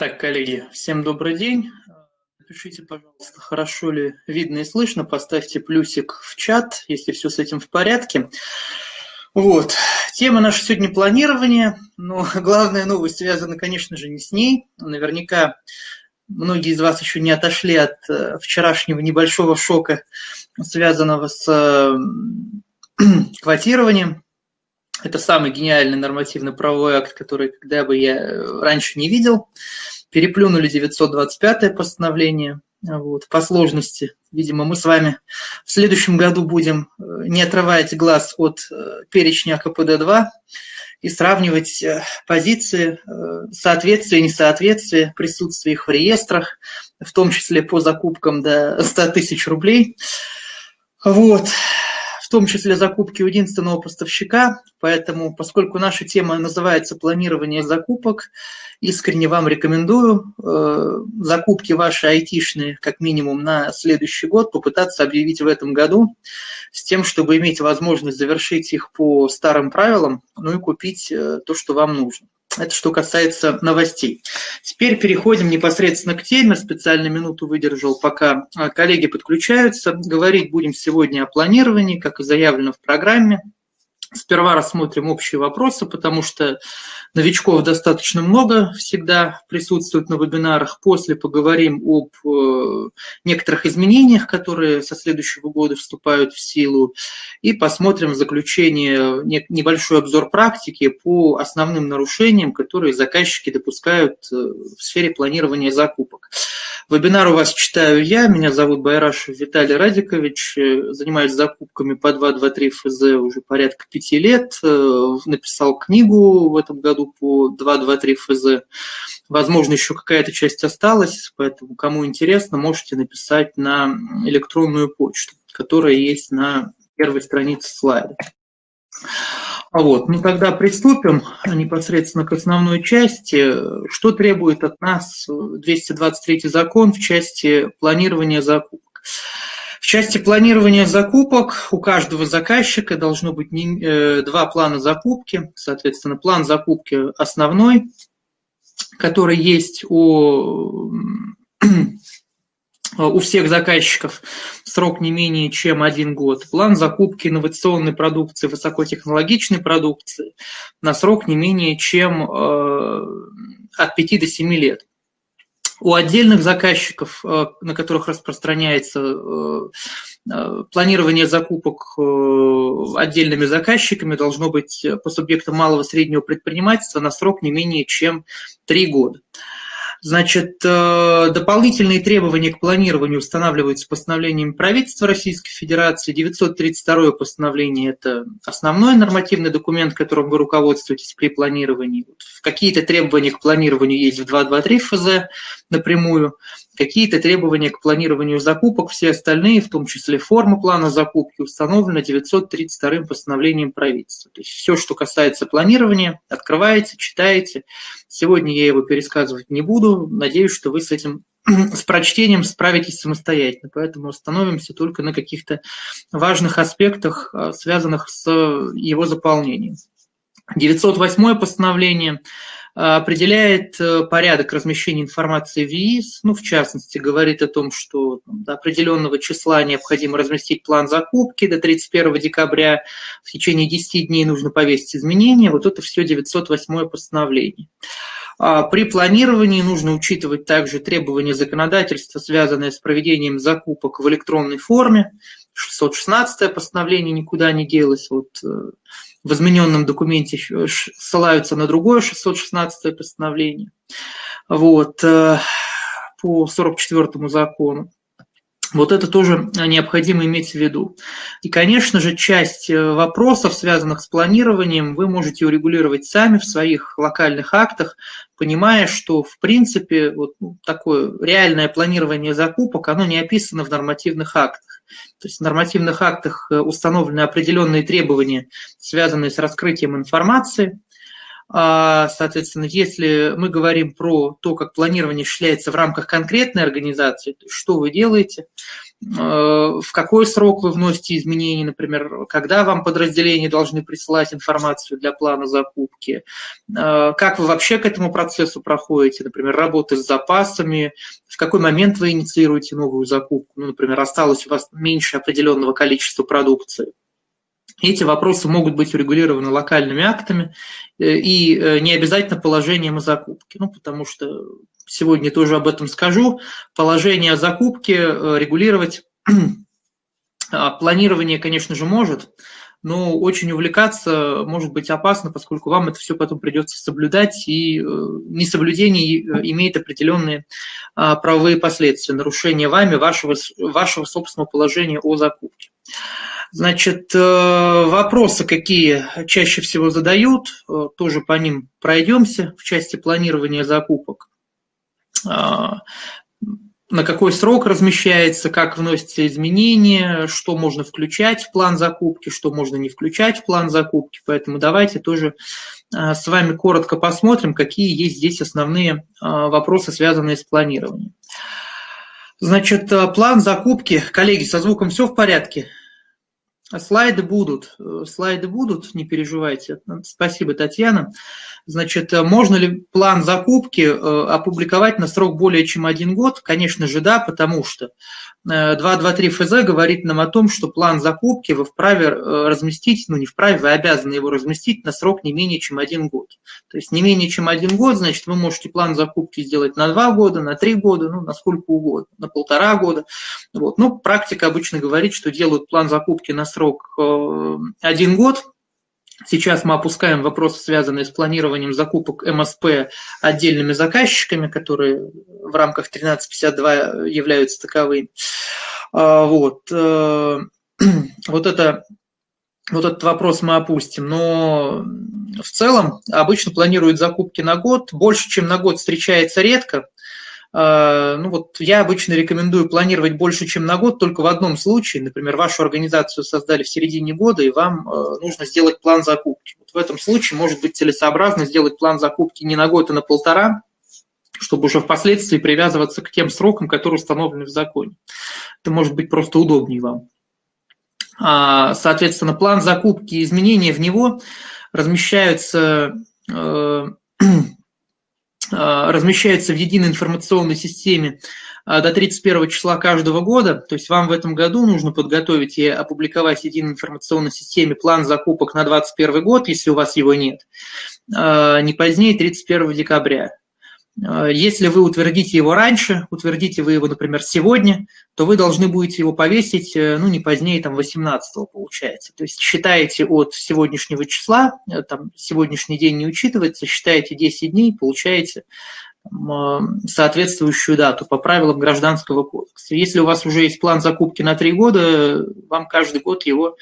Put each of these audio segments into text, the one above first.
Так, коллеги, всем добрый день. Напишите, пожалуйста, хорошо ли видно и слышно. Поставьте плюсик в чат, если все с этим в порядке. Вот. Тема наша сегодня планирование, но главная новость связана, конечно же, не с ней. Наверняка многие из вас еще не отошли от э, вчерашнего небольшого шока, связанного с э, квотированием. Это самый гениальный нормативно-правовой акт, который когда бы я э, раньше не видел. Переплюнули 925 постановление. Вот, по сложности, видимо, мы с вами в следующем году будем э, не отрывать глаз от э, перечня КПД-2 и сравнивать позиции, соответствие, несоответствие, присутствие их в реестрах, в том числе по закупкам до 100 тысяч рублей. Вот в том числе закупки у единственного поставщика. Поэтому, поскольку наша тема называется планирование закупок, искренне вам рекомендую э, закупки ваши айтишные, как минимум на следующий год, попытаться объявить в этом году, с тем, чтобы иметь возможность завершить их по старым правилам, ну и купить э, то, что вам нужно. Это что касается новостей. Теперь переходим непосредственно к теме. Специально минуту выдержал, пока а, коллеги подключаются. Говорить будем сегодня о планировании, как и заявлено в программе. Сперва рассмотрим общие вопросы, потому что новичков достаточно много всегда присутствует на вебинарах. После поговорим об э, некоторых изменениях, которые со следующего года вступают в силу. И посмотрим в заключение небольшой обзор практики по основным нарушениям, которые заказчики допускают э, в сфере планирования закупок. Вебинар у вас читаю я, меня зовут Байрашев Виталий Радикович, э, занимаюсь закупками по 223 ФЗ уже порядка пяти лет, э, написал книгу в этом году по 223 ФЗ, возможно, еще какая-то часть осталась, поэтому кому интересно, можете написать на электронную почту, которая есть на первой странице слайда. Вот, ну тогда приступим непосредственно к основной части. Что требует от нас 223 закон в части планирования закупок? В части планирования закупок у каждого заказчика должно быть э, два плана закупки. Соответственно, план закупки основной, который есть у у всех заказчиков срок не менее чем один год. План закупки инновационной продукции, высокотехнологичной продукции на срок не менее чем э, от 5 до 7 лет. У отдельных заказчиков, э, на которых распространяется э, планирование закупок отдельными заказчиками, должно быть по субъектам малого и среднего предпринимательства на срок не менее чем 3 года. Значит, э, дополнительные требования к планированию устанавливаются постановлением правительства Российской Федерации. 932 постановление – это основной нормативный документ, которым вы руководствуетесь при планировании. Какие-то требования к планированию есть в 223 ФЗ напрямую какие-то требования к планированию закупок, все остальные, в том числе форма плана закупки, установлены 932 постановлением правительства. То есть все, что касается планирования, открываете, читаете. Сегодня я его пересказывать не буду. Надеюсь, что вы с этим с прочтением справитесь самостоятельно, поэтому остановимся только на каких-то важных аспектах, а, связанных с его заполнением. 908 постановление определяет э, порядок размещения информации в ЕИС, ну, в частности, говорит о том, что до определенного числа необходимо разместить план закупки, до 31 декабря в течение 10 дней нужно повесить изменения, вот это все 908 постановление. А, при планировании нужно учитывать также требования законодательства, связанные с проведением закупок в электронной форме. 616 постановление никуда не делось. Вот э, в измененном документе ссылаются на другое 616 постановление вот, э, по 44 закону. Вот это тоже необходимо иметь в виду. И, конечно же, часть э, вопросов, связанных с планированием, вы можете урегулировать сами в своих локальных актах, понимая, что, в принципе, вот ну, такое реальное планирование закупок, оно не описано в нормативных актах. То есть в нормативных актах э, установлены определенные требования, связанные с раскрытием информации. А, соответственно, если мы говорим про то, как планирование осуществляется в рамках конкретной организации, что вы делаете, в какой срок вы вносите изменения, например, когда вам подразделения должны присылать информацию для плана закупки, как вы вообще к этому процессу проходите, например, работы с запасами, в какой момент вы инициируете новую закупку, ну, например, осталось у вас меньше определенного количества продукции. Эти вопросы могут быть урегулированы локальными актами э, и э, не обязательно положением о закупке, ну, потому что сегодня тоже об этом скажу. Положение о закупке э, регулировать а, планирование, конечно же, может, но очень увлекаться может быть опасно, поскольку вам это все потом придется соблюдать, и несоблюдение имеет определенные а, правовые последствия, нарушение вами вашего, вашего собственного положения о закупке. Значит, э, вопросы какие чаще всего задают, э, тоже по ним пройдемся в части планирования закупок. А, на какой срок размещается, как вносятся изменения, что можно включать в план закупки, что можно не включать в план закупки. Поэтому давайте тоже э, с вами коротко посмотрим, какие есть здесь основные вопросы, связанные с планированием. Значит, план закупки. Коллеги, со звуком все в порядке? Слайды будут, э, слайды будут, не переживайте. Спасибо, Татьяна. Значит, э, можно ли план закупки э, опубликовать на срок более чем один год? Конечно же, да, потому что 223 ФЗ говорит нам о том, что план закупки вы вправе разместить, ну не вправе, вы обязаны его разместить на срок не менее чем один год. То есть не менее чем один год, значит, вы можете план закупки сделать на два года, на три года, ну, на сколько угодно, на полтора года. Вот. Ну, практика обычно говорит, что делают план закупки на срок один год, Сейчас мы опускаем вопросы, связанные с планированием закупок МСП отдельными заказчиками, которые в рамках 1352 являются таковыми. А, вот. Э, вот, это, вот этот вопрос мы опустим. Но в целом обычно планируют закупки на год. Больше, чем на год встречается редко. А, ну вот я обычно рекомендую планировать больше, чем на год, только в одном случае. Например, вашу организацию создали в середине года, и вам э, нужно сделать план закупки. Вот в этом случае может быть целесообразно сделать план закупки не на год, а на полтора, чтобы уже впоследствии привязываться к тем срокам, которые установлены в законе. Это может быть просто удобнее вам. А, соответственно, план закупки и изменения в него размещаются э, размещается в единой информационной системе а, до 31 числа каждого года. То есть вам в этом году нужно подготовить и опубликовать в единой информационной системе план закупок на 2021 год, если у вас его нет, а, не позднее 31 декабря. А, если вы утвердите его раньше, утвердите вы его, например, сегодня, то вы должны будете его повесить, э, ну, не позднее, там, 18 получается. То есть считаете от сегодняшнего числа, э, там, сегодняшний день не учитывается, считаете 10 дней, получаете там, соответствующую дату по правилам Гражданского кодекса. Если у вас уже есть план закупки на 3 года, вам каждый год его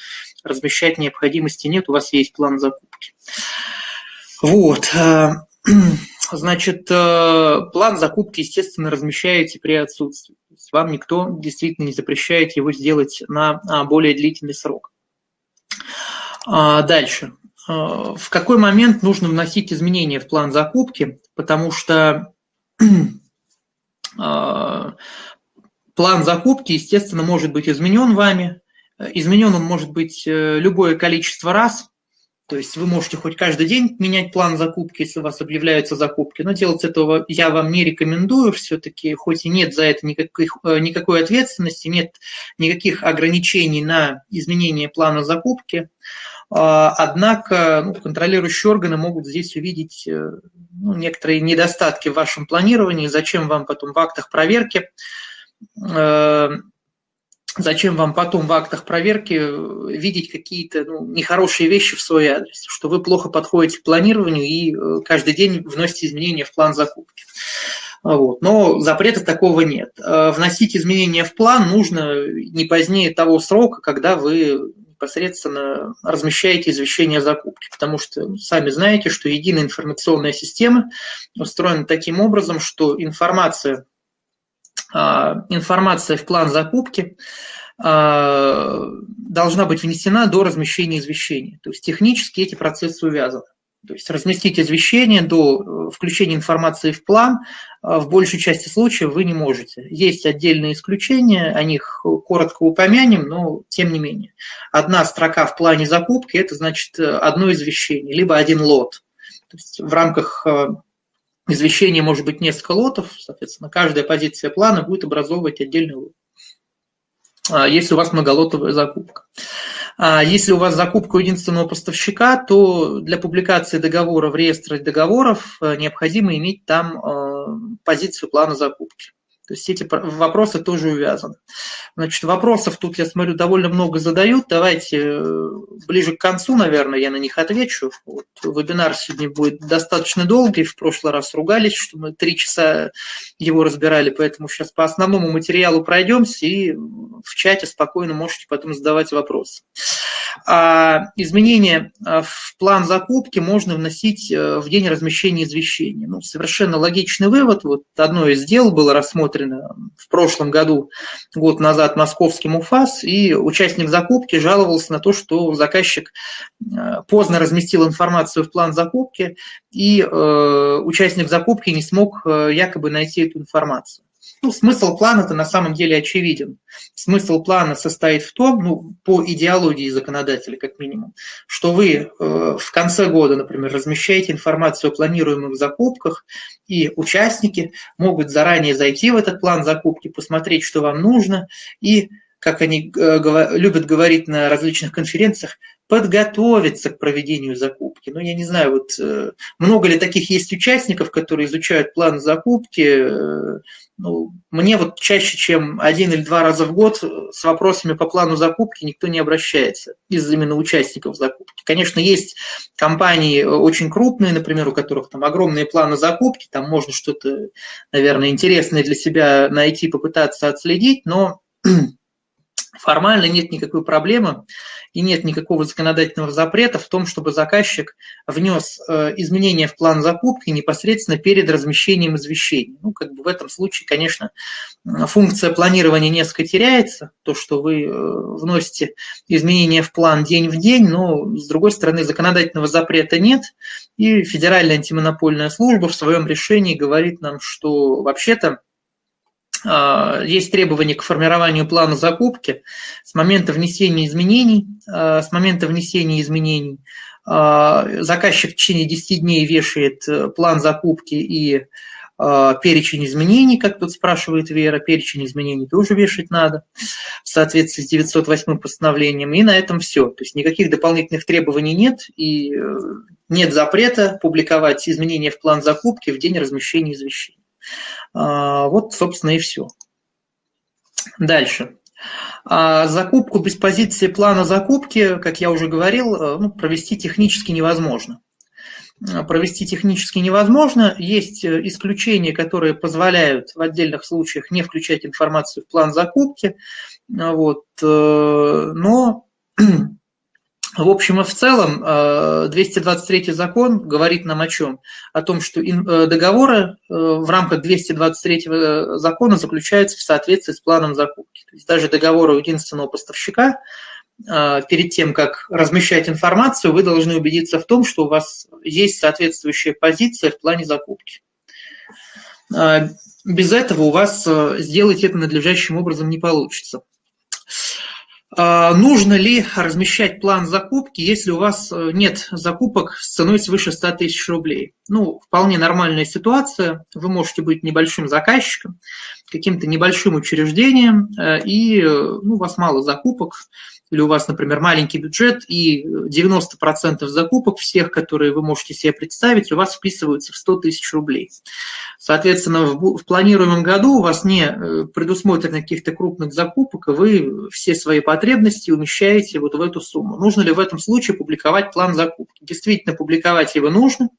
размещать необходимости нет, у вас есть план закупки. Вот. Значит, э, план закупки, естественно, размещаете при отсутствии. То есть вам никто действительно не запрещает его сделать на а, более длительный срок. А, дальше. Э, в какой момент нужно вносить изменения в план закупки? Потому что э, план закупки, естественно, может быть изменен вами. Изменен он может быть любое количество раз, то есть вы можете хоть каждый день менять план закупки, если у вас объявляются закупки, но делать этого я вам не рекомендую все-таки, хоть и нет за это никаких, э, никакой ответственности, нет никаких ограничений на изменение плана закупки. А, однако ну, контролирующие органы могут здесь увидеть э, ну, некоторые недостатки в вашем планировании, зачем вам потом в актах проверки э, Зачем вам потом в актах проверки э, видеть какие-то ну, нехорошие вещи в свой адрес, что вы плохо подходите к планированию и э, каждый день вносите изменения в план закупки. Вот. Но запрета такого нет. Э, вносить изменения в план нужно не позднее того срока, когда вы непосредственно размещаете извещение о закупке, потому что сами знаете, что единая информационная система устроена таким образом, что информация информация в план закупки а, должна быть внесена до размещения извещения. То есть технически эти процессы увязаны. То есть разместить извещение до включения информации в план в большей части случаев вы не можете. Есть отдельные исключения, о них коротко упомянем, но тем не менее. Одна строка в плане закупки – это значит одно извещение, либо один лот. То есть в рамках извещения может быть несколько лотов, соответственно, каждая позиция плана будет образовывать отдельный лот. А, если у вас многолотовая закупка. А если у вас закупка у единственного поставщика, то для публикации договора в реестре договоров э, необходимо иметь там э, позицию плана закупки. То есть эти вопросы тоже увязаны. Значит, вопросов тут, я смотрю, довольно много задают. Давайте э, ближе к концу, наверное, я на них отвечу. Вот, вебинар сегодня будет достаточно долгий. В прошлый раз ругались, что мы три часа его разбирали, поэтому сейчас по основному материалу пройдемся и в чате спокойно можете потом задавать вопросы. А изменения а, в план закупки можно вносить э, в день размещения извещения. Ну, совершенно логичный вывод. Вот одно из дел было рассмотрено в прошлом году, год назад, московским УФАС, и участник закупки жаловался на то, что заказчик э, поздно разместил информацию в план закупки, и э, участник закупки не смог якобы найти эту информацию. Ну, смысл плана-то на самом деле очевиден. Смысл плана состоит в том, ну, по идеологии законодателя как минимум, что вы э, в конце года, например, размещаете информацию о планируемых закупках, и участники могут заранее зайти в этот план закупки, посмотреть, что вам нужно, и, как они э, любят говорить на различных конференциях, подготовиться к проведению закупки. Ну, я не знаю, вот э, много ли таких есть участников, которые изучают план закупки. Э, ну, мне вот чаще, чем один или два раза в год с вопросами по плану закупки никто не обращается из именно участников закупки. Конечно, есть компании очень крупные, например, у которых там огромные планы закупки, там можно что-то, наверное, интересное для себя найти, попытаться отследить, но формально нет никакой проблемы и нет никакого законодательного запрета в том, чтобы заказчик внес э, изменения в план закупки непосредственно перед размещением извещений. Ну, как бы в этом случае, конечно, функция планирования несколько теряется, то, что вы э, вносите изменения в план день в день, но, с другой стороны, законодательного запрета нет, и Федеральная антимонопольная служба в своем решении говорит нам, что вообще-то есть требования к формированию плана закупки с момента внесения изменений, а, с момента внесения изменений а, заказчик в течение 10 дней вешает э, план закупки и перечень изменений, как тут спрашивает Вера, перечень изменений тоже вешать надо в соответствии с 908 постановлением, и на этом все. То есть никаких дополнительных требований нет, и э, нет запрета публиковать изменения в план закупки в день размещения извещений. А, вот, собственно, и все. Дальше. А закупку без позиции плана закупки, как я уже говорил, э, ну, провести технически невозможно. А, провести технически невозможно. Есть э, исключения, которые позволяют в отдельных случаях не включать информацию в план закупки. Вот. Э, но в общем и в целом, 223 э, закон говорит нам о чем? О том, что э, договоры э, в рамках 223 закона заключаются в соответствии с планом закупки. То есть даже договоры у единственного поставщика, перед тем, как размещать информацию, вы должны убедиться в том, что у вас есть соответствующая позиция в плане закупки. Без этого у вас сделать это надлежащим образом не получится. А, нужно ли размещать план закупки, если у вас э, нет закупок с ценой свыше 100 тысяч рублей? Ну, вполне нормальная ситуация. Вы можете быть небольшим заказчиком, каким-то небольшим учреждением, э, и э, ну, у вас мало закупок, или у вас, например, маленький бюджет, и 90% закупок всех, которые вы можете себе представить, у вас вписываются в 100 тысяч рублей. Соответственно, в, в планируемом году у вас не э, предусмотрено каких-то крупных закупок, и вы все свои потребности умещаете вот в эту сумму. Нужно ли в этом случае публиковать план закупки? Действительно, публиковать его нужно.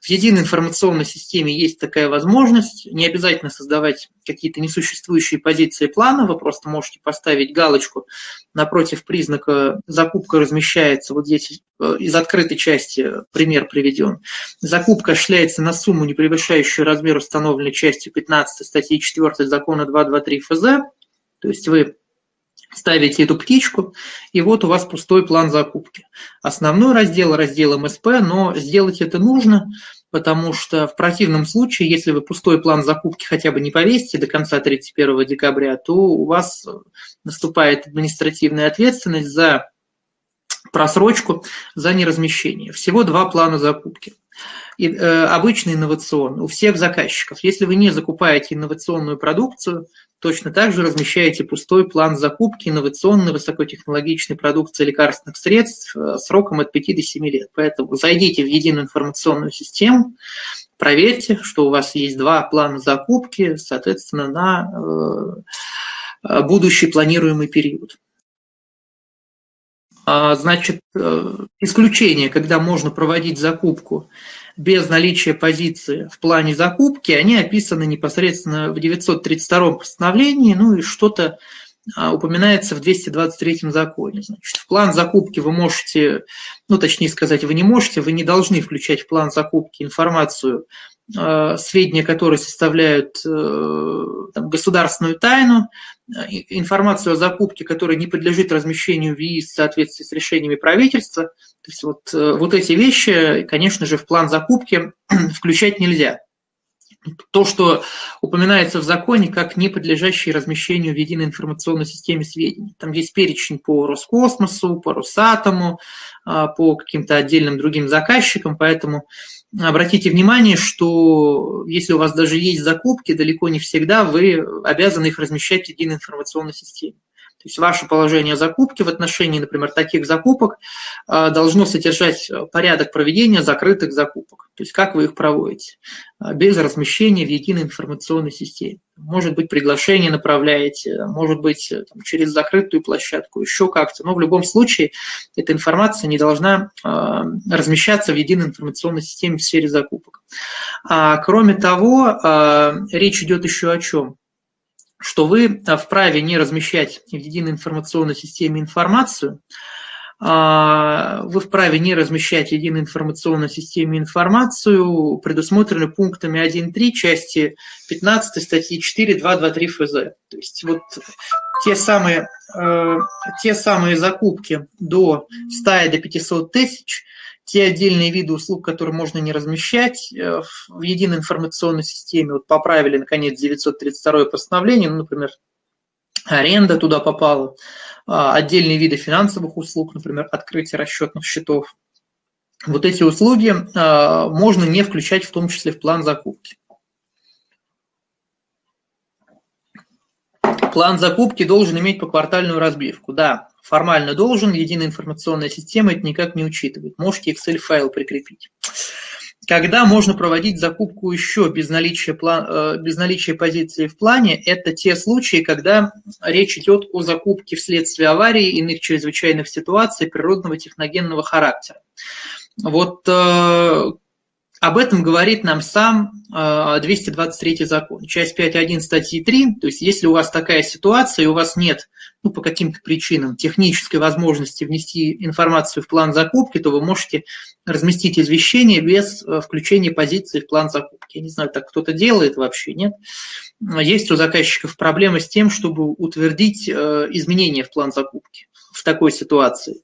В единой информационной системе есть такая возможность. Не обязательно создавать какие-то несуществующие позиции плана. Вы просто можете поставить галочку напротив признака «закупка размещается». Вот здесь э, из открытой части пример приведен. Закупка осуществляется на сумму, не превышающую размер установленной частью 15 статьи 4 закона 223 ФЗ. То есть вы ставите эту птичку, и вот у вас пустой план закупки. Основной раздел – раздел МСП, но сделать это нужно, потому что в противном случае, если вы пустой план закупки хотя бы не повесите до конца 31 декабря, то у вас наступает административная ответственность за просрочку, за неразмещение. Всего два плана закупки и, э, обычный инновационный у всех заказчиков. Если вы не закупаете инновационную продукцию, точно так же размещаете пустой план закупки инновационной высокотехнологичной продукции лекарственных средств э, сроком от 5 до 7 лет. Поэтому зайдите в единую информационную систему, проверьте, что у вас есть два плана закупки, соответственно, на э, будущий планируемый период. А, значит, э, исключение, когда можно проводить закупку без наличия позиции в плане закупки, они описаны непосредственно в 932 постановлении, ну и что-то а, упоминается в 223 законе. Значит, в план закупки вы можете, ну точнее сказать, вы не можете, вы не должны включать в план закупки информацию сведения, которые составляют э, там, государственную тайну, э, информацию о закупке, которая не подлежит размещению в ЕИС в соответствии с решениями правительства. То есть вот, вот эти вещи, конечно же, в план закупки включать нельзя. То, что упоминается в законе как не подлежащие размещению в единой информационной системе сведений. Там есть перечень по Роскосмосу, по Росатому, по каким-то отдельным другим заказчикам, поэтому обратите внимание, что если у вас даже есть закупки, далеко не всегда вы обязаны их размещать в единой информационной системе. То есть ваше положение закупки в отношении, например, таких закупок а, должно содержать порядок проведения закрытых закупок. То есть как вы их проводите, а, без размещения в единой информационной системе. Может быть, приглашение направляете, может быть, там, через закрытую площадку, еще как-то. Но в любом случае эта информация не должна размещаться в единой информационной системе в сфере закупок. А, кроме того, речь идет еще о чем? Что вы а, вправе не размещать в единой информационной системе информацию, а, вы вправе не размещать в единой информационной системе информацию, предусмотренную пунктами 1.3 части 15 статьи 4.2.2.3 ФЗ. То есть вот те самые, э, те самые закупки до 100 до 500 тысяч – те отдельные виды услуг, которые можно не размещать э, в единой информационной системе. Вот поправили, наконец, 932 постановление, ну, например, аренда туда попала, а, отдельные виды финансовых услуг, например, открытие расчетных счетов. Вот эти услуги а, можно не включать в том числе в план закупки. План закупки должен иметь поквартальную разбивку. Да, формально должен, единая информационная система это никак не учитывает. Можете Excel-файл прикрепить. Когда можно проводить закупку еще без наличия, план, э, без наличия позиции в плане, это те случаи, когда речь идет о закупке вследствие аварии, иных чрезвычайных ситуаций природного техногенного характера. Вот э, об этом говорит нам сам 223 а, закон, часть 5.1 статьи 3. То есть если у вас такая ситуация, и у вас нет ну, по каким-то причинам технической возможности внести информацию в план закупки, то вы можете разместить извещение без э, включения позиции в план закупки. Я не знаю, так кто-то делает вообще, нет? Есть у заказчиков проблемы с тем, чтобы утвердить э, изменения в план закупки в такой ситуации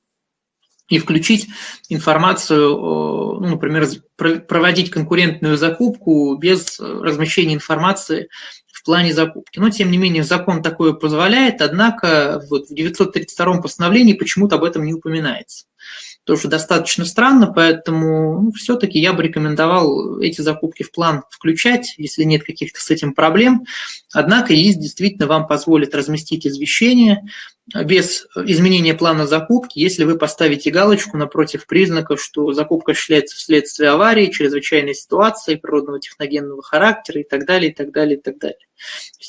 и включить информацию, ну, например, проводить конкурентную закупку без размещения информации в плане закупки. Но, тем не менее, закон такое позволяет, однако вот в 932 постановлении почему-то об этом не упоминается тоже достаточно странно, поэтому ну, все-таки я бы рекомендовал эти закупки в план включать, если нет каких-то с этим проблем. Однако ЕИС действительно вам позволит разместить извещение без изменения плана закупки, если вы поставите галочку напротив признака, что закупка осуществляется вследствие аварии, чрезвычайной ситуации, природного техногенного характера и так далее, и так далее, и так далее.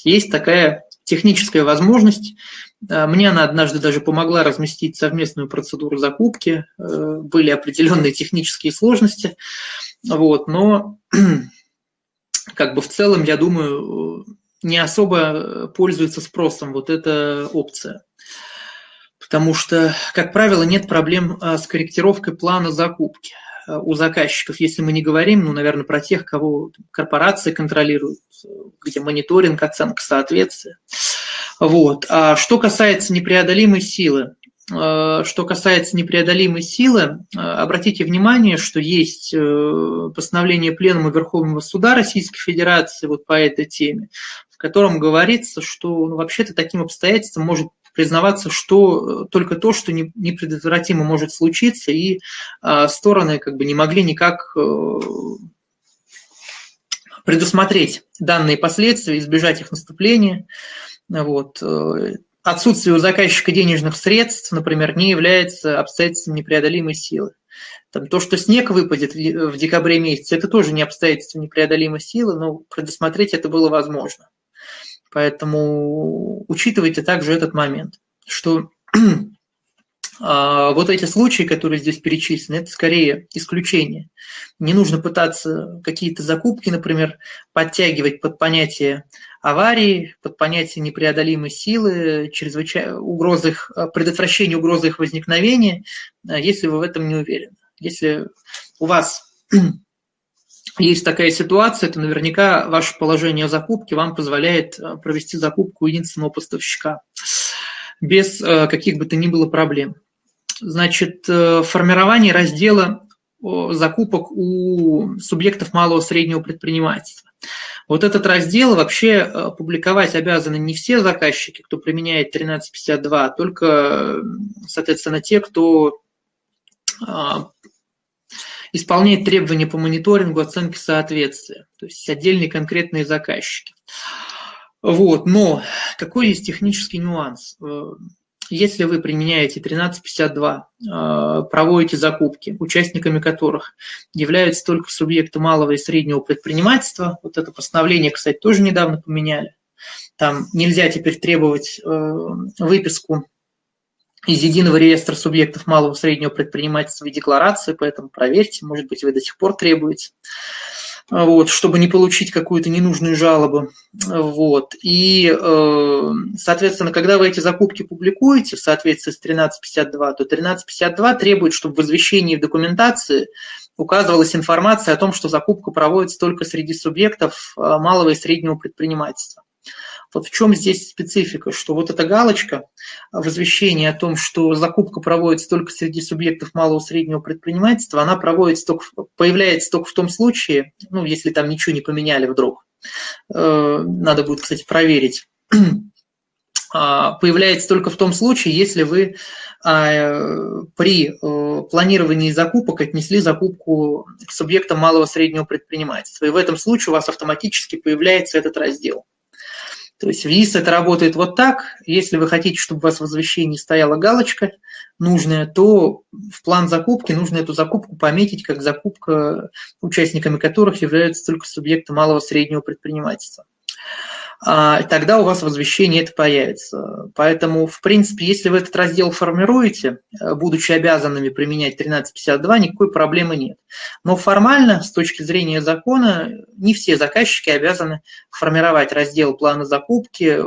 Есть такая техническая возможность а, мне она однажды даже помогла разместить совместную процедуру закупки. Э, были определенные технические сложности, вот, но как бы в целом, я думаю, не особо пользуется спросом вот эта опция. Потому что, как правило, нет проблем а, с корректировкой плана закупки а, у заказчиков, если мы не говорим, ну, наверное, про тех, кого корпорации контролируют, где мониторинг, оценка соответствия. Вот. А что касается непреодолимой силы, э, что касается непреодолимой силы, э, обратите внимание, что есть э, постановление Пленума Верховного Суда Российской Федерации вот по этой теме, в котором говорится, что ну, вообще-то таким обстоятельством может признаваться, что только то, что непредотвратимо может случиться, и стороны как бы не могли никак предусмотреть данные последствия, избежать их наступления. Вот. Э, отсутствие у заказчика денежных средств, например, не является обстоятельством непреодолимой силы. Там, то, что снег выпадет в декабре месяце, это тоже не обстоятельство непреодолимой силы, но предусмотреть это было возможно. Поэтому учитывайте также этот момент, что а, вот эти случаи, которые здесь перечислены, это скорее исключение. Не нужно пытаться какие-то закупки, например, подтягивать под понятие аварии, под понятие непреодолимой силы, чрезвычай... угрозы их, предотвращения угрозы их возникновения, а, если вы в этом не уверены. Если у вас есть такая ситуация, то наверняка ваше положение закупки вам позволяет а, провести закупку единственного поставщика без каких бы то ни было проблем значит, э, формирование раздела закупок у субъектов малого среднего предпринимательства. Вот этот раздел вообще э, публиковать обязаны не все заказчики, кто применяет 1352, а только, соответственно, те, кто исполняет требования по мониторингу, оценке соответствия, то есть отдельные конкретные заказчики. Вот, но какой есть технический нюанс? Э, если вы применяете 1352, э, проводите закупки, участниками которых являются только субъекты малого и среднего предпринимательства, вот это постановление, кстати, тоже недавно поменяли, там нельзя теперь требовать э, выписку из единого реестра субъектов малого и среднего предпринимательства и декларации, поэтому проверьте, может быть, вы до сих пор требуете. Вот, чтобы не получить какую-то ненужную жалобу. Вот. И, э, соответственно, когда вы эти закупки публикуете в соответствии с 1352, то 1352 требует, чтобы в извещении в документации указывалась информация о том, что закупка проводится только среди субъектов э, малого и среднего предпринимательства. Вот в чем здесь специфика, что вот эта галочка в извещении о том, что закупка проводится только среди субъектов малого и среднего предпринимательства, она проводится только, появляется только в том случае, ну, если там ничего не поменяли вдруг. Э, надо будет, кстати, проверить. А, появляется только в том случае, если вы а, при э, планировании закупок отнесли закупку к субъектам малого и среднего предпринимательства. И в этом случае у вас автоматически появляется этот раздел. То есть ВИС это работает вот так. Если вы хотите, чтобы у вас в возвещении стояла галочка нужная, то в план закупки нужно эту закупку пометить как закупка, участниками которых являются только субъекты малого и среднего предпринимательства. А, тогда у вас возвещение это появится. Поэтому, в принципе, если вы этот раздел формируете, э, будучи обязанными применять 1352, никакой проблемы нет. Но формально, с точки зрения закона, не все заказчики обязаны формировать раздел плана закупки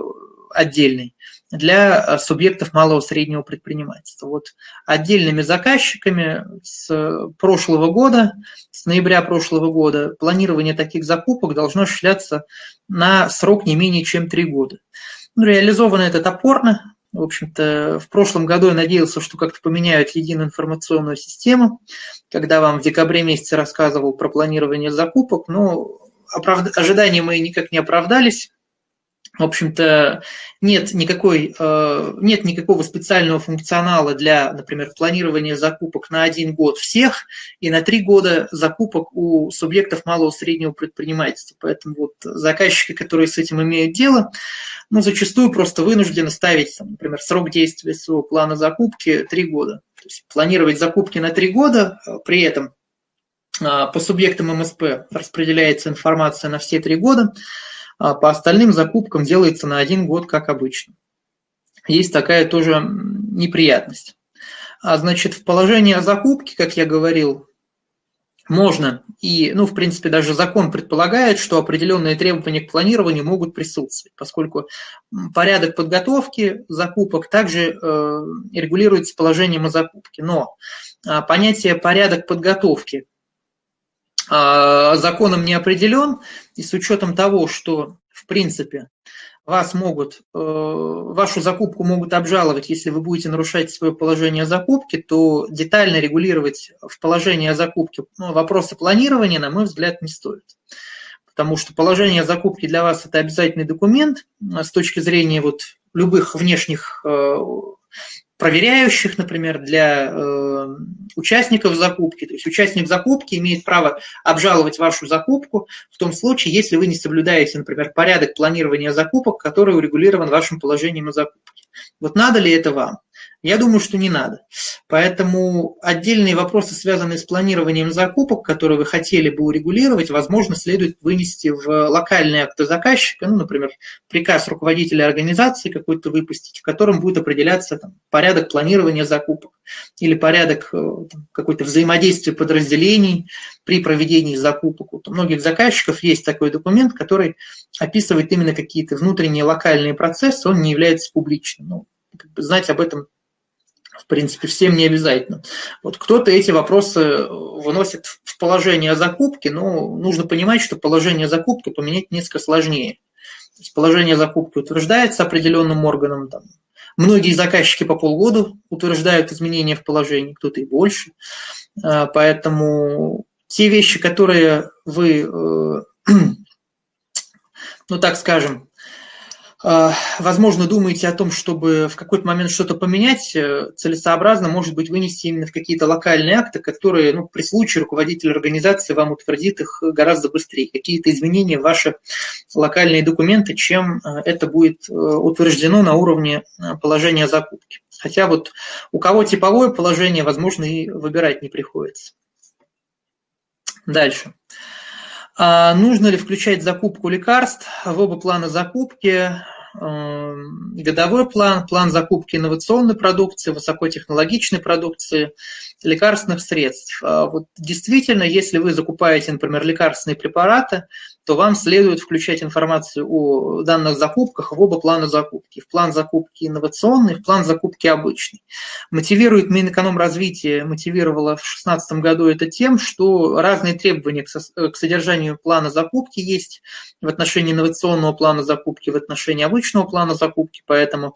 отдельный для э, субъектов малого и среднего предпринимательства. Вот отдельными заказчиками с прошлого года, с ноября прошлого года, планирование таких закупок должно осуществляться на срок не менее чем три года. Ну, реализовано это топорно. В общем-то, в прошлом году я надеялся, что как-то поменяют единую информационную систему, когда вам в декабре месяце рассказывал про планирование закупок, но оправд... ожидания мои никак не оправдались в общем-то, нет, никакой, э, нет никакого специального функционала для, например, планирования закупок на один год всех и на три года закупок у субъектов малого среднего предпринимательства. Поэтому вот заказчики, которые с этим имеют дело, ну, зачастую просто вынуждены ставить, например, срок действия своего плана закупки три года. То есть планировать закупки на три года, э, при этом э, по субъектам МСП распределяется информация на все три года, по остальным закупкам делается на один год, как обычно. Есть такая тоже неприятность. А значит, в положении о закупке, как я говорил, можно, и, ну, в принципе, даже закон предполагает, что определенные требования к планированию могут присутствовать, поскольку порядок подготовки закупок также э, регулируется положением о закупке. Но э, понятие порядок подготовки а, законом не определен, и с учетом того, что, в принципе, вас могут, вашу закупку могут обжаловать, если вы будете нарушать свое положение о закупке, то детально регулировать в положении о закупке ну, вопросы планирования, на мой взгляд, не стоит. Потому что положение закупки для вас это обязательный документ с точки зрения вот любых внешних э, проверяющих, например, для э, участников закупки. То есть участник закупки имеет право обжаловать вашу закупку в том случае, если вы не соблюдаете, например, порядок планирования закупок, который урегулирован вашим положением о закупке. Вот надо ли это вам? Я думаю, что не надо. Поэтому отдельные вопросы, связанные с планированием закупок, которые вы хотели бы урегулировать, возможно, следует вынести в локальные акты заказчика, ну, например, приказ руководителя организации какой-то выпустить, в котором будет определяться там, порядок планирования закупок или порядок э, какой-то взаимодействия подразделений при проведении закупок. Вот у многих заказчиков есть такой документ, который описывает именно какие-то внутренние локальные процессы, он не является публичным. Ну, как бы знать об этом в принципе, всем не обязательно. Вот кто-то эти вопросы выносит в положение закупки, но нужно понимать, что положение закупки поменять несколько сложнее. То есть положение закупки утверждается определенным органом. Там. Многие заказчики по полгода утверждают изменения в положении, кто-то и больше. А, поэтому те вещи, которые вы, э, ну так скажем, возможно, думаете о том, чтобы в какой-то момент что-то поменять, э, целесообразно, может быть, вынести именно в какие-то локальные акты, которые ну, при случае руководитель организации вам утвердит их гораздо быстрее. Какие-то изменения в ваши локальные документы, чем э, это будет э, утверждено на уровне положения закупки. Хотя вот у кого типовое положение, возможно, и выбирать не приходится. Дальше. А нужно ли включать закупку лекарств в оба плана закупки? Эм, годовой план, план закупки инновационной продукции, высокотехнологичной продукции, лекарственных средств. А вот действительно, если вы закупаете, например, лекарственные препараты, то вам следует включать информацию о данных закупках в оба плана закупки. В план закупки инновационный, в план закупки обычный. Мотивирует Минэкономразвитие, мотивировало в 2016 году это тем, что разные требования к содержанию плана закупки есть в отношении инновационного плана закупки, в отношении обычного плана закупки, поэтому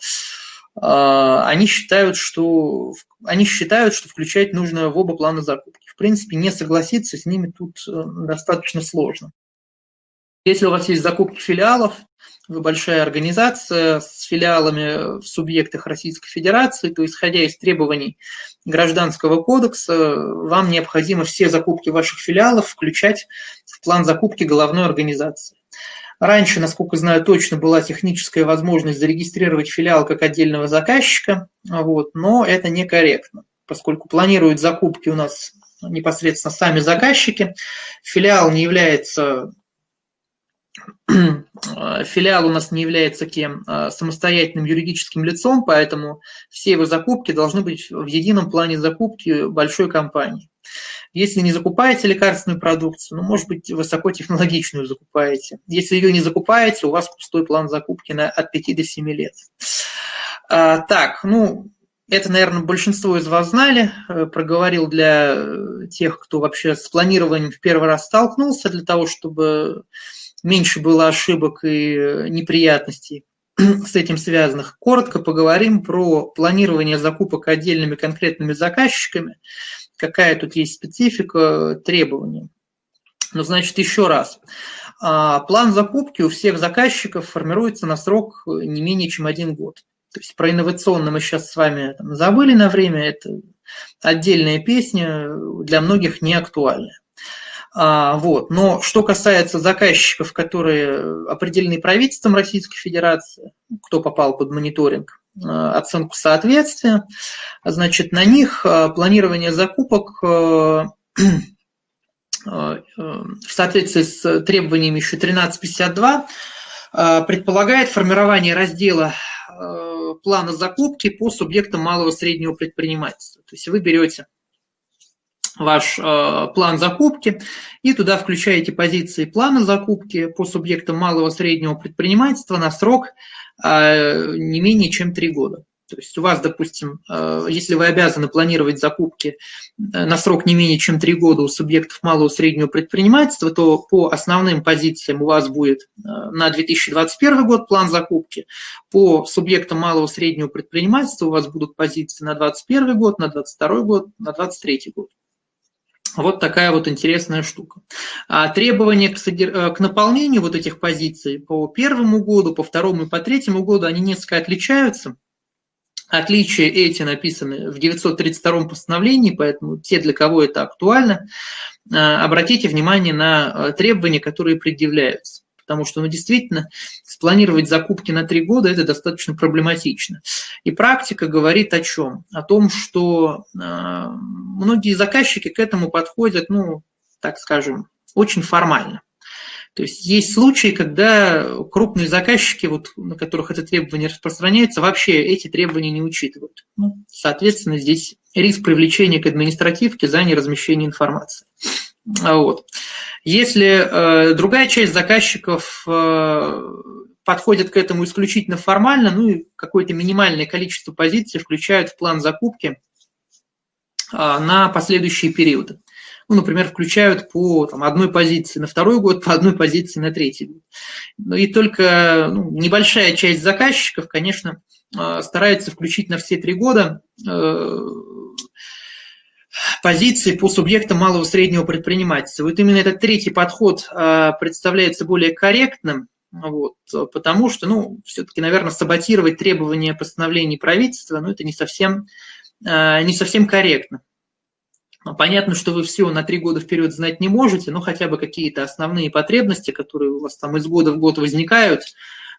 а, они считают, что, они считают, что включать нужно в оба плана закупки. В принципе, не согласиться с ними тут э, достаточно сложно. Если у вас есть закупки филиалов, вы большая организация с филиалами в субъектах Российской Федерации, то исходя из требований Гражданского кодекса, вам необходимо все закупки ваших филиалов включать в план закупки головной организации. Раньше, насколько знаю, точно была техническая возможность зарегистрировать филиал как отдельного заказчика, вот, но это некорректно, поскольку планируют закупки у нас непосредственно сами заказчики. Филиал не является филиал у нас не является кем а, самостоятельным юридическим лицом, поэтому все его закупки должны быть в едином плане закупки большой компании. Если не закупаете лекарственную продукцию, ну, может быть, высокотехнологичную закупаете. Если ее не закупаете, у вас пустой план закупки на, от 5 до 7 лет. А, так, ну, это, наверное, большинство из вас знали. Э, проговорил для э, тех, кто вообще с планированием в первый раз столкнулся, для того, чтобы меньше было ошибок и э, неприятностей с этим связанных. Коротко поговорим про планирование закупок отдельными конкретными заказчиками, какая тут есть специфика требований. Ну, значит, еще раз. А, план закупки у всех заказчиков формируется на срок не менее чем один год. То есть про инновационно мы сейчас с вами там, забыли на время, это отдельная песня, для многих не актуальная. А, вот. Но что касается заказчиков, которые определены правительством Российской Федерации, кто попал под мониторинг, оценку соответствия, значит, на них а, планирование закупок в соответствии с требованиями еще 1352 предполагает формирование раздела плана закупки по субъектам малого и среднего предпринимательства. То есть вы берете ваш э, план закупки и туда включаете позиции плана закупки по субъектам малого и среднего предпринимательства на срок э, не менее чем 3 года. То есть у вас, допустим, э, если вы обязаны планировать закупки э, на срок не менее чем 3 года у субъектов малого и среднего предпринимательства, то по основным позициям у вас будет э, на 2021 год план закупки, по субъектам малого и среднего предпринимательства у вас будут позиции на 2021 год, на 2022 год, на 2023 год. Вот такая вот интересная штука. А требования к, содер... к наполнению вот этих позиций по первому году, по второму и по третьему году, они несколько отличаются. Отличия эти написаны в 932 постановлении, поэтому те, для кого это актуально, а, обратите внимание на а, требования, которые предъявляются. Потому что, ну, действительно, спланировать закупки на три года – это достаточно проблематично. И практика говорит о чем? О том, что э, многие заказчики к этому подходят, ну, так скажем, очень формально. То есть есть случаи, когда крупные заказчики, вот, на которых это требование распространяется, вообще эти требования не учитывают. Ну, соответственно, здесь риск привлечения к административке за неразмещение информации. Вот. Если э, другая часть заказчиков э, подходит к этому исключительно формально, ну и какое-то минимальное количество позиций включают в план закупки э, на последующие периоды ну, например, включают по там, одной позиции на второй год, по одной позиции на третий год. Ну, и только ну, небольшая часть заказчиков, конечно, э, старается включить на все три года э, позиции по субъектам малого и среднего предпринимательства. Вот именно этот третий подход э, представляется более корректным, вот, потому что, ну, все-таки, наверное, саботировать требования постановлений правительства, ну, это не совсем, не совсем корректно. Понятно, что вы все на три года вперед знать не можете, но хотя бы какие-то основные потребности, которые у вас там из года в год возникают,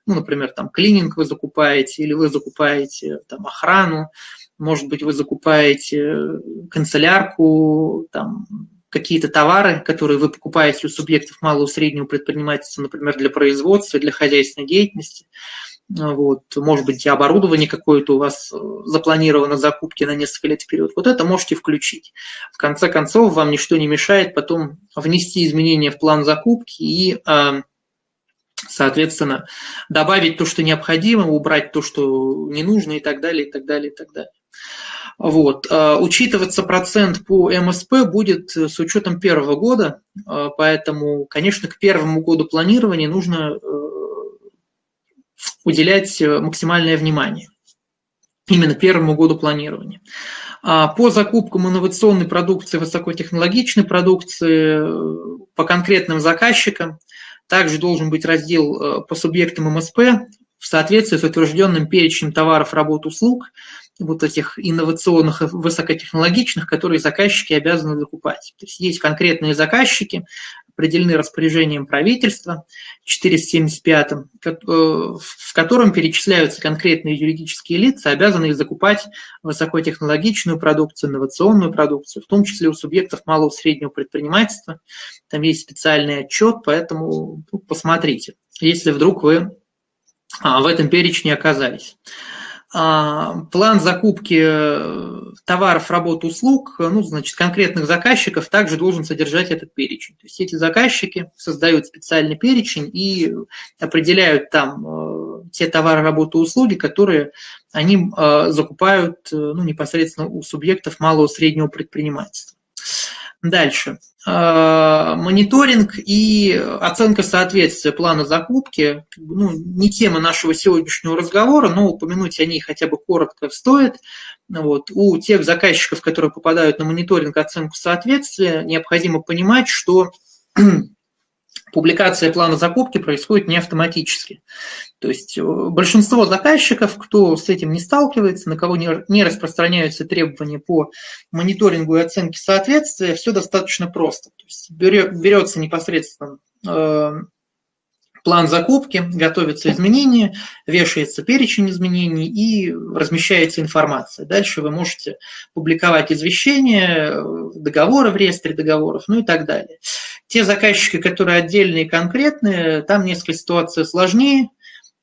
ну, например, там клининг вы закупаете, или вы закупаете там охрану, может быть, вы закупаете канцелярку, там, какие-то товары, которые вы покупаете у субъектов малого и среднего предпринимательства, например, для производства, для хозяйственной деятельности. Вот, может быть, оборудование какое-то у вас э, запланировано закупки на несколько лет вперед. Вот это можете включить. В конце концов, вам ничто не мешает потом внести изменения в план закупки и, а, соответственно, добавить то, что необходимо, убрать то, что не нужно и так далее, и так далее, и так далее. Вот. А, учитываться процент по МСП будет с учетом первого года, а, поэтому, конечно, к первому году планирования нужно э, уделять э, максимальное внимание именно первому году планирования. А по закупкам инновационной продукции, высокотехнологичной продукции э, по конкретным заказчикам также должен быть раздел э, по субъектам МСП в соответствии с утвержденным перечнем товаров, работ, услуг, вот этих инновационных и высокотехнологичных, которые заказчики обязаны закупать. То есть есть конкретные заказчики, определены распоряжением правительства 475, э, в котором перечисляются конкретные юридические лица, обязанные закупать высокотехнологичную продукцию, инновационную продукцию, в том числе у субъектов малого и среднего предпринимательства. Там есть специальный отчет, поэтому ну, посмотрите, если вдруг вы а, в этом перечне оказались. А, план закупки э, товаров, работ, услуг, ну, значит, конкретных заказчиков также должен содержать этот перечень. То есть эти заказчики создают специальный перечень и определяют там э, те товары, работы, услуги, которые они э, закупают ну, непосредственно у субъектов малого и среднего предпринимательства. Дальше. А, мониторинг и оценка соответствия плана закупки ну, не тема нашего сегодняшнего разговора, но упомянуть о ней хотя бы коротко стоит. Вот. У тех заказчиков, которые попадают на мониторинг оценку соответствия, необходимо понимать, что публикация плана закупки происходит не автоматически. То есть э, большинство заказчиков, кто с этим не сталкивается, на кого не распространяются требования по мониторингу и оценке соответствия, все достаточно просто. То есть берется непосредственно э, план закупки, готовятся изменения, вешается перечень изменений и размещается информация. Дальше вы можете публиковать извещения, договоры в реестре договоров, ну и так далее. Те заказчики, которые отдельные и конкретные, там несколько ситуация сложнее,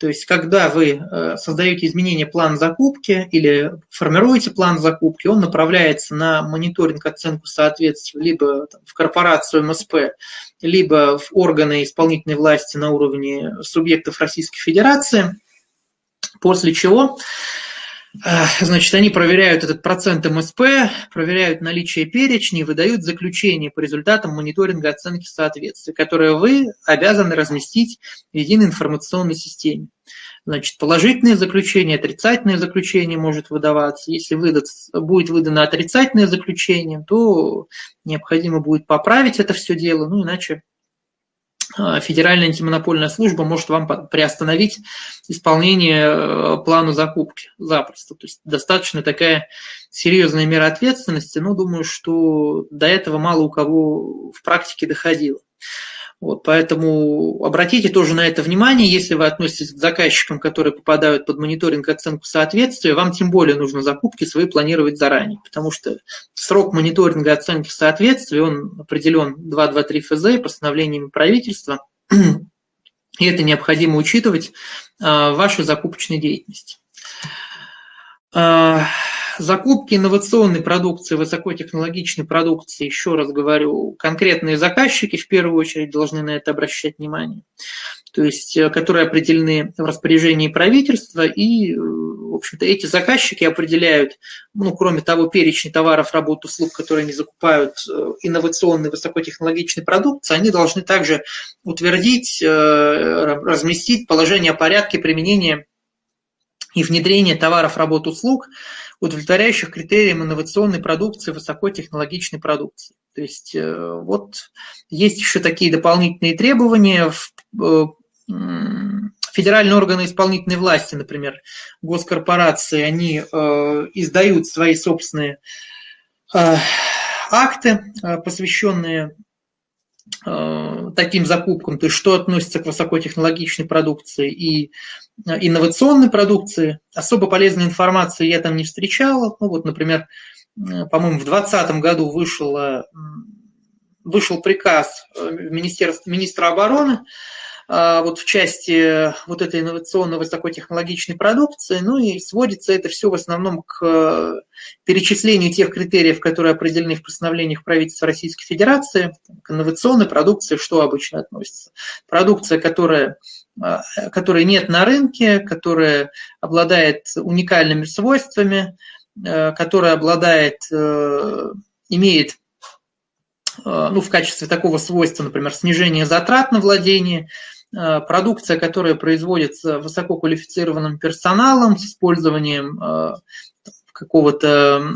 то есть, когда вы э, создаете изменения плана закупки или формируете план закупки, он направляется на мониторинг, оценку соответствия либо в корпорацию МСП, либо в органы исполнительной власти на уровне субъектов Российской Федерации, после чего Значит, они проверяют этот процент МСП, проверяют наличие перечней, выдают заключение по результатам мониторинга оценки соответствия, которое вы обязаны разместить в единой информационной системе. Значит, положительное заключение, отрицательное заключение может выдаваться. Если выдат, будет выдано отрицательное заключение, то необходимо будет поправить это все дело, ну иначе Федеральная антимонопольная служба может вам приостановить исполнение э, плана закупки запросто. То есть достаточно такая серьезная мера ответственности, но думаю, что до этого мало у кого в практике доходило. Вот, поэтому обратите тоже на это внимание, если вы относитесь к заказчикам, которые попадают под мониторинг и оценку соответствия, вам тем более нужно закупки свои планировать заранее, потому что срок мониторинга и оценки соответствия, он определен 223 ФЗ постановлениями правительства, и это необходимо учитывать а, в вашей закупочной деятельности. Закупки инновационной продукции, высокотехнологичной продукции, еще раз говорю, конкретные заказчики в первую очередь должны на это обращать внимание, то есть э, которые определены в распоряжении правительства, и, э, в общем-то, эти заказчики определяют, ну, кроме того, перечень товаров, работ, услуг, которые они закупают, э, инновационной высокотехнологичной продукции, они должны также утвердить, разместить положение о порядке применения и внедрения товаров, работ, услуг, удовлетворяющих критериям инновационной продукции, высокотехнологичной продукции. То есть э, вот есть еще такие дополнительные требования. Э, федеральные органы исполнительной власти, например, госкорпорации, они э, издают свои собственные акты, посвященные таким закупкам, то есть что относится к высокотехнологичной продукции и э, инновационной продукции. Особо полезной информации я там не встречала. Ну вот, например, э, по-моему, в 2020 году вышел, вышел приказ министерства, министра обороны вот в части вот этой инновационной высокотехнологичной продукции, ну и сводится это все в основном к э, перечислению тех критериев, которые определены в постановлениях правительства Российской Федерации, к инновационной продукции, что обычно относится. Продукция, которая а, которой нет на рынке, которая обладает уникальными свойствами, э, которая обладает, э, имеет ну, в качестве такого свойства, например, снижение затрат на владение, Э, продукция, которая производится высококвалифицированным персоналом с использованием э, какого-то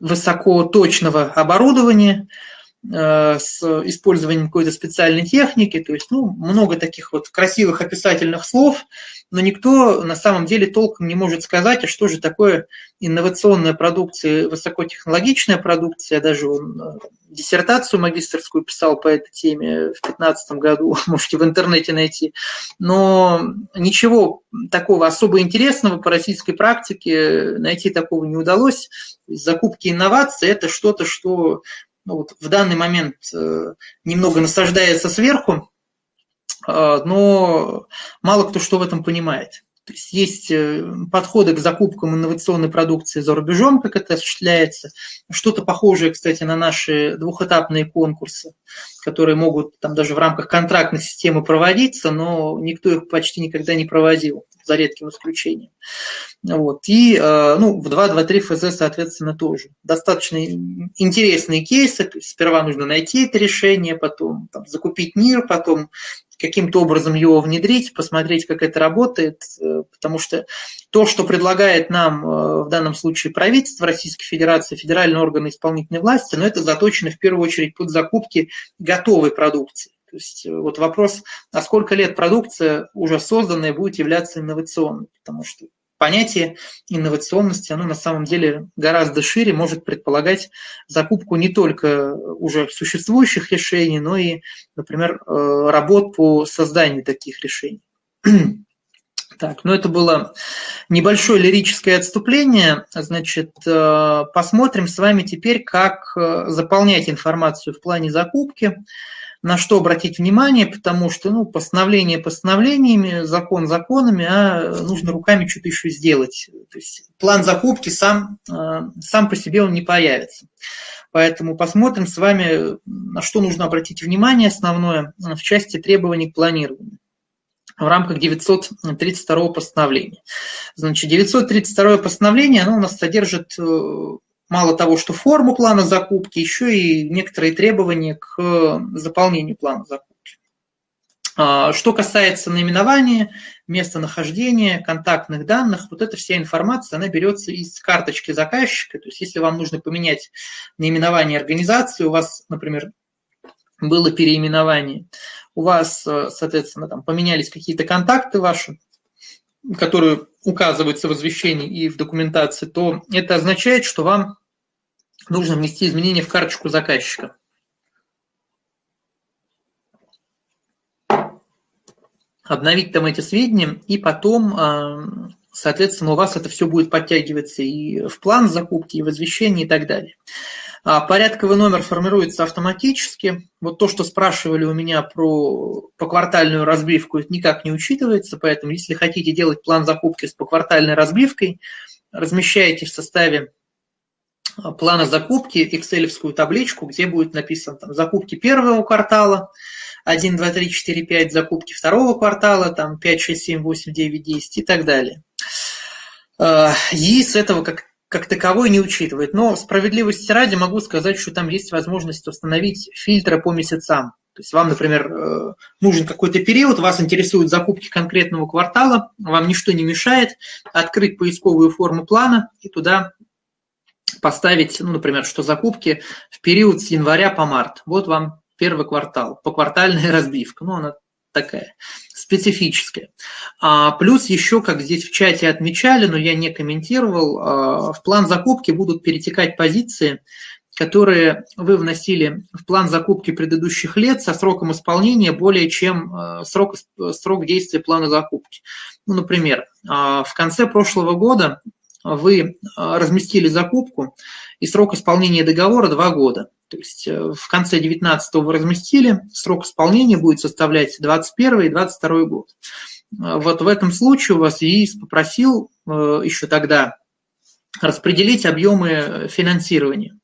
высокоточного оборудования, э, с использованием какой-то специальной техники, то есть ну, много таких вот красивых описательных слов, но никто на самом деле толком не может сказать, а что же такое инновационная продукция, высокотехнологичная продукция. Даже он, э, диссертацию магистрскую писал по этой теме в 2015 году, можете в интернете найти. Но ничего такого особо интересного по российской практике найти такого не удалось. Закупки инноваций – это что-то, что ну, вот в данный момент э, немного насаждается сверху, а, но мало кто что в этом понимает. То есть есть э, подходы к закупкам инновационной продукции за рубежом, как это осуществляется. Что-то похожее, кстати, на наши двухэтапные конкурсы, которые могут там даже в рамках контрактной системы проводиться, но никто их почти никогда не проводил, за редким исключением. Вот. И э, ну, в 2.2.3 ФЗ, соответственно, тоже. Достаточно интересные кейсы. Сперва нужно найти это решение, потом там, закупить мир, потом каким-то образом его внедрить, посмотреть, как это работает, э, потому что то, что предлагает нам э, в данном случае правительство Российской Федерации, федеральные органы исполнительной власти, но это заточено в первую очередь под закупки готовой продукции. То есть э, вот вопрос, а сколько лет продукция уже созданная будет являться инновационной, потому что понятие инновационности, оно на самом деле гораздо шире, может предполагать закупку не только уже существующих решений, но и, например, э, работ по созданию таких решений. Так, ну это было небольшое лирическое отступление. Значит, э, посмотрим с вами теперь, как э, заполнять информацию в плане закупки на что обратить внимание, потому что ну, постановление постановлениями, закон законами, а нужно руками что-то еще сделать. То есть план закупки сам, э, сам по себе он не появится. Поэтому посмотрим с вами, на что нужно обратить внимание основное в части требований к планированию. в рамках 932 постановления. Значит, 932 постановление, оно у нас содержит э, мало того, что форму плана закупки, еще и некоторые требования к заполнению плана закупки. А, что касается наименования, местонахождения, контактных данных, вот эта вся информация, она берется из карточки заказчика. То есть если вам нужно поменять наименование организации, у вас, например, было переименование, у вас, э, соответственно, там поменялись какие-то контакты ваши, которые указываются в извещении и в документации, то это означает, что вам нужно внести изменения в карточку заказчика. обновить там эти сведения, и потом, а, соответственно, у вас это все будет подтягиваться и в план закупки, и в извещение, и так далее. А, порядковый номер формируется автоматически. Вот то, что спрашивали у меня про поквартальную разбивку, это никак не учитывается, поэтому если хотите делать план закупки с поквартальной разбивкой, размещаете в составе а, плана закупки excel табличку, где будет написано там, закупки первого квартала, 1, 2, 3, 4, 5 закупки второго квартала, там 5, 6, 7, 8, 9, 10 и так далее. Э, ЕИС этого как, как таковой не учитывает. Но справедливости ради могу сказать, что там есть возможность установить фильтры по месяцам. То есть вам, например, э, нужен какой-то период, вас интересуют закупки конкретного квартала, вам ничто не мешает открыть поисковую форму плана и туда поставить, ну, например, что закупки в период с января по март. Вот вам первый квартал, поквартальная разбивка, ну, она такая специфическая. А, плюс еще, как здесь в чате отмечали, но я не комментировал, а, в план закупки будут перетекать позиции, которые вы вносили в план закупки предыдущих лет со сроком исполнения более чем а, срок, срок действия плана закупки. Ну, например, а, в конце прошлого года вы разместили закупку, и срок исполнения договора 2 года. То есть э, в конце 19 вы разместили, срок исполнения будет составлять 21 и 22 год. Э, вот в этом случае у вас ЕИС попросил э, еще тогда распределить объемы финансирования.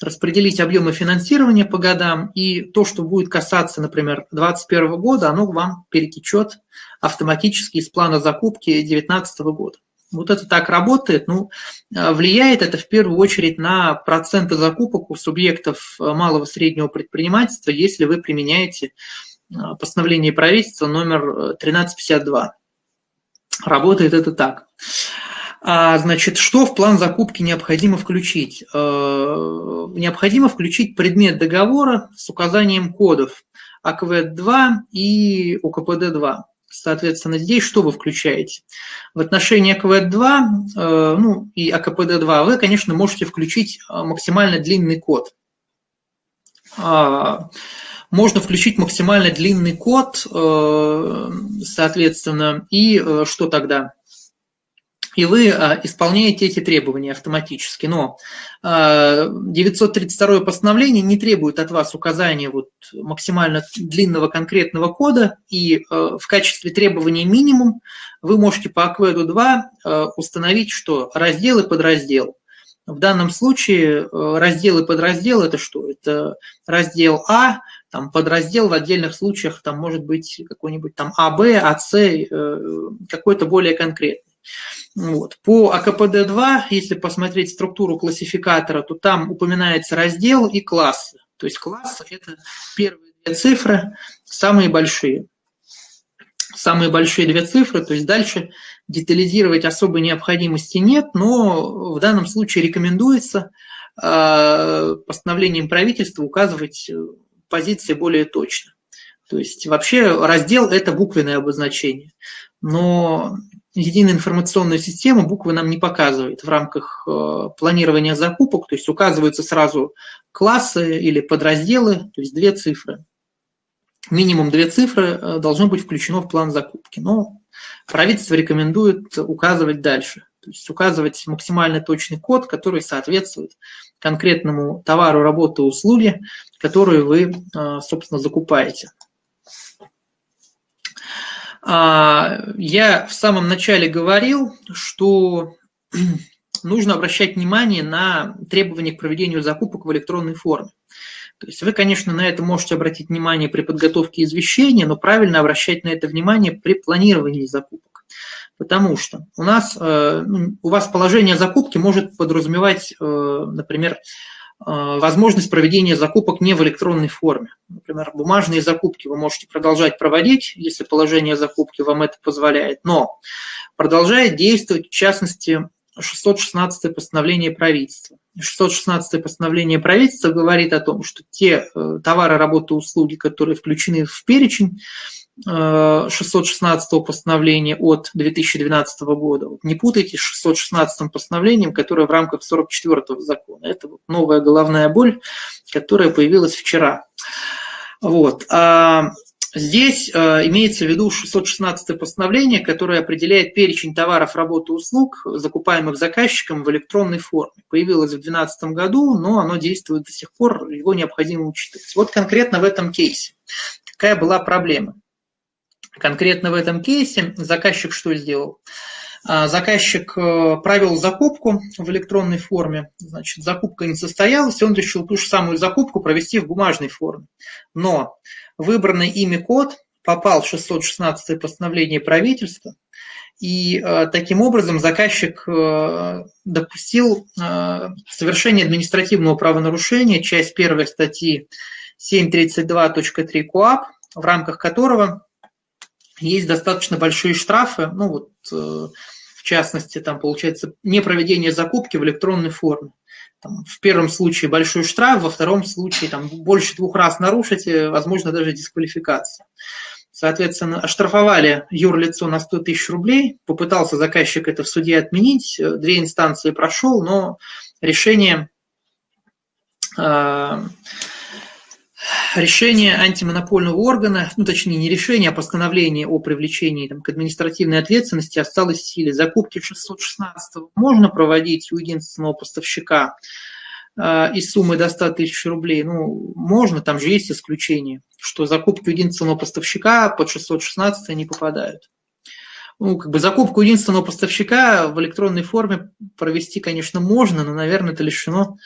Распределить объемы финансирования по годам, и то, что будет касаться, например, 2021 года, оно вам перетечет автоматически из плана закупки 2019 года. Вот это так работает. Ну, а, влияет это в первую очередь на проценты закупок у субъектов а, малого и среднего предпринимательства, если вы применяете а, постановление правительства номер 1352. Работает это так. Значит, что в план закупки необходимо включить? Необходимо включить предмет договора с указанием кодов АКВ-2 и УКПД-2. Соответственно, здесь что вы включаете? В отношении АКВ-2 э, ну, и АКПД-2 вы, конечно, можете включить э, максимально длинный код. А, можно включить максимально длинный код, э, соответственно, и что тогда? И вы а, исполняете эти требования автоматически. Но 932 а, постановление не требует от вас указания вот максимально длинного конкретного кода, и а, в качестве требования минимум вы можете по акведу 2 установить, что раздел и подраздел. В данном случае раздел и подраздел – это что? Это раздел А, там подраздел в отдельных случаях там может быть какой-нибудь там АБ, АС, э, какой-то более конкретный. Вот. По АКПД-2, если посмотреть структуру классификатора, то там упоминается раздел и классы. То есть классы – это первые две цифры, самые большие. Самые большие две цифры, то есть дальше детализировать особой необходимости нет, но в данном случае рекомендуется э, постановлением правительства указывать э, позиции более точно. То есть вообще раздел – это буквенное обозначение. Но единая информационная система буквы нам не показывает в рамках э, планирования закупок, то есть указываются сразу классы или подразделы, то есть две цифры. Минимум две цифры э, должно быть включено в план закупки, но правительство рекомендует указывать дальше, то есть указывать максимально точный код, который соответствует конкретному товару, работе, услуге, которую вы, э, собственно, закупаете. А, я в самом начале говорил, что нужно обращать внимание на требования к проведению закупок в электронной форме. То есть вы, конечно, на это можете обратить внимание при подготовке извещения, но правильно обращать на это внимание при планировании закупок. Потому что у нас, э, ну, у вас положение закупки может подразумевать, э, например, возможность проведения закупок не в электронной форме. Например, бумажные закупки вы можете продолжать проводить, если положение закупки вам это позволяет, но продолжает действовать, в частности, 616 постановление правительства. 616 постановление правительства говорит о том, что те э, товары, работы, услуги, которые включены в перечень, 616 постановления от 2012 года. Не путайте с 616 постановлением, которое в рамках 44 закона. Это вот новая головная боль, которая появилась вчера. Вот. А здесь а, имеется в виду 616 постановление, которое определяет перечень товаров, работы, услуг, закупаемых заказчиком в электронной форме. Появилось в 2012 году, но оно действует до сих пор, его необходимо учитывать. Вот конкретно в этом кейсе. Какая была проблема? Конкретно в этом кейсе заказчик что сделал? А, заказчик э, провел закупку в электронной форме, значит, закупка не состоялась, он решил ту же самую закупку провести в бумажной форме. Но выбранный ими код попал в 616 постановление правительства, и э, таким образом заказчик э, допустил совершение административного правонарушения, часть первой статьи 732.3 КОАП, в рамках которого есть достаточно большие штрафы, ну вот э, в частности, там получается непроведение закупки в электронной форме. Там, в первом случае большой штраф, во втором случае там, больше двух раз нарушите, возможно, даже дисквалификация. Соответственно, оштрафовали юрлицо на 100 тысяч рублей, попытался заказчик это в суде отменить, э, две инстанции прошел, но решение э, решение антимонопольного органа, ну точнее не решение, а постановление о привлечении там, к административной ответственности осталось в силе. Закупки 616 можно проводить у единственного поставщика э, из суммы до 100 тысяч рублей. Ну, можно, там же есть исключение, что закупки у единственного поставщика под 616 не попадают. Ну, как бы закупку единственного поставщика в электронной форме провести, конечно, можно, но, наверное, это лишено а,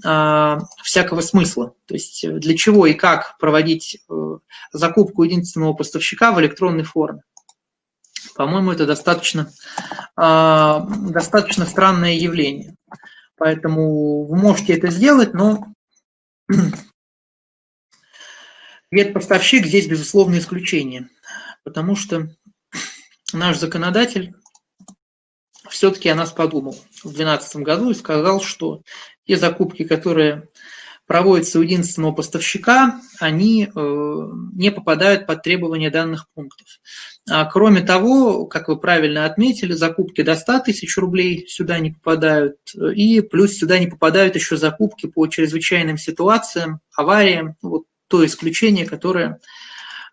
всякого смысла. То есть э, для чего и как проводить э, закупку единственного поставщика в электронной форме. По-моему, это достаточно, а, достаточно странное явление. Поэтому вы можете это сделать, но ветпоставщик здесь, безусловно, исключение. Потому что наш законодатель все-таки о нас подумал в 2012 году и сказал, что те закупки, которые проводятся у единственного поставщика, они э, не попадают под требования данных пунктов. А кроме того, как вы правильно отметили, закупки до 100 тысяч рублей сюда не попадают, и плюс сюда не попадают еще закупки по чрезвычайным ситуациям, авариям, вот то исключение, которое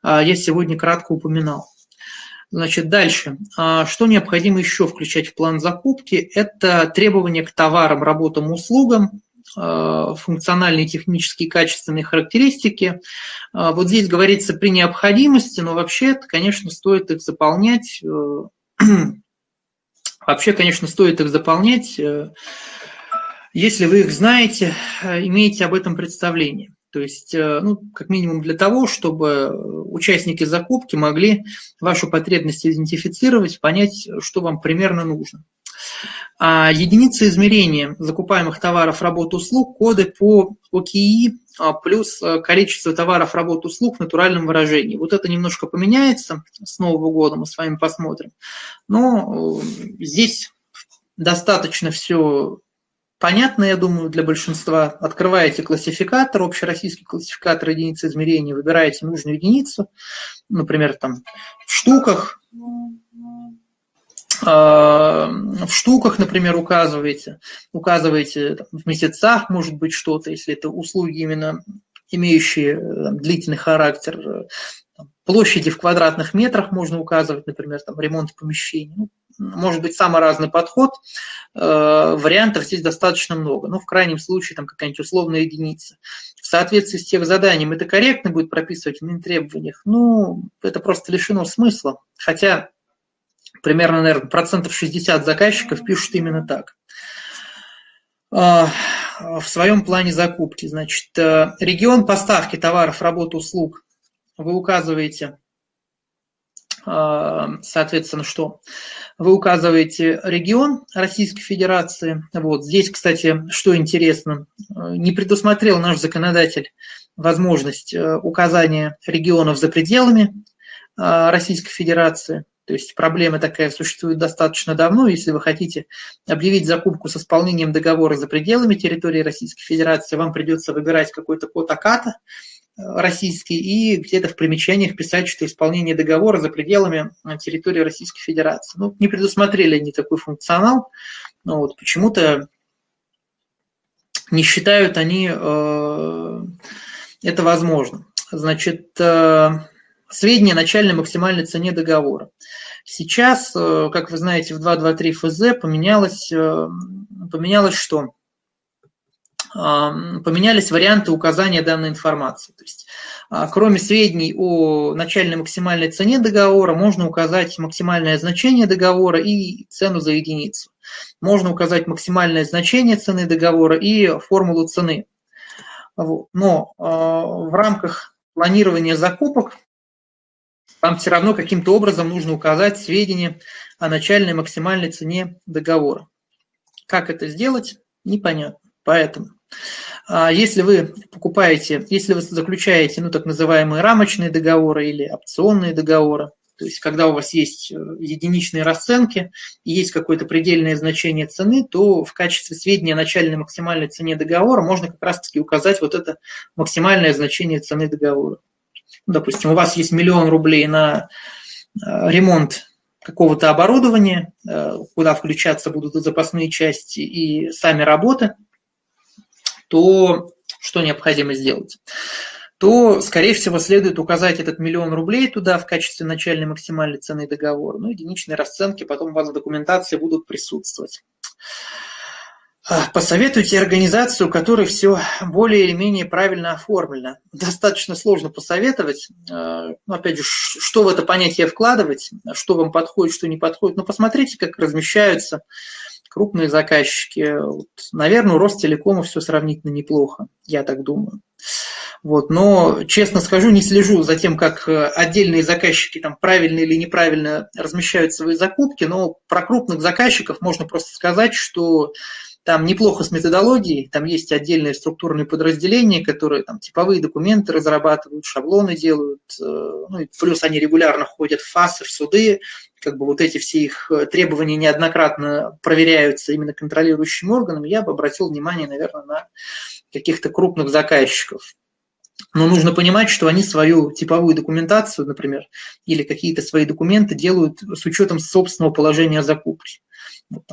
а, я сегодня кратко упоминал. Значит, дальше. А, что необходимо еще включать в план закупки? Это требования к товарам, работам, услугам, а, функциональные, технические, качественные характеристики. А, вот здесь говорится при необходимости, но вообще, конечно, стоит их заполнять. Э, вообще, конечно, стоит их заполнять, э, если вы их знаете, э, имеете об этом представление. То есть, э, ну, как минимум для того, чтобы участники закупки могли вашу потребность идентифицировать, понять, что вам примерно нужно. А единицы измерения закупаемых товаров, работ, услуг, коды по ОКИ а, плюс э, количество товаров, работ, услуг в натуральном выражении. Вот это немножко поменяется с Нового года, мы с вами посмотрим. Но э, здесь достаточно все понятно, я думаю, для большинства. Открываете классификатор, общероссийский классификатор единицы измерения, выбираете нужную единицу, например, там в штуках, а, в штуках, например, указываете, указываете там, в месяцах, может быть, что-то, если это услуги именно имеющие там, длительный характер, там, площади в квадратных метрах можно указывать, например, там, ремонт помещений. Ну, может быть самый разный подход, э, вариантов здесь достаточно много, ну, в крайнем случае, там какая-нибудь условная единица. В соответствии с тех заданием это корректно будет прописывать в требованиях, ну, это просто лишено смысла, хотя примерно, наверное, процентов 60 заказчиков пишут именно так. в своем плане закупки. Значит, регион поставки товаров, работ, услуг вы указываете соответственно, что вы указываете регион Российской Федерации. Вот здесь, кстати, что интересно, не предусмотрел наш законодатель возможность э, указания регионов за пределами а, Российской Федерации. То есть проблема такая существует достаточно давно. Если вы хотите объявить закупку с исполнением договора за пределами территории Российской Федерации, вам придется выбирать какой-то код АКАТа, российский и где-то в примечаниях писать, что исполнение договора за пределами э, территории Российской Федерации. Ну, не предусмотрели они такой функционал, но вот почему-то не считают они э, это возможным. Значит, э, сведения о начальной максимальной цене договора. Сейчас, э, как вы знаете, в 223 ФЗ поменялось, э, поменялось что? Поменялись варианты указания данной информации. То есть, а, кроме сведений о начальной максимальной цене договора, можно указать максимальное значение договора и цену за единицу. Можно указать максимальное значение цены договора и формулу цены. Но а, в рамках планирования закупок вам все равно каким-то образом нужно указать сведения о начальной максимальной цене договора. Как это сделать, непонятно. Поэтому если вы покупаете, если вы заключаете ну, так называемые рамочные договоры или опционные договоры, то есть когда у вас есть э, единичные расценки и есть какое-то предельное значение цены, то в качестве сведения о начальной максимальной цене договора можно как раз-таки указать вот это максимальное значение цены договора. Ну, допустим, у вас есть миллион рублей на э, ремонт какого-то оборудования, э, куда включаться будут запасные части и сами работы – то что необходимо сделать? то, скорее всего, следует указать этот миллион рублей туда в качестве начальной максимальной цены договора. Ну, единичные расценки потом у вас в документации будут присутствовать. А, посоветуйте организацию, у которой все более или менее правильно оформлено. Достаточно сложно посоветовать. А, ну, опять же, что в это понятие вкладывать, что вам подходит, что не подходит. Но посмотрите, как размещаются крупные заказчики. Вот, наверное, у Ростелекома все сравнительно неплохо, я так думаю. Вот, но, честно скажу, не слежу за тем, как э, отдельные заказчики там правильно или неправильно размещают свои закупки, но про крупных заказчиков можно просто сказать, что там неплохо с методологией, там есть отдельные структурные подразделения, которые там типовые документы разрабатывают, шаблоны делают, э, ну и плюс они регулярно ходят в ФАСы, в суды, как бы вот эти все их э, требования неоднократно проверяются именно контролирующим органом, я бы обратил внимание, наверное, на каких-то крупных заказчиков. Но нужно понимать, что они свою типовую документацию, например, или какие-то свои документы делают с учетом собственного положения закупки.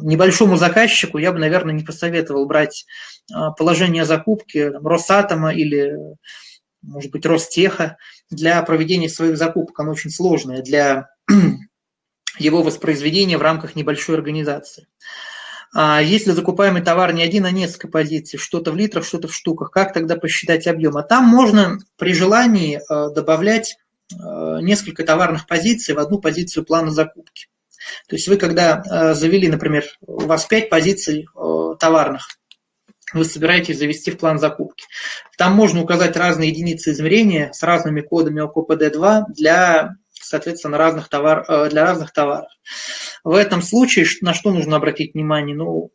Небольшому заказчику я бы, наверное, не посоветовал брать а, положение закупки Росатома или, может быть, Ростеха для проведения своих закупок. Оно очень сложное для его воспроизведения в рамках небольшой организации. А если закупаемый товар не один, а несколько позиций, что-то в литрах, что-то в штуках, как тогда посчитать объем? А там можно при желании а, добавлять несколько товарных позиций в одну позицию плана закупки. То есть вы когда э, завели, например, у вас 5 позиций э, товарных, вы собираетесь завести в план закупки. Там можно указать разные единицы измерения с разными кодами ОКПД-2 для, соответственно, разных товар, э, для разных товаров. В этом случае на что нужно обратить внимание? Ну,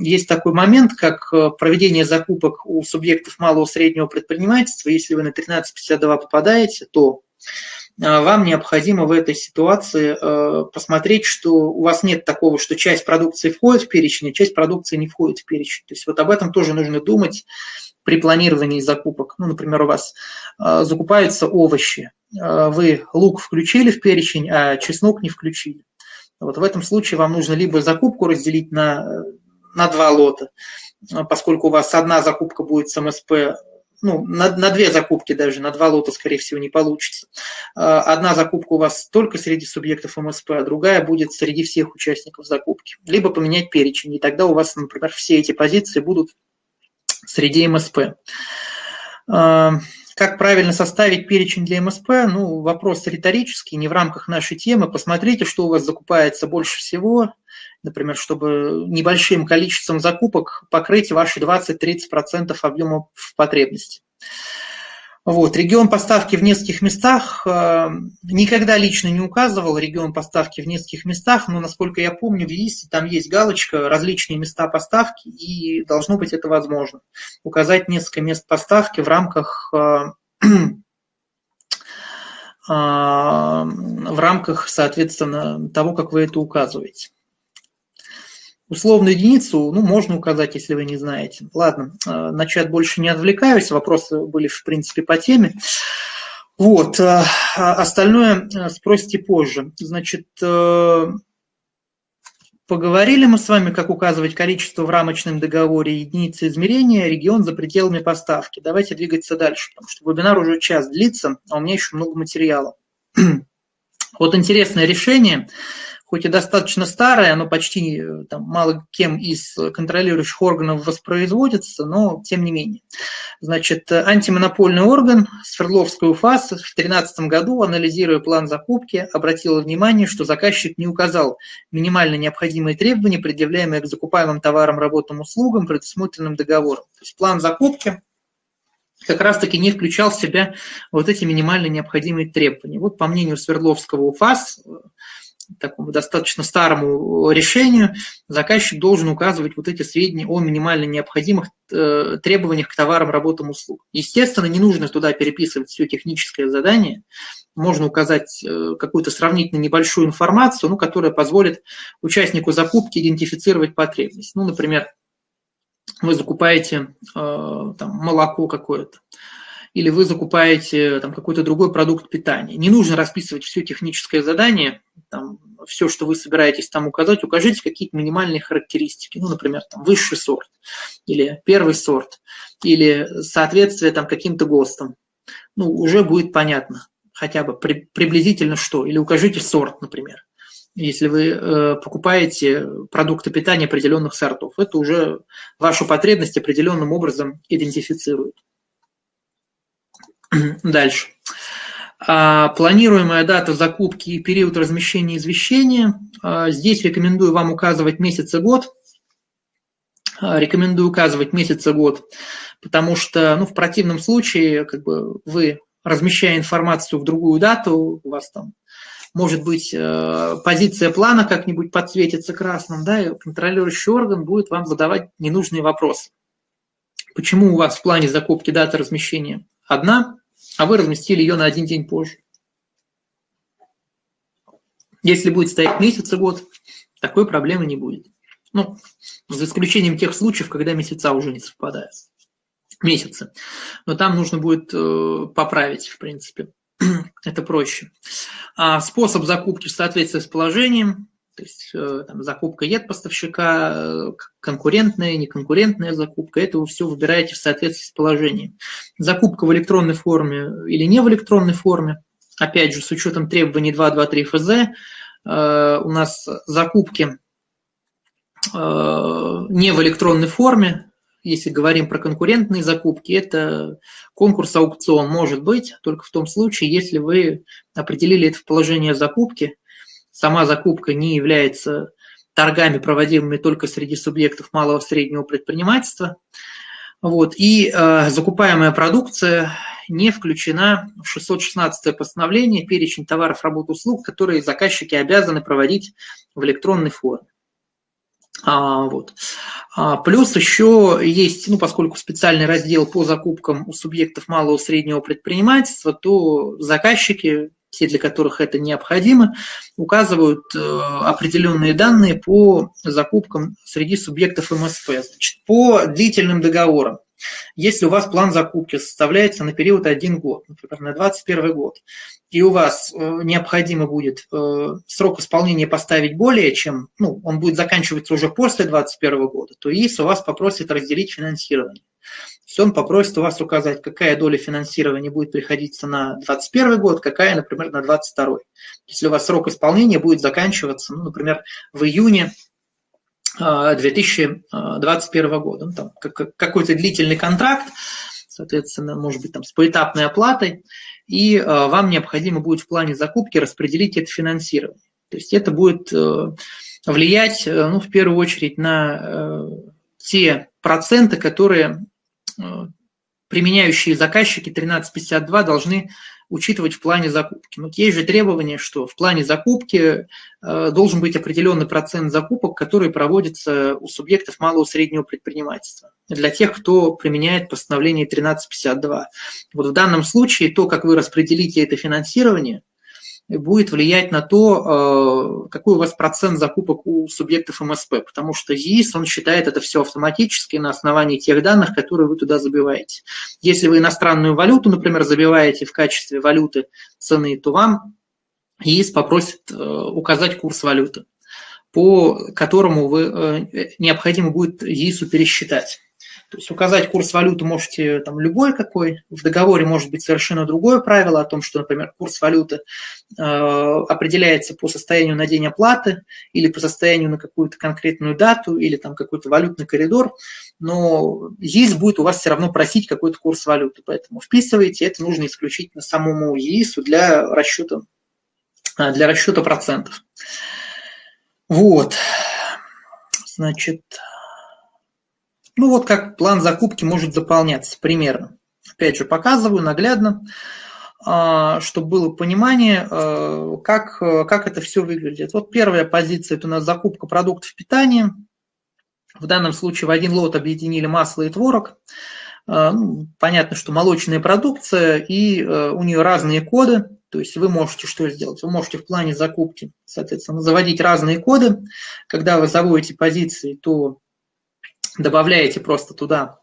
есть такой момент, как проведение закупок у субъектов малого среднего предпринимательства. Если вы на 1352 попадаете, то вам необходимо в этой ситуации э, посмотреть, что у вас нет такого, что часть продукции входит в перечень, а часть продукции не входит в перечень. То есть вот об этом тоже нужно думать при планировании закупок. Ну, например, у вас э, закупаются овощи, вы лук включили в перечень, а чеснок не включили. Вот в этом случае вам нужно либо закупку разделить на, на два лота, поскольку у вас одна закупка будет с МСП ну, на, на две закупки даже, на два лота, скорее всего, не получится. А, одна закупка у вас только среди субъектов МСП, а другая будет среди всех участников закупки. Либо поменять перечень, и тогда у вас, например, все эти позиции будут среди МСП. А, как правильно составить перечень для МСП? Ну, вопрос риторический, не в рамках нашей темы. Посмотрите, что у вас закупается больше всего, например, чтобы небольшим количеством закупок покрыть ваши 20-30% объема потребности. Вот. Регион поставки в нескольких местах э, никогда лично не указывал регион поставки в нескольких местах, но, насколько я помню, в ЕИСе там есть галочка «Различные места поставки», и должно быть это возможно. Указать несколько мест поставки в рамках э, в рамках, соответственно, того, как вы это указываете. Условную единицу ну, можно указать, если вы не знаете. Ладно, э, на чат больше не отвлекаюсь, вопросы были, в принципе, по теме. Вот, э, остальное э, спросите позже. Значит, поговорили мы с вами, как указывать количество в рамочном договоре единицы измерения, регион за пределами поставки. Давайте двигаться дальше, потому что вебинар уже час длится, а у меня еще много материала. Вот интересное решение – хоть и достаточно старое, оно почти э, там, мало кем из контролирующих органов воспроизводится, но тем не менее. Значит, антимонопольный орган Свердловской УФАС в 2013 году, анализируя план закупки, обратил внимание, что заказчик не указал минимально необходимые требования, предъявляемые к закупаемым товарам, работам, услугам, предусмотренным договором. То есть план закупки как раз-таки не включал в себя вот эти минимально необходимые требования. Вот по мнению Свердловского УФАС, такому достаточно старому решению, заказчик должен указывать вот эти сведения о минимально необходимых э, требованиях к товарам, работам, услугам. Естественно, не нужно туда переписывать все техническое задание, можно указать э, какую-то сравнительно небольшую информацию, ну, которая позволит участнику закупки идентифицировать потребность. Ну, например, вы закупаете э, там, молоко какое-то, или вы закупаете там, какой-то другой продукт питания. Не нужно расписывать все техническое задание, там, все, что вы собираетесь там указать, укажите какие-то минимальные характеристики, ну, например, там, высший сорт, или первый сорт, или соответствие там, каким-то ГОСТам. Ну, уже будет понятно хотя бы при, приблизительно что, или укажите сорт, например если вы э, покупаете продукты питания определенных сортов. Это уже вашу потребность определенным образом идентифицирует. Дальше. А, планируемая дата закупки и период размещения извещения. А, здесь рекомендую вам указывать месяц и год. А, рекомендую указывать месяц и год, потому что ну, в противном случае как бы, вы, размещая информацию в другую дату, у вас там может быть, э, позиция плана как-нибудь подсветится красным, да, и контролирующий орган будет вам задавать ненужные вопросы. Почему у вас в плане закупки дата размещения одна, а вы разместили ее на один день позже. Если будет стоять месяц и год, такой проблемы не будет. Ну, за исключением тех случаев, когда месяца уже не совпадают. Месяцы. Но там нужно будет э, поправить, в принципе. Это проще. А способ закупки в соответствии с положением то есть э, там, закупка ед поставщика, э, конкурентная, неконкурентная закупка, это вы все выбираете в соответствии с положением. Закупка в электронной форме или не в электронной форме, опять же, с учетом требований 223 ФЗ, э, у нас закупки не в электронной форме, если говорим про конкурентные закупки, это конкурс-аукцион может быть только в том случае, если вы определили это в положение закупки, Сама закупка не является торгами, проводимыми только среди субъектов малого и среднего предпринимательства. Вот. И э, закупаемая продукция не включена в 616 постановление перечень товаров, работ, услуг, которые заказчики обязаны проводить в электронной форме. А, вот. а, плюс еще есть, ну, поскольку специальный раздел по закупкам у субъектов малого и среднего предпринимательства, то заказчики те, для которых это необходимо, указывают э, определенные данные по закупкам среди субъектов МСП. Значит, по длительным договорам. Если у вас план закупки составляется на период один год, например, на 2021 год, и у вас э, необходимо будет э, срок исполнения поставить более чем, ну, он будет заканчиваться уже после 2021 года, то ИИС у вас попросит разделить финансирование есть он попросит у вас указать, какая доля финансирования будет приходиться на 2021 год, какая, например, на 2022. Если у вас срок исполнения будет заканчиваться, ну, например, в июне 2021 а, года. Ну, там какой-то длительный контракт, соответственно, может быть, там с поэтапной оплатой, и а, вам необходимо будет в плане закупки распределить это финансирование. То есть это будет э, влиять, ну, в первую очередь, на те проценты, которые применяющие заказчики 1352 должны учитывать в плане закупки. Но есть же требование, что в плане закупки э, должен быть определенный процент закупок, которые проводятся у субъектов малого и среднего предпринимательства, для тех, кто применяет постановление 1352. Вот в данном случае то, как вы распределите это финансирование, будет влиять на то, э, какой у вас процент закупок у субъектов МСП, потому что ЕИС, он считает это все автоматически на основании тех данных, которые вы туда забиваете. Если вы иностранную валюту, например, забиваете в качестве валюты цены, то вам ЕИС попросит э, указать курс валюты, по которому вы, э, необходимо будет ЕИСу пересчитать. То есть указать курс валюты можете там любой какой. В договоре может быть совершенно другое правило о том, что, например, курс валюты э, определяется по состоянию на день оплаты или по состоянию на какую-то конкретную дату или там какой-то валютный коридор. Но ЕИС будет у вас все равно просить какой-то курс валюты. Поэтому вписывайте, это нужно исключительно самому ЕИСу для расчета, э, для расчета процентов. Вот. Значит, ну вот как план закупки может заполняться примерно. Опять же, показываю наглядно, а, чтобы было понимание, а, как, как это все выглядит. Вот первая позиция – это у нас закупка продуктов питания. В данном случае в один лот объединили масло и творог. А, ну, понятно, что молочная продукция, и у нее разные коды. То есть вы можете что сделать? Вы можете в плане закупки, соответственно, заводить разные коды. Когда вы заводите позиции, то добавляете просто туда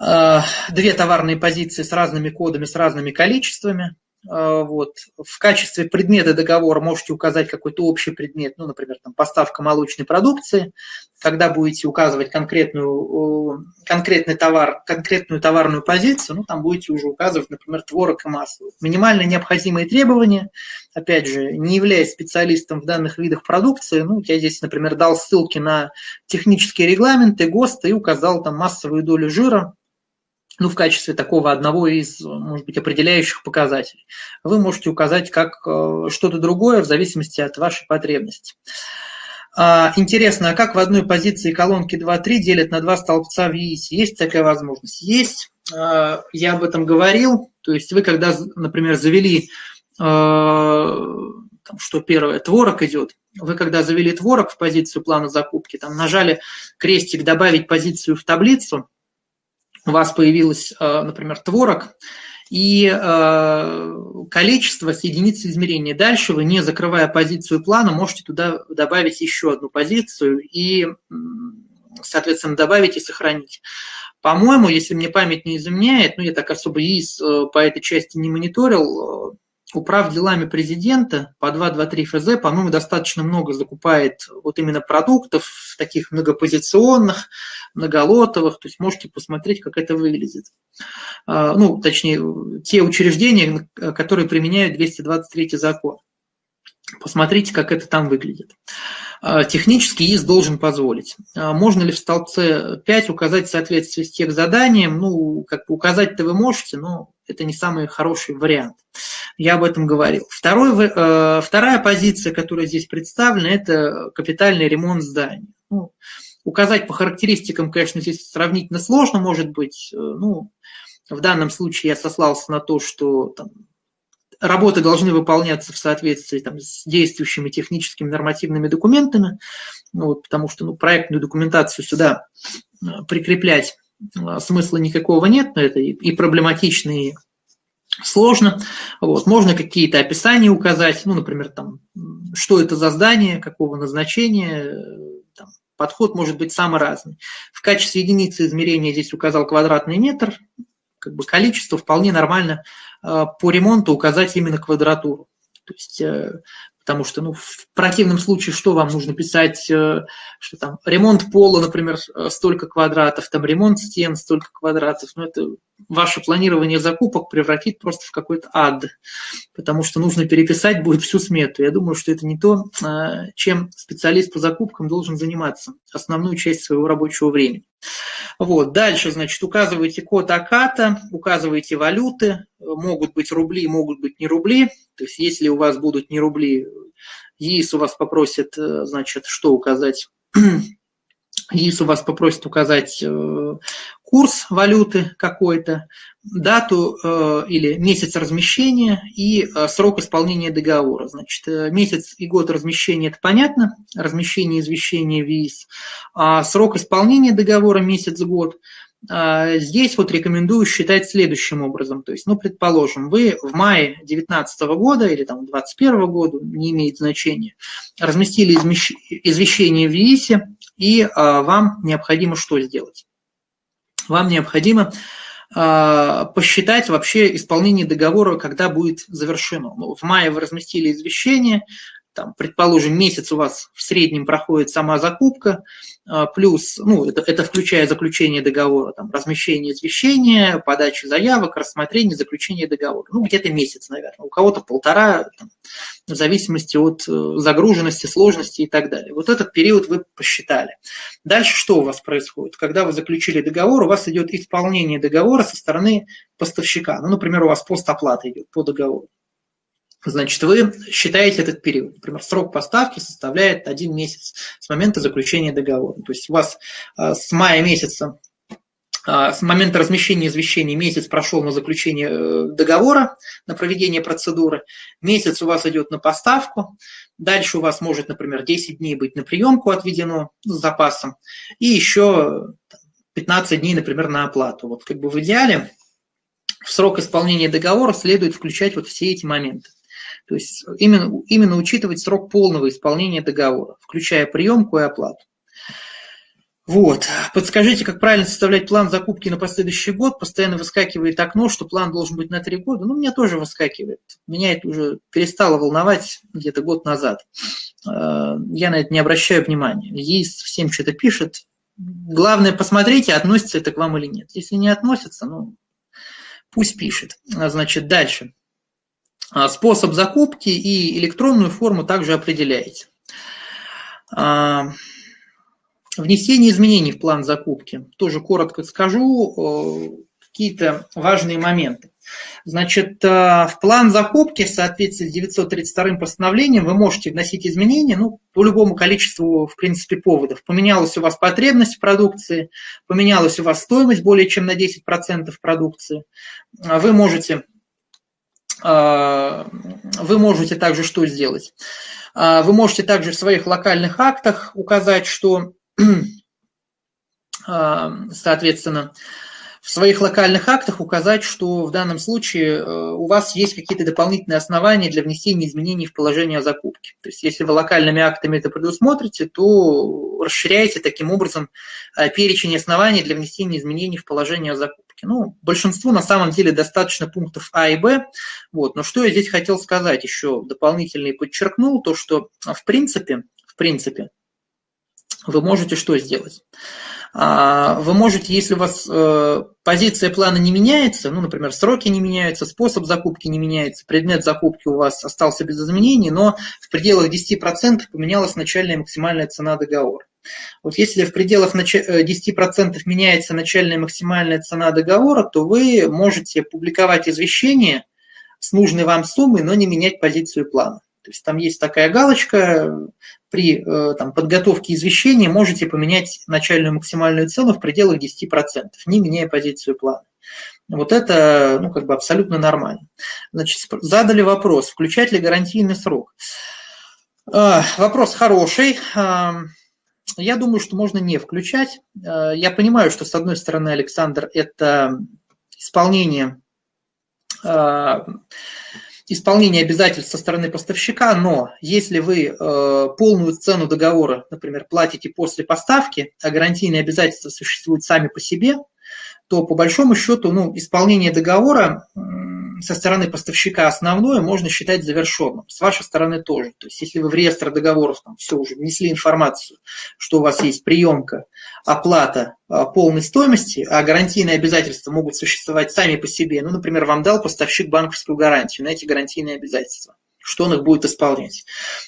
э, две товарные позиции с разными кодами, с разными количествами. Э, вот. В качестве предмета договора можете указать какой-то общий предмет, ну, например, там, поставка молочной продукции. Когда будете указывать конкретную, конкретный товар, конкретную товарную позицию, ну, там будете уже указывать, например, творог и масло. Минимально необходимые требования, опять же, не являясь специалистом в данных видах продукции, ну, я здесь, например, дал ссылки на технические регламенты, ГОСТы и указал там массовую долю жира, ну, в качестве такого одного из, может быть, определяющих показателей. Вы можете указать как э, что-то другое в зависимости от вашей потребности. А, интересно, а как в одной позиции колонки 2-3 делят на два столбца в ЕИСе? Есть такая возможность? Есть. А, я об этом говорил. То есть вы, когда, например, завели, а, там, что первое, творог идет, вы когда завели творог в позицию плана закупки, там нажали крестик «Добавить позицию в таблицу», у вас появилось, э, например, творог, и э, количество с единицы измерения. Дальше вы, не закрывая позицию плана, можете туда добавить еще одну позицию и, соответственно, добавить и сохранить. По-моему, если мне память не изменяет, ну я так особо ИИС э, по этой части не мониторил, управ делами президента по 223 ФЗ, по-моему, достаточно много закупает вот именно продуктов, таких многопозиционных, многолотовых, то есть можете посмотреть, как это выглядит. А, ну, точнее, те учреждения, которые применяют 223 закон. Посмотрите, как это там выглядит. А, технически ИС должен позволить. А, можно ли в столбце 5 указать соответствие с тех заданием? Ну, как бы указать-то вы можете, но это не самый хороший вариант. Я об этом говорил. Второй, э, вторая позиция, которая здесь представлена, это капитальный ремонт здания. Ну, указать по характеристикам, конечно, здесь сравнительно сложно, может быть. Э, ну, в данном случае я сослался на то, что там, работы должны выполняться в соответствии там, с действующими техническими нормативными документами, ну, вот, потому что ну, проектную документацию сюда э, прикреплять смысла никакого нет, это и, проблематично, и сложно. Вот. Можно какие-то описания указать, ну, например, там, что это за здание, какого назначения, там, подход может быть самый разный. В качестве единицы измерения здесь указал квадратный метр, как бы количество вполне нормально э, по ремонту указать именно квадратуру. То есть э, Потому что, ну, в противном случае, что вам нужно писать, э, что там ремонт пола, например, э, столько квадратов, там ремонт стен, столько квадратов. Ну, это ваше планирование закупок превратит просто в какой-то ад, потому что нужно переписать будет всю смету. Я думаю, что это не то, э, чем специалист по закупкам должен заниматься основную часть своего рабочего времени. Вот. Дальше, значит, указываете код АКАТа, указываете валюты, могут быть рубли, могут быть не рубли. То есть если у вас будут не рубли, ЕИС у вас попросит, значит, что указать? ЕИС у вас попросит указать курс валюты какой-то, дату э, или месяц размещения и э, срок исполнения договора. Значит, э, месяц и год размещения – это понятно, размещение извещения ВИИС. А срок исполнения договора – месяц-год. А здесь вот рекомендую считать следующим образом. То есть, ну, предположим, вы в мае 2019 года или там 2021 года, не имеет значения, разместили извещение в ВИИСе, и а, вам необходимо что сделать? Вам необходимо а, посчитать вообще исполнение договора, когда будет завершено. Ну, в мае вы разместили извещение, там, предположим, месяц у вас в среднем проходит сама закупка, а, плюс, ну, это, это включая заключение договора, там, размещение извещения, подачу заявок, рассмотрение, заключение договора. Ну, где-то месяц, наверное. У кого-то полтора, там, в зависимости от э, загруженности, сложности и так далее. Вот этот период вы посчитали. Дальше что у вас происходит? Когда вы заключили договор, у вас идет исполнение договора со стороны поставщика. Ну, например, у вас постоплата идет по договору. Значит, вы считаете этот период. Например, срок поставки составляет один месяц с момента заключения договора. То есть у вас а, с мая месяца, а, с момента размещения извещений месяц прошел на заключение э, договора, на проведение процедуры. Месяц у вас идет на поставку. Дальше у вас может, например, 10 дней быть на приемку отведено с запасом. И еще 15 дней, например, на оплату. Вот как бы в идеале в срок исполнения договора следует включать вот все эти моменты. То есть именно, именно учитывать срок полного исполнения договора, включая приемку и оплату. Вот. Подскажите, как правильно составлять план закупки на последующий год. Постоянно выскакивает окно, что план должен быть на три года. Ну, меня тоже выскакивает. Меня это уже перестало волновать где-то год назад. Э, я на это не обращаю внимания. Есть всем что-то пишет. Главное, посмотрите, относится это к вам или нет. Если не относится, ну, пусть пишет. Значит, дальше. А, способ закупки и электронную форму также определяете. А, внесение изменений в план закупки. Тоже коротко скажу какие-то важные моменты. Значит, а, в план закупки в соответствии с 932 постановлением вы можете вносить изменения ну, по любому количеству, в принципе, поводов. Поменялась у вас потребность продукции, поменялась у вас стоимость более чем на 10% продукции. Вы можете а, вы можете также что сделать? А, вы можете также в своих локальных актах указать, что, а, соответственно, в своих локальных актах указать, что в данном случае э, у вас есть какие-то дополнительные основания для внесения изменений в положение о закупке. То есть если вы локальными актами это предусмотрите, то расширяете таким образом э, перечень оснований для внесения изменений в положение о закупке. Ну, большинству на самом деле достаточно пунктов А и Б. Вот. Но что я здесь хотел сказать еще дополнительно и подчеркнул, то что в принципе, в принципе, вы можете что сделать? А, вы можете, если у вас э, позиция плана не меняется, ну, например, сроки не меняются, способ закупки не меняется, предмет закупки у вас остался без изменений, но в пределах 10% поменялась начальная максимальная цена договора. Вот если в пределах 10% э, меняется начальная максимальная цена договора, то вы можете публиковать извещение с нужной вам суммой, но не менять позицию плана. То есть там есть такая галочка, при э, там, подготовке извещения можете поменять начальную максимальную цену в пределах 10%, не меняя позицию плана. Вот это ну, как бы абсолютно нормально. Значит, задали вопрос, включать ли гарантийный срок. А, вопрос хороший. А, я думаю, что можно не включать. А, я понимаю, что, с одной стороны, Александр, это исполнение исполнение обязательств со стороны поставщика, но если вы э, полную цену договора, например, платите после поставки, а гарантийные обязательства существуют сами по себе, то по большому счету ну, исполнение договора со стороны поставщика основное можно считать завершенным. С вашей стороны тоже. То есть если вы в реестр договоров там, все уже внесли информацию, что у вас есть приемка, оплата а, полной стоимости, а гарантийные обязательства могут существовать сами по себе. Ну, например, вам дал поставщик банковскую гарантию на эти гарантийные обязательства что он их будет исполнять.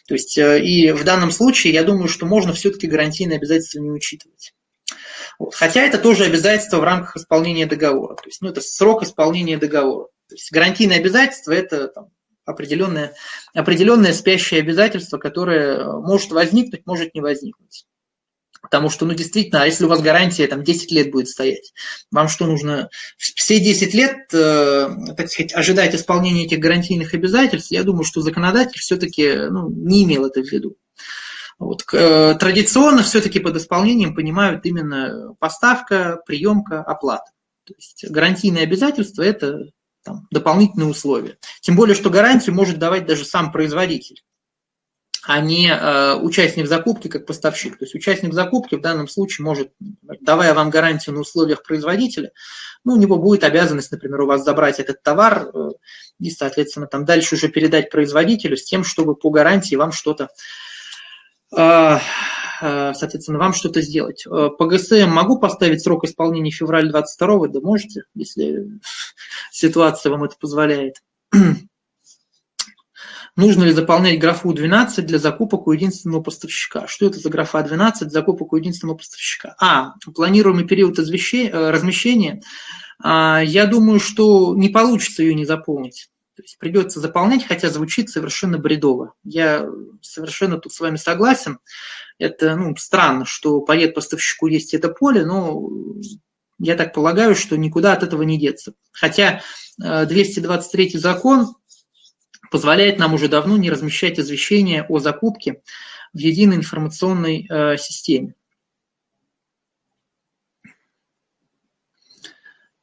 То есть э, и в данном случае я думаю, что можно все-таки гарантийные обязательства не учитывать. Вот. Хотя это тоже обязательство в рамках исполнения договора. То есть ну, это срок исполнения договора. То есть гарантийные обязательства – это там, определенное, определенное спящее обязательство, которое может возникнуть, может не возникнуть. Потому что, ну, действительно, а если у вас гарантия там 10 лет будет стоять, вам что нужно? Все 10 лет, э, так сказать, ожидать исполнения этих гарантийных обязательств, я думаю, что законодатель все-таки ну, не имел это в виду. Вот, э, традиционно все-таки под исполнением понимают именно поставка, приемка, оплата. То есть гарантийные обязательства – это там, дополнительные условия. Тем более, что гарантию может давать даже сам производитель а не э, участник закупки как поставщик. То есть участник закупки в данном случае может, давая вам гарантию на условиях производителя, ну, у него будет обязанность, например, у вас забрать этот товар э, и, соответственно, там дальше уже передать производителю с тем, чтобы по гарантии вам что-то э, соответственно, вам что-то сделать. По ГСМ могу поставить срок исполнения февраль 22 да можете, если ситуация вам это позволяет. Нужно ли заполнять графу 12 для закупок у единственного поставщика? Что это за графа 12 закупок у единственного поставщика? А, планируемый период э, размещения. А, я думаю, что не получится ее не заполнить. То есть придется заполнять, хотя звучит совершенно бредово. Я совершенно тут с вами согласен. Это ну, странно, что по поставщику есть это поле, но я так полагаю, что никуда от этого не деться. Хотя 223 э, закон позволяет нам уже давно не размещать извещения о закупке в единой информационной э, системе.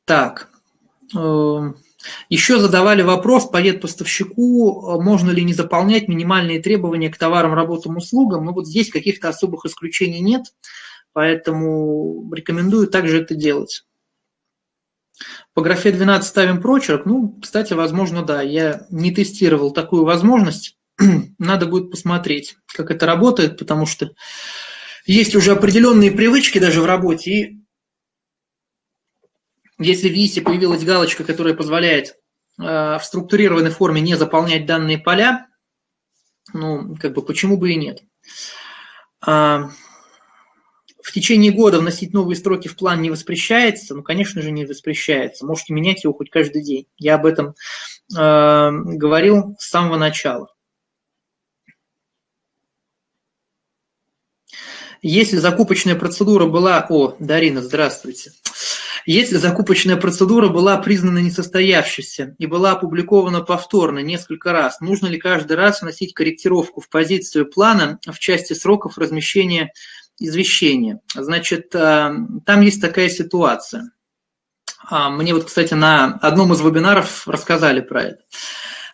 Так, э, еще задавали вопрос по поставщику, э, можно ли не заполнять минимальные требования к товарам, работам, услугам. Но вот здесь каких-то особых исключений нет, поэтому рекомендую также это делать. По графе 12 ставим прочерк. Ну, кстати, возможно, да. Я не тестировал такую возможность. Надо будет посмотреть, как это работает, потому что есть уже определенные привычки даже в работе. И если в ВИСе появилась галочка, которая позволяет э, в структурированной форме не заполнять данные поля, ну, как бы почему бы и нет. А, в течение года вносить новые строки в план не воспрещается? Ну, конечно же, не воспрещается. Можете менять его хоть каждый день. Я об этом э, говорил с самого начала. Если закупочная процедура была... О, Дарина, здравствуйте. Если закупочная процедура была признана несостоявшейся и была опубликована повторно несколько раз, нужно ли каждый раз вносить корректировку в позицию плана в части сроков размещения извещение. Значит, э, там есть такая ситуация. А, мне вот, кстати, на одном из вебинаров рассказали про это.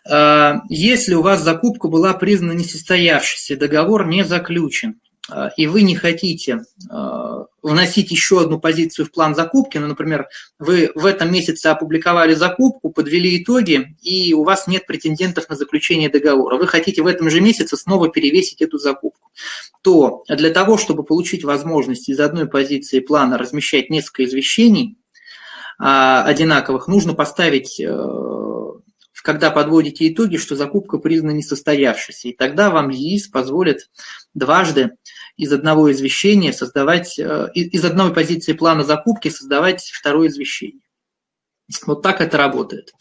Э, если у вас закупка была признана несостоявшейся, договор не заключен, и вы не хотите а, вносить еще одну позицию в план закупки, ну, например, вы в этом месяце опубликовали закупку, подвели итоги, и у вас нет претендентов на заключение договора, вы хотите в этом же месяце снова перевесить эту закупку, то для того, чтобы получить возможность из одной позиции плана размещать несколько извещений а, одинаковых, нужно поставить э, когда подводите итоги, что закупка признана несостоявшейся. И тогда вам ЕИС позволит дважды из одного извещения создавать, э, из одной позиции плана закупки создавать второе извещение. Вот так это работает.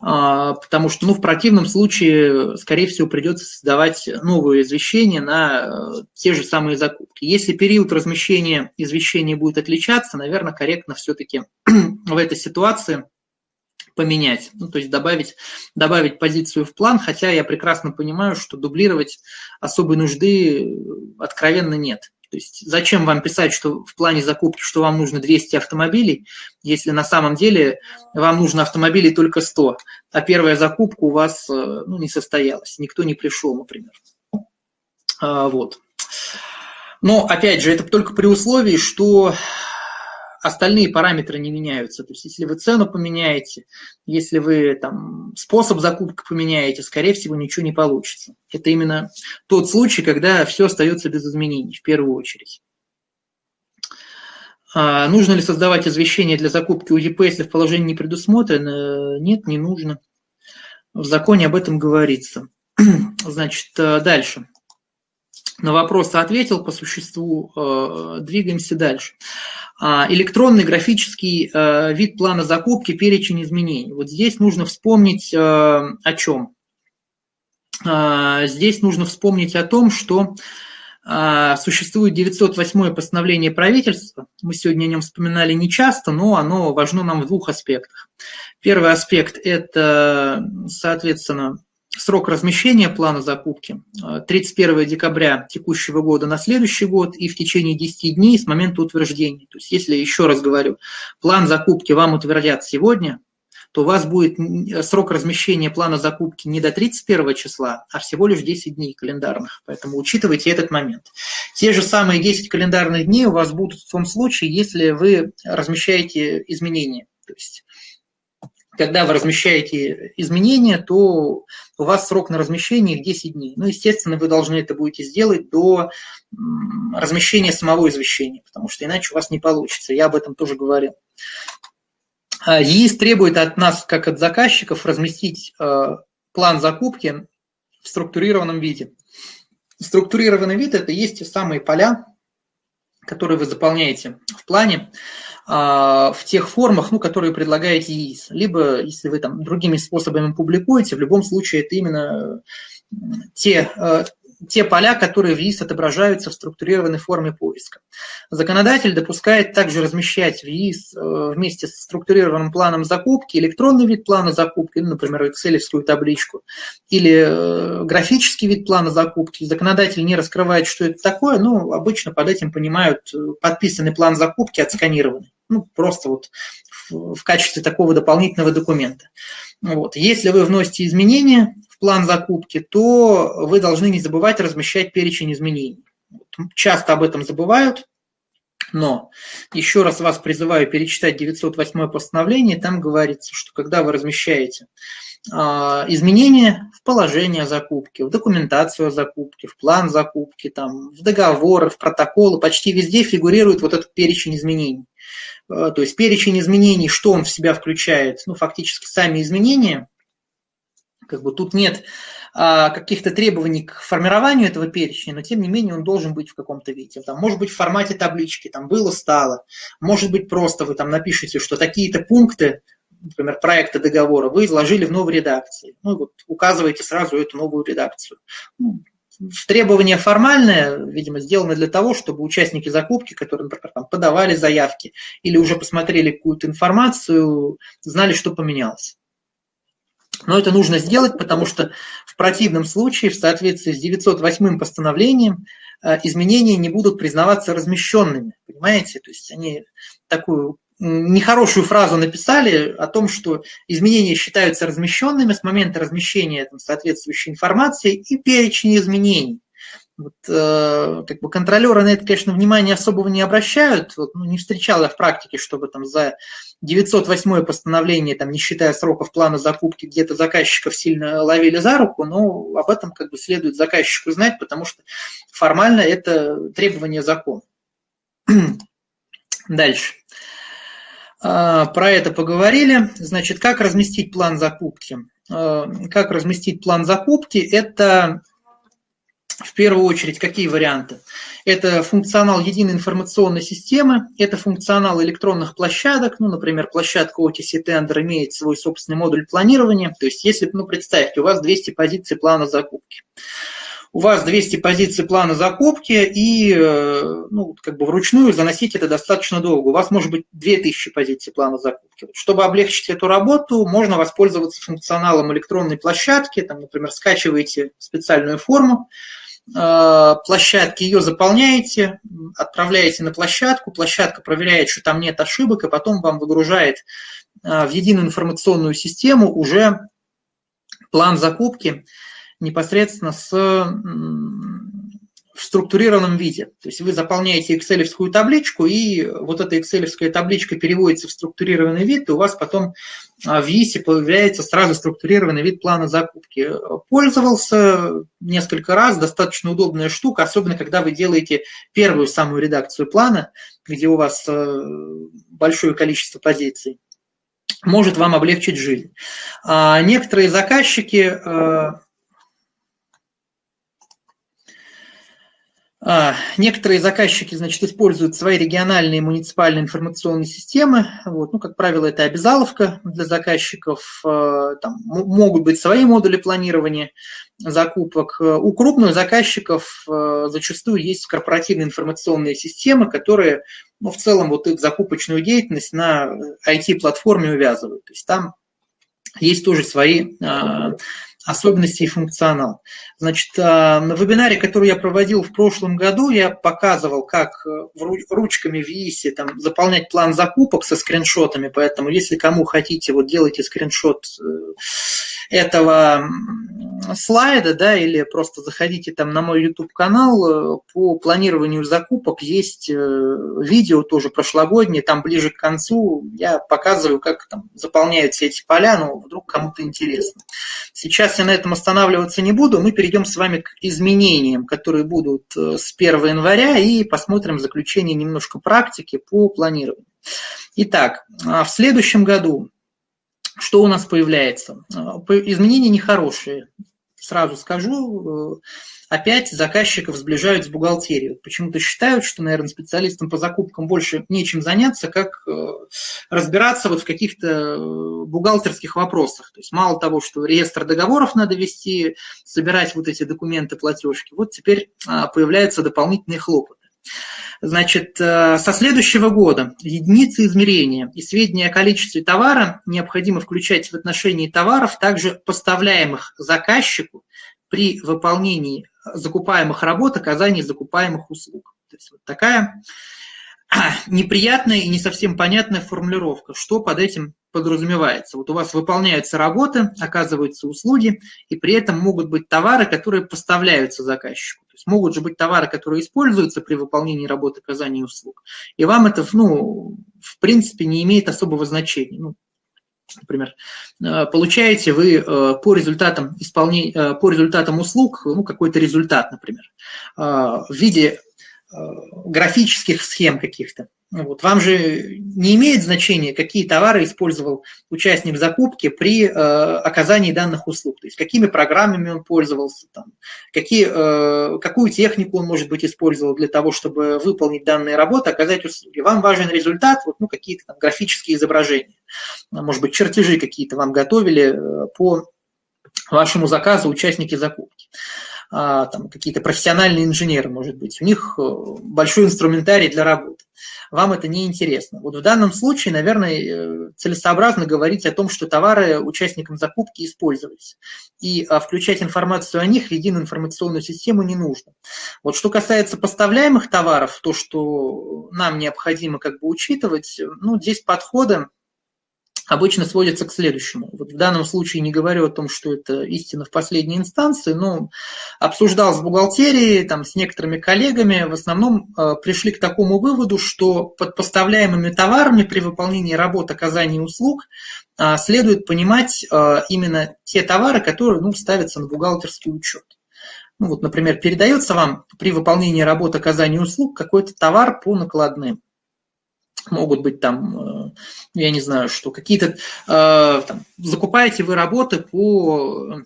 А, потому что ну, в противном случае, скорее всего, придется создавать новое извещение на э, те же самые закупки. Если период размещения извещения будет отличаться, наверное, корректно все-таки в этой ситуации поменять, ну, то есть добавить, добавить позицию в план, хотя я прекрасно понимаю, что дублировать особой нужды э, откровенно нет. То есть зачем вам писать, что в плане закупки, что вам нужно 200 автомобилей, если на самом деле вам нужно автомобилей только 100, а первая закупка у вас э, ну, не состоялась, никто не пришел, например. А, вот. Но, опять же, это только при условии, что остальные параметры не меняются. То есть если вы цену поменяете, если вы там, способ закупки поменяете, скорее всего, ничего не получится. Это именно тот случай, когда все остается без изменений в первую очередь. А нужно ли создавать извещение для закупки УЕП, если в положении не предусмотрено? Нет, не нужно. В законе об этом говорится. Значит, э, дальше. На вопрос ответил по существу, э, двигаемся дальше. А, электронный графический э, вид плана закупки, перечень изменений. Вот здесь нужно вспомнить э, о чем. здесь нужно вспомнить о том, что существует 908 постановление правительства. Мы сегодня о нем вспоминали не часто, но оно важно нам в двух аспектах. Первый аспект – это, соответственно, срок размещения плана закупки 31 э, декабря текущего года на следующий год и в течение 10 дней с момента утверждения. То есть, если, еще раз говорю, план закупки вам утвердят сегодня, то у вас будет срок размещения плана закупки не до 31 числа, а всего лишь 10 дней календарных. Поэтому учитывайте этот момент. Те же самые 10 календарных дней у вас будут в том случае, если вы размещаете изменения. То есть когда вы размещаете изменения, то у вас срок на размещение их 10 дней. Ну, естественно, вы должны это будете сделать до размещения самого извещения, потому что иначе у вас не получится. Я об этом тоже говорил. А, ЕИС требует от нас, как от заказчиков, разместить э, план закупки в структурированном виде. Структурированный вид – это есть те самые поля, которые вы заполняете в плане. А, в тех формах, ну, которые предлагаете ЕИС. Либо, если вы там другими способами публикуете, в любом случае это именно те, э, те поля, которые в ЕИС отображаются в структурированной форме поиска. Законодатель допускает также размещать в ЕИС э, вместе с структурированным планом закупки электронный вид плана закупки, ну, например, excel табличку, или э, графический вид плана закупки. Законодатель не раскрывает, что это такое, но обычно под этим понимают э, подписанный план закупки, отсканированный. Ну, просто вот в качестве такого дополнительного документа. Вот. Если вы вносите изменения план закупки, то вы должны не забывать размещать перечень изменений. Часто об этом забывают, но еще раз вас призываю перечитать 908 постановление, там говорится, что когда вы размещаете а, изменения в положение закупки, в документацию о закупке, в план закупки, там, в договоры, в протоколы, почти везде фигурирует вот этот перечень изменений. А, то есть перечень изменений, что он в себя включает? Ну, фактически сами изменения, как бы тут нет а, каких-то требований к формированию этого перечня, но тем не менее он должен быть в каком-то виде. Там, может быть в формате таблички, там было, стало. Может быть просто вы там напишите, что такие-то пункты, например, проекта договора вы изложили в новой редакции. Ну вот указываете сразу эту новую редакцию. Ну, требование формальное, видимо, сделано для того, чтобы участники закупки, которые, например, там, подавали заявки или уже посмотрели какую-то информацию, знали, что поменялось. Но это нужно сделать, потому что в противном случае, в соответствии с 908 постановлением, э, изменения не будут признаваться размещенными. Понимаете? То есть они такую нехорошую фразу написали о том, что изменения считаются размещенными с момента размещения там, соответствующей информации и перечень изменений. Вот, э, как бы контролеры на это, конечно, внимания особого не обращают. Вот, ну, не встречал я в практике, чтобы там за 908 постановление, там, не считая сроков плана закупки, где-то заказчиков сильно ловили за руку, но об этом как бы следует заказчику знать, потому что формально это требование закона. Дальше. А, про это поговорили. Значит, как разместить план закупки? А, как разместить план закупки? Это в первую очередь, какие варианты? Это функционал единой информационной системы, это функционал электронных площадок, ну, например, площадка OTC Tender имеет свой собственный модуль планирования, то есть если, ну, представьте, у вас 200 позиций плана закупки. У вас 200 позиций плана закупки, и э, ну, как бы вручную заносить это достаточно долго. У вас может быть 2000 позиций плана закупки. Чтобы облегчить эту работу, можно воспользоваться функционалом электронной площадки. Там, например, скачиваете специальную форму, площадки, ее заполняете, отправляете на площадку, площадка проверяет, что там нет ошибок, и потом вам выгружает э, в единую информационную систему уже план закупки непосредственно с в структурированном виде. То есть вы заполняете excel табличку, и вот эта excel табличка переводится в структурированный вид, и у вас потом а, в ИСе появляется сразу структурированный вид плана закупки. Пользовался несколько раз, достаточно удобная штука, особенно когда вы делаете первую самую редакцию плана, где у вас э, большое количество позиций может вам облегчить жизнь. А некоторые заказчики э, А, некоторые заказчики, значит, используют свои региональные муниципальные информационные системы. Вот. Ну, как правило, это обязаловка для заказчиков. А, там могут быть свои модули планирования закупок. У крупных заказчиков а, зачастую есть корпоративные информационные системы, которые ну, в целом вот их закупочную деятельность на IT-платформе увязывают. То есть там есть тоже свои особенности и функционал. Значит, а, на вебинаре, который я проводил в прошлом году, я показывал, как э, ручками в ИИСе там, заполнять план закупок со скриншотами, поэтому если кому хотите, вот делайте скриншот э, этого слайда, да, или просто заходите там на мой YouTube-канал, э, по планированию закупок есть видео тоже прошлогоднее, там ближе к концу я показываю, как там заполняются эти поля, ну, вдруг кому-то интересно. Сейчас Сейчас я на этом останавливаться не буду. Мы перейдем с вами к изменениям, которые будут э, с 1 января, и посмотрим заключение немножко практики по планированию. Итак, а в следующем году что у нас появляется? А, изменения нехорошие. Сразу скажу, э, опять заказчиков сближают с бухгалтерией. Почему-то считают, что, наверное, специалистам по закупкам больше нечем заняться, как э, разбираться вот в каких-то э, бухгалтерских вопросах. То есть мало того, что реестр договоров надо вести, собирать вот эти документы, платежки, вот теперь а, появляются дополнительные хлопоты. Значит, э, со следующего года единицы измерения и сведения о количестве товара необходимо включать в отношении товаров, также поставляемых заказчику при выполнении закупаемых работ, оказании закупаемых услуг. То есть вот такая неприятная и не совсем понятная формулировка, что под этим подразумевается. Вот у вас выполняются работы, оказываются услуги, и при этом могут быть товары, которые поставляются заказчику. То есть могут же быть товары, которые используются при выполнении работы, оказания услуг. И вам это, ну, в принципе, не имеет особого значения. Ну, например, э, получаете вы э, по результатам, исполнения, э, по результатам услуг ну, какой-то результат, например, в виде графических схем каких-то. Вот. Вам же не имеет значения, какие товары использовал участник закупки при э, оказании данных услуг, то есть какими программами он пользовался, там, какие, э, какую технику он, может быть, использовал для того, чтобы выполнить данные работы, оказать услуги. Вам важен результат, вот, ну, какие-то там графические изображения, может быть, чертежи какие-то вам готовили э, по вашему заказу участники закупки. А, там, какие-то профессиональные инженеры, может быть, у них э, большой инструментарий для работы. Вам это не интересно. Вот в данном случае, наверное, э, целесообразно говорить о том, что товары участникам закупки использовались. И а, включать информацию о них в единую информационную систему не нужно. Вот что касается поставляемых товаров, то, что нам необходимо как бы учитывать, ну, здесь подходы обычно сводится к следующему. Вот в данном случае не говорю о том, что это истина в последней инстанции, но обсуждал с бухгалтерией, там, с некоторыми коллегами, в основном э, пришли к такому выводу, что под поставляемыми товарами при выполнении работ оказания услуг э, следует понимать э, именно те товары, которые ну, ставятся на бухгалтерский учет. Ну, вот, например, передается вам при выполнении работ оказания услуг какой-то товар по накладным могут быть там, э, я не знаю, что какие-то, э, там, закупаете вы работы по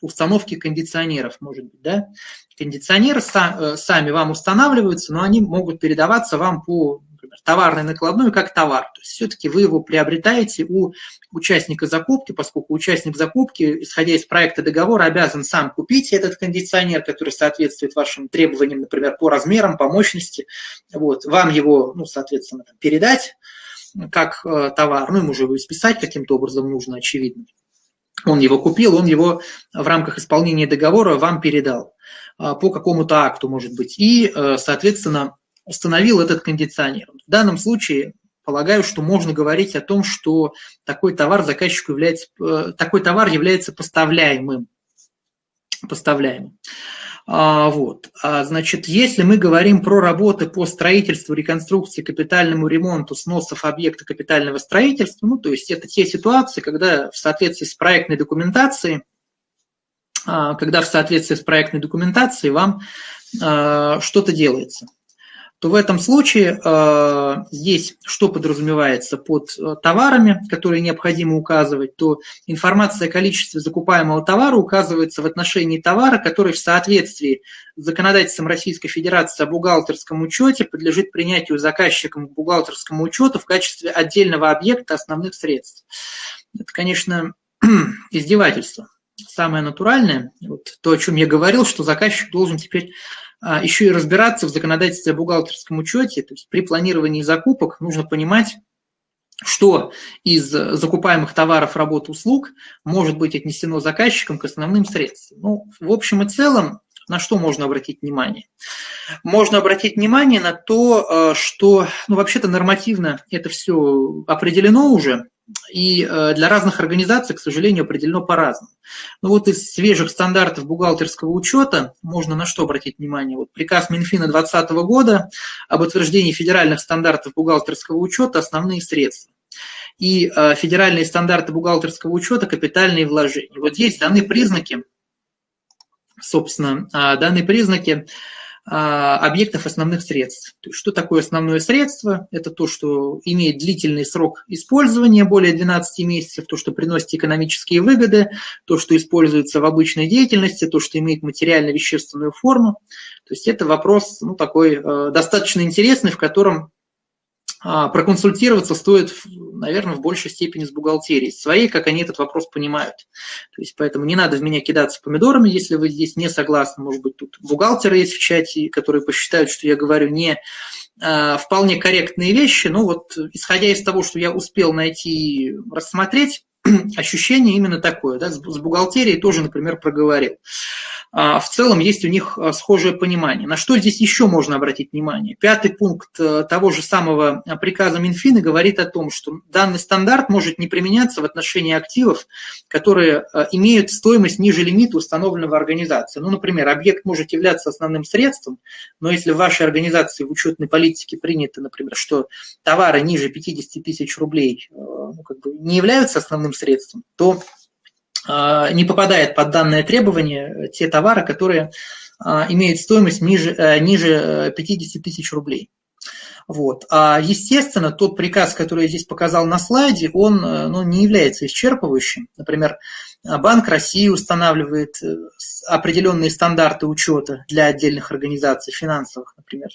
установке кондиционеров, может быть, да, кондиционеры э, сами вам устанавливаются, но они могут передаваться вам по например, товарной накладной как товар. То есть все-таки вы его приобретаете у участника закупки, поскольку участник закупки, исходя из проекта договора, обязан сам купить этот кондиционер, который соответствует вашим требованиям, например, по размерам, по мощности. Вот, вам его, ну, соответственно, передать как э, товар, ну, ему же его списать каким-то образом нужно, очевидно. Он его купил, он его в рамках исполнения договора вам передал э, по какому-то акту, может быть. И, э, соответственно, установил этот кондиционер. В данном случае полагаю, что можно говорить о том, что такой товар заказчику является, э, такой товар является поставляемым. поставляемым. А, вот. А, значит, если мы говорим про работы по строительству, реконструкции, капитальному ремонту сносов объекта капитального строительства, ну, то есть это те ситуации, когда в соответствии с проектной документацией, а, когда в соответствии с проектной документацией вам что-то делается – то в этом случае э, здесь что подразумевается под э, товарами, которые необходимо указывать, то информация о количестве закупаемого товара указывается в отношении товара, который в соответствии с законодательством Российской Федерации о бухгалтерском учете подлежит принятию заказчиком к бухгалтерскому учету в качестве отдельного объекта основных средств. Это, конечно, издевательство. Самое натуральное, вот то, о чем я говорил, что заказчик должен теперь еще и разбираться в законодательстве о бухгалтерском учете, то есть при планировании закупок нужно понимать, что из закупаемых товаров, работ, услуг может быть отнесено заказчиком к основным средствам. Ну, в общем и целом, на что можно обратить внимание? Можно обратить внимание на то, э, что, ну, вообще-то нормативно это все определено уже, и э, для разных организаций, к сожалению, определено по-разному. Ну вот из свежих стандартов бухгалтерского учета можно на что обратить внимание? Вот приказ Минфина 2020 года об утверждении федеральных стандартов бухгалтерского учета «Основные средства» и э, федеральные стандарты бухгалтерского учета «Капитальные вложения». Вот здесь даны признаки, собственно, э, данные признаки а, объектов основных средств. Что такое основное средство? Это то, что имеет длительный срок использования, более 12 месяцев, то, что приносит экономические выгоды, то, что используется в обычной деятельности, то, что имеет материально-вещественную форму. То есть это вопрос ну, такой э, достаточно интересный, в котором а, проконсультироваться стоит, наверное, в большей степени с бухгалтерией своей, как они этот вопрос понимают. То есть поэтому не надо в меня кидаться помидорами, если вы здесь не согласны. Может быть, тут бухгалтеры есть в чате, которые посчитают, что я говорю не а, вполне корректные вещи. Но вот исходя из того, что я успел найти, рассмотреть, ощущение именно такое. Да, с бухгалтерией тоже, например, проговорил. А, в целом есть у них а, схожее понимание. На что здесь еще можно обратить внимание? Пятый пункт э, того же самого а, приказа Минфина говорит о том, что данный стандарт может не применяться в отношении активов, которые имеют стоимость ниже лимита, установленного организацией. Ну, например, объект может являться основным средством, но если в вашей организации в учетной политике принято, например, что товары ниже 50 тысяч рублей э, ну, как бы не являются основным средством, то не попадает под данное требование те товары, которые а, имеют стоимость ниже, э, ниже 50 э, тысяч рублей. Вот. А естественно, тот приказ, который я здесь показал на слайде, он э, ну, не является исчерпывающим. Например, Банк России устанавливает определенные стандарты учета для отдельных организаций финансовых, например.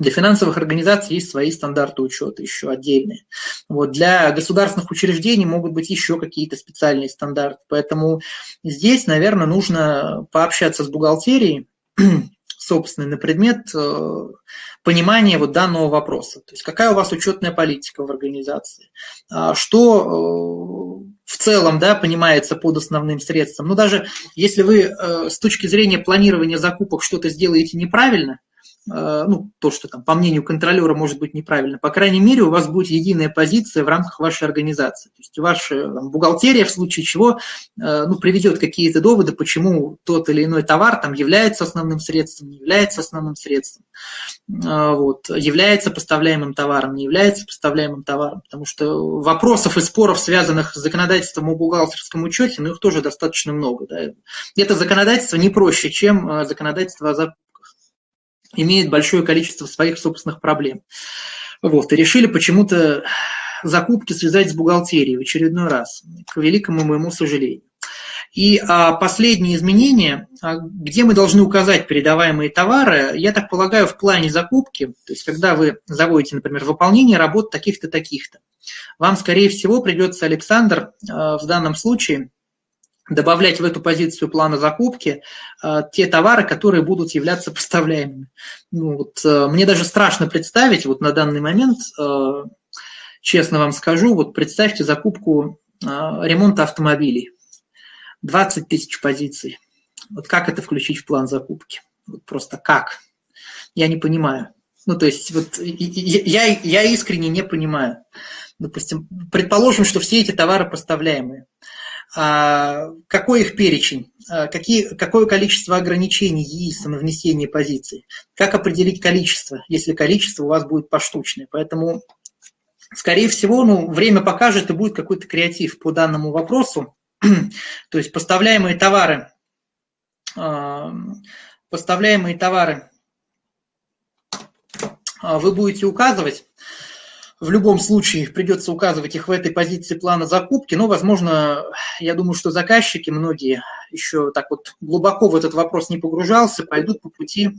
Для финансовых организаций есть свои стандарты учета еще отдельные. Вот. Для государственных учреждений могут быть еще какие-то специальные стандарты. Поэтому здесь, наверное, нужно пообщаться с бухгалтерией, собственно, на предмет э, понимания вот данного вопроса. То есть какая у вас учетная политика в организации, а что э, в целом да, понимается под основным средством. Ну даже если вы э, с точки зрения планирования закупок что-то сделаете неправильно – ну, то, что там, по мнению контролера может быть неправильно, по крайней мере, у вас будет единая позиция в рамках вашей организации. То есть ваша там, бухгалтерия в случае чего э, ну, приведет какие-то доводы, почему тот или иной товар там является основным средством, не является основным средством, э, вот, является поставляемым товаром, не является поставляемым товаром. Потому что вопросов и споров, связанных с законодательством о бухгалтерском учете, ну, их тоже достаточно много. Да. Это законодательство не проще, чем законодательство о имеет большое количество своих собственных проблем. Вот, и решили почему-то закупки связать с бухгалтерией в очередной раз, к великому моему сожалению. И а, последние изменения, а, где мы должны указать передаваемые товары, я так полагаю, в плане закупки, то есть когда вы заводите, например, выполнение работ таких-то, таких-то, вам, скорее всего, придется, Александр, а, в данном случае добавлять в эту позицию плана закупки э, те товары, которые будут являться поставляемыми. Ну, вот, э, мне даже страшно представить вот на данный момент, э, честно вам скажу, вот представьте закупку э, ремонта автомобилей. 20 тысяч позиций. Вот как это включить в план закупки? Вот просто как? Я не понимаю. Ну, то есть, вот я, я искренне не понимаю. Допустим, предположим, что все эти товары поставляемые. А, какой их перечень, а, какие, какое количество ограничений есть на внесение позиций, как определить количество, если количество у вас будет поштучное. Поэтому, скорее всего, ну, время покажет и будет какой-то креатив по данному вопросу. То есть поставляемые товары, а, поставляемые товары вы будете указывать. В любом случае придется указывать их в этой позиции плана закупки, но, возможно, я думаю, что заказчики, многие еще так вот глубоко в этот вопрос не погружался, пойдут по пути,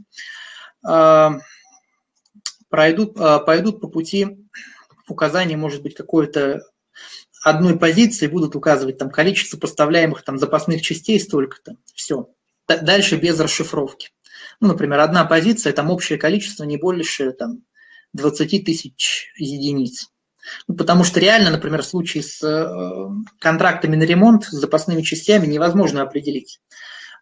пройдут, пойдут по пути указания, может быть, какой-то одной позиции будут указывать там количество поставляемых там запасных частей столько-то. Все. Дальше без расшифровки. Ну, например, одна позиция, там общее количество не больше там, 20 тысяч единиц. Ну, потому что реально, например, в случае с э, контрактами на ремонт, с запасными частями невозможно определить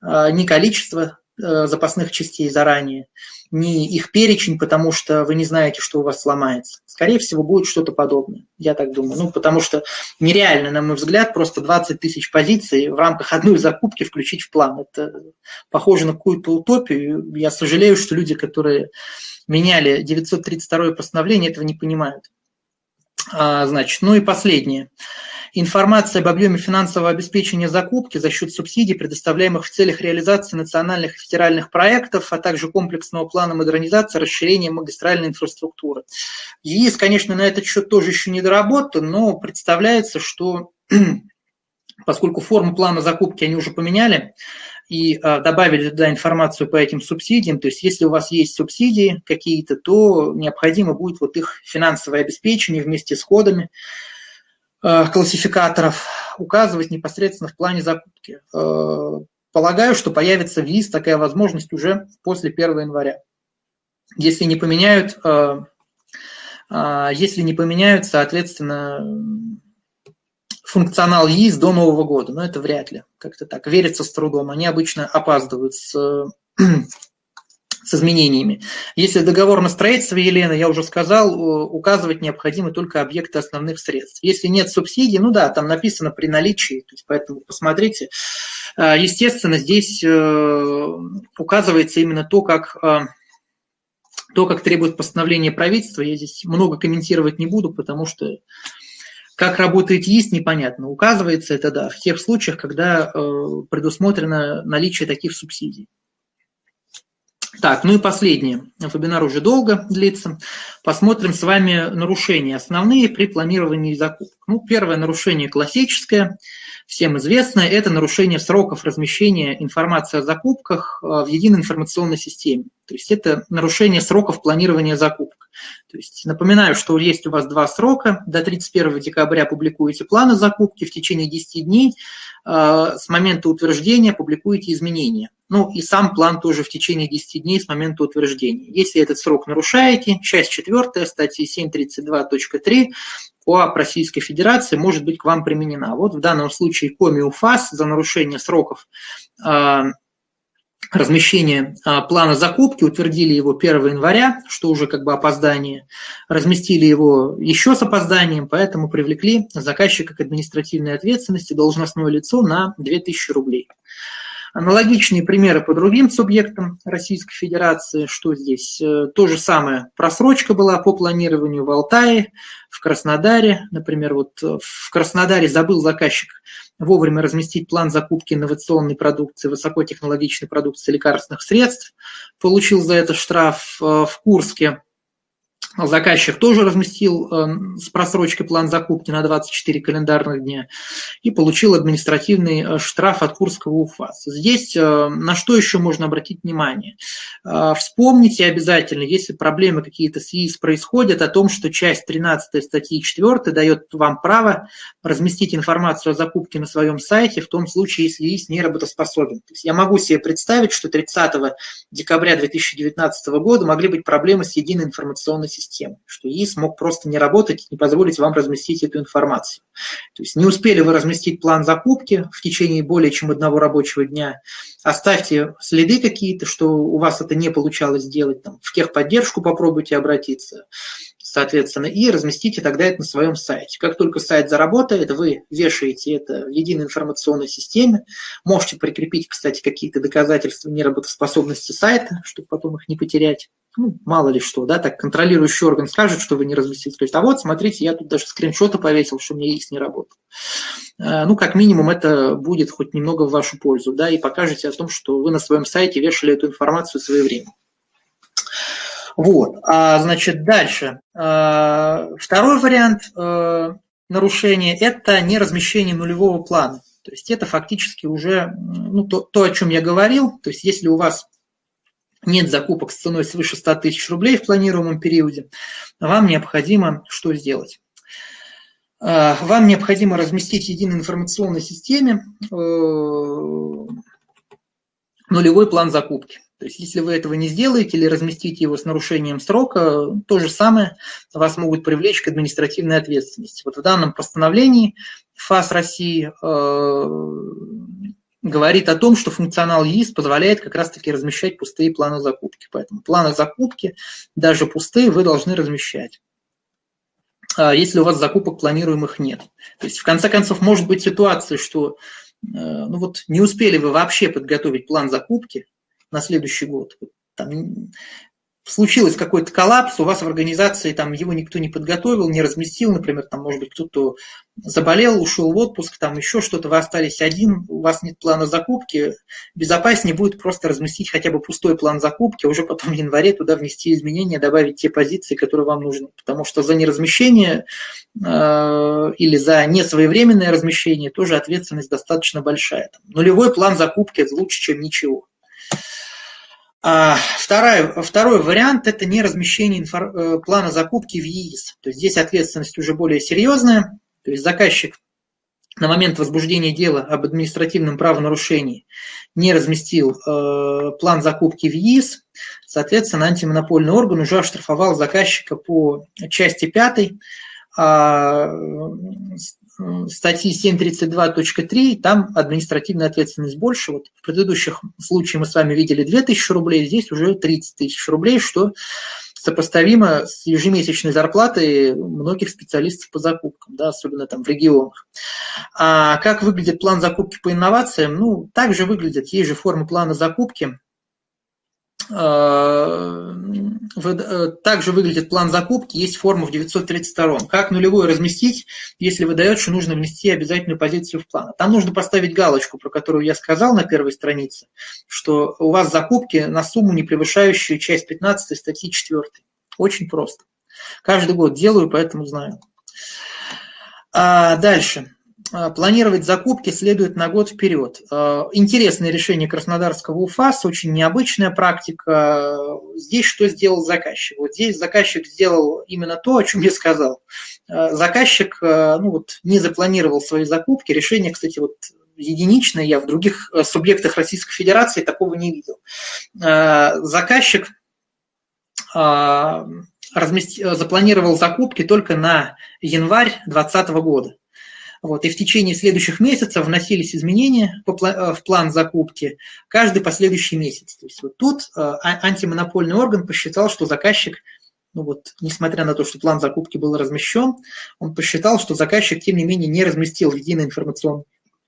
э, ни количество запасных частей заранее, ни их перечень, потому что вы не знаете, что у вас сломается. Скорее всего, будет что-то подобное, я так думаю. Ну, потому что нереально, на мой взгляд, просто 20 тысяч позиций в рамках одной закупки включить в план. Это похоже на какую-то утопию. Я сожалею, что люди, которые меняли 932 постановление, этого не понимают. А, значит, ну и последнее. Информация об объеме финансового обеспечения закупки за счет субсидий, предоставляемых в целях реализации национальных и федеральных проектов, а также комплексного плана модернизации, расширения магистральной инфраструктуры. ЕИС, конечно, на этот счет тоже еще не доработан, но представляется, что поскольку форму плана закупки они уже поменяли, и а, добавили туда информацию по этим субсидиям. То есть если у вас есть субсидии какие-то, то необходимо будет вот их финансовое обеспечение вместе с кодами а, классификаторов указывать непосредственно в плане закупки. А, полагаю, что появится в ВИЗ такая возможность уже после 1 января. Если не поменяют, если не поменяют, соответственно, функционал ЕИС до Нового года, но это вряд ли, как-то так, верится с трудом. Они обычно опаздывают с, с изменениями. Если договор на строительство, Елена, я уже сказал, указывать необходимы только объекты основных средств. Если нет субсидий, ну да, там написано при наличии, то есть поэтому посмотрите. А, естественно, здесь э, указывается именно то, как а, то, как требует постановление правительства. Я здесь много комментировать не буду, потому что как работает ЕИС, непонятно. Указывается это, да, в тех случаях, когда э, предусмотрено наличие таких субсидий. Так, ну и последнее. Вебинар уже долго длится. Посмотрим с вами нарушения основные при планировании закупок. Ну, первое нарушение классическое – всем известное, это нарушение сроков размещения информации о закупках э, в единой информационной системе. То есть это нарушение сроков планирования закупок. То есть напоминаю, что есть у вас два срока. До 31 декабря публикуете планы закупки, в течение 10 дней э, с момента утверждения публикуете изменения. Ну и сам план тоже в течение 10 дней с момента утверждения. Если этот срок нарушаете, часть 4 статьи 732.3 КОАП Российской Федерации может быть к вам применена. Вот в данном случае КОМИУФАС за нарушение сроков размещения а, плана закупки, утвердили его 1 января, что уже как бы опоздание, разместили его еще с опозданием, поэтому привлекли заказчика к административной ответственности должностное лицо на 2000 рублей. Аналогичные примеры по другим субъектам Российской Федерации, что здесь э, то же самое. Просрочка была по планированию в Алтае, в Краснодаре. Например, вот э, в Краснодаре забыл заказчик вовремя разместить план закупки инновационной продукции, высокотехнологичной продукции лекарственных средств. Получил за это штраф э, в Курске Заказчик тоже разместил э, с просрочкой план закупки на 24 календарных дня и получил административный э, штраф от Курского УФАС. Здесь э, на что еще можно обратить внимание? Вспомните обязательно, если проблемы какие-то с ИИС происходят, о том, что часть 13 статьи 4 дает вам право разместить информацию о закупке на своем сайте в том случае, если ИИС не работоспособен. То есть я могу себе представить, что 30 декабря 2019 года могли быть проблемы с единой информационной системы, что ИИС мог просто не работать, не позволить вам разместить эту информацию. То есть не успели вы разместить план закупки в течение более чем одного рабочего дня, оставьте следы какие-то, что у вас это не получалось сделать, там, в техподдержку попробуйте обратиться, соответственно, и разместите тогда это на своем сайте. Как только сайт заработает, вы вешаете это в единой информационной системе, можете прикрепить, кстати, какие-то доказательства неработоспособности сайта, чтобы потом их не потерять ну, мало ли что, да, так контролирующий орган скажет, что вы не разместили, скажет, а вот, смотрите, я тут даже скриншоты повесил, что у меня есть не работал. Э, ну, как минимум, это будет хоть немного в вашу пользу, да, и покажете о том, что вы на своем сайте вешали эту информацию своевременно. Вот, а, значит, дальше. А, второй вариант а, нарушения – это неразмещение нулевого плана. То есть это фактически уже ну, то, то, о чем я говорил. То есть если у вас нет закупок с ценой свыше 100 тысяч рублей в планируемом периоде, вам необходимо что сделать? А, вам необходимо разместить в единой информационной системе э, нулевой план закупки. То есть если вы этого не сделаете или разместите его с нарушением срока, то же самое вас могут привлечь к административной ответственности. Вот в данном постановлении ФАС России э, говорит о том, что функционал ЕИС позволяет как раз-таки размещать пустые планы закупки. Поэтому планы закупки, даже пустые, вы должны размещать а если у вас закупок планируемых нет. То есть, в конце концов, может быть ситуация, что э, ну вот, не успели вы вообще подготовить план закупки на следующий год. Там случилось какой-то коллапс, у вас в организации там его никто не подготовил, не разместил, например, там, может быть, кто-то заболел, ушел в отпуск, там еще что-то, вы остались один, у вас нет плана закупки, безопаснее будет просто разместить хотя бы пустой план закупки, а уже потом в январе туда внести изменения, добавить те позиции, которые вам нужны. Потому что за неразмещение э, или за несвоевременное размещение тоже ответственность достаточно большая. Там, нулевой план закупки лучше, чем ничего. А второй, второй вариант – это не размещение инфор, э, плана закупки в ЕИС. То есть здесь ответственность уже более серьезная. То есть заказчик на момент возбуждения дела об административном правонарушении не разместил э, план закупки в ЕИС, соответственно, антимонопольный орган уже оштрафовал заказчика по части 5 э, статьи 732.3, там административная ответственность больше. Вот в предыдущих случаях мы с вами видели 2000 рублей, здесь уже 30 тысяч рублей, что сопоставимо с ежемесячной зарплатой многих специалистов по закупкам, да, особенно там в регионах. А как выглядит план закупки по инновациям? Ну, также выглядит, есть же формы плана закупки, также выглядит план закупки, есть форма в 932. Как нулевой разместить, если выдает, что нужно внести обязательную позицию в план? Там нужно поставить галочку, про которую я сказал на первой странице, что у вас закупки на сумму, не превышающую часть 15 статьи 4. Очень просто. Каждый год делаю, поэтому знаю. А дальше. А, планировать закупки следует на год вперед. А, интересное решение Краснодарского УФАС, очень необычная практика. Здесь что сделал заказчик? Вот здесь заказчик сделал именно то, о чем я сказал. А, заказчик ну вот, не запланировал свои закупки. Решение, кстати, вот единичное, я в других субъектах Российской Федерации такого не видел. Заказчик запланировал закупки только на январь 2020 года. Вот, и в течение следующих месяцев вносились изменения э, в план закупки каждый последующий месяц. То есть вот тут э, а, антимонопольный орган посчитал, что заказчик, ну вот, несмотря на то, что план закупки был размещен, он посчитал, что заказчик, тем не менее, не разместил в единой информационной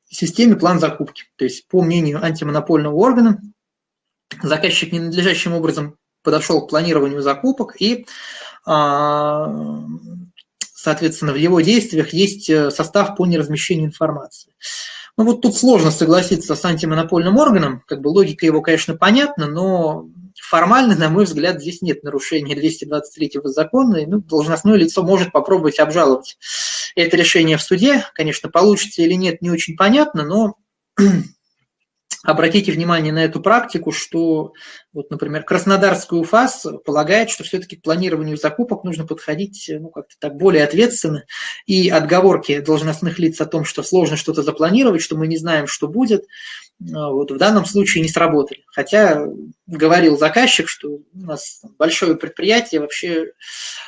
системе план закупки. То есть, по мнению антимонопольного органа, заказчик ненадлежащим образом подошел к планированию закупок и а, соответственно, в его действиях есть э, состав по неразмещению информации. Ну вот тут сложно согласиться с антимонопольным органом, как бы логика его, конечно, понятна, но формально, на мой взгляд, здесь нет нарушения 223 закона, и ну, должностное лицо может попробовать обжаловать это решение в суде. Конечно, получится или нет, не очень понятно, но Обратите внимание на эту практику, что, вот, например, Краснодарский УФАС полагает, что все-таки к планированию закупок нужно подходить ну, как-то так более ответственно, и отговорки должностных лиц о том, что сложно что-то запланировать, что мы не знаем, что будет, вот, в данном случае не сработали. Хотя говорил заказчик, что у нас большое предприятие, вообще